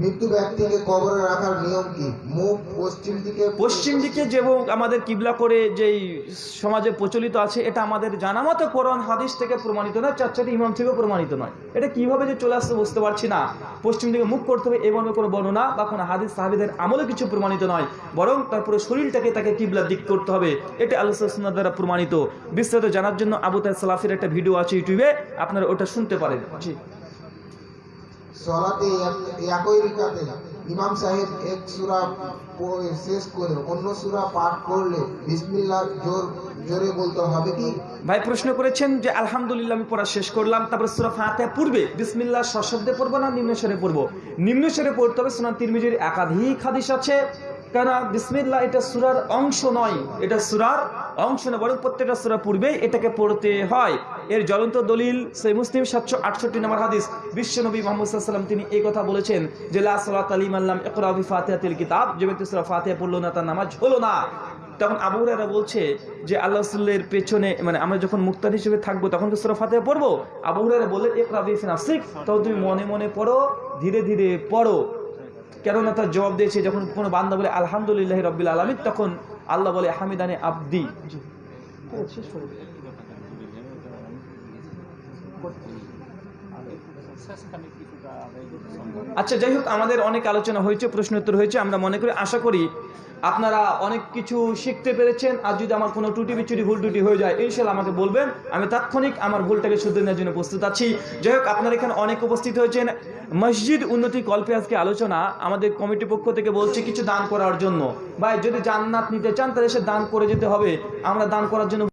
F: মৃত্যু ব্যক্তিকে কবরে রাখার নিয়ম কি? মুখ পশ্চিম দিকে
B: পশ্চিম দিকে যে আমাদের কিবলা করে যেই সমাজে প্রচলিত আছে, এটা আমাদের জানা মতো কোরআন হাদিস থেকে প্রমাণিত নয় চারচাটি ইমাম থেকেও প্রমাণিত নয়। এটা কীভাবে যে চলে আসছে বুঝতে পারছি না। পশ্চিম দিকে মুখ করতে হবে এবং কোনো বর্ণনা বা কোনো হাদিস সাহাবিদের আমলে কিছু প্রমাণিত নয়, বরং তারপরে শরীরটাকে তাকে কিবলার দিক করতে হবে। এটা আল্লাহ দ্বারা প্রমাণিত। বিস্তারিত জানার জন্য আবু তাই সালাফের একটা ভিডিও আছে ইউটিউবে, আপনারা ওটা শুনতে পারেন। জি।
F: সলাতে একই রিকাতে ইমাম সাহেব এক সুরা শেষ করে অন্য সুরা পাঠ করলে বিসমিল্লাহ জোর জোরে বলতে হবে কি?
B: ভাই প্রশ্ন করেছেন যে আলহামদুলিল্লাহ আমি পড়া শেষ করলাম, তারপরে সুরা ফাতে পূর্বে বিসমিল্লাহ সশব্দে পড়ব না নিম্নেশ্বরে পড়ব? নিম্নেশ্বরে পড়তে হবে সোনা তিরমিজির একাধিক হাদিস আছে। কেন বিসমিল্লাহ এটা সুরার অংশ নয়, এটা সুরার অংশ নয়, বরং প্রত্যেকটা সুরা পূর্বে এটাকে পড়তে হয়। এর জ্বলন্ত দলিল সেই মুসলিম সাতশো আটষট্টি নম্বর হাদিস বিশ্বনবী মোহাম্মদ সাল্লাম তিনি এই কথা বলেছেন যে, লা সালাত আলিম আল্লাম ইকরাবি ফাতিহাতিল কিতাব যে ব্যক্তি সুরা ফাতিহা পড়ল না, তার নামাজ হলো না। তখন আবু বলছে যে, আল্লাহ রসুলের পেছনে মানে আমরা যখন মুক্তার হিসেবে থাকব, তখন তো সুরা ফাতিহা পড়ব? আবু হুরায়রা বললেন, ইকরা ফিনাফসিক তখন তুমি মনে মনে পড়ো, ধীরে ধীরে পড়ো। কেননা তার জবাব দিয়েছে যখন কোনো বান্দা বলে আলহামদুলিল্লাহ রব্বিল আলমিন তখন আল্লাহ বলে হামিদানে আব্দি দিন। আচ্ছা যাই হোক আমাদের অনেক আলোচনা হয়েছে প্রশ্ন উত্তর হয়েছে আমরা মনে করি আশা করি আপনারা অনেক কিছু শিখতে পেরেছেন, আর যদি আমার কোনো টুটি বিচুটি, ভুল টুটি হয়ে যায়, ইনশাল্লাহ আমাকে বলবেন। আমি তাৎক্ষণিক আমার ভুলটাকে শুধু নেওয়ার জন্য প্রস্তুত আছি। যাই হোক, আপনারা এখানে অনেক উপস্থিত হয়েছেন। মসজিদ উন্নতি কল্পে আজকে আলোচনা আমাদের কমিটি পক্ষ থেকে বলছে কিছু দান করার জন্য। ভাই, যদি জান্নাত নিতে চান, তাহলে সে দান করে যেতে হবে। আমরা দান করার জন্য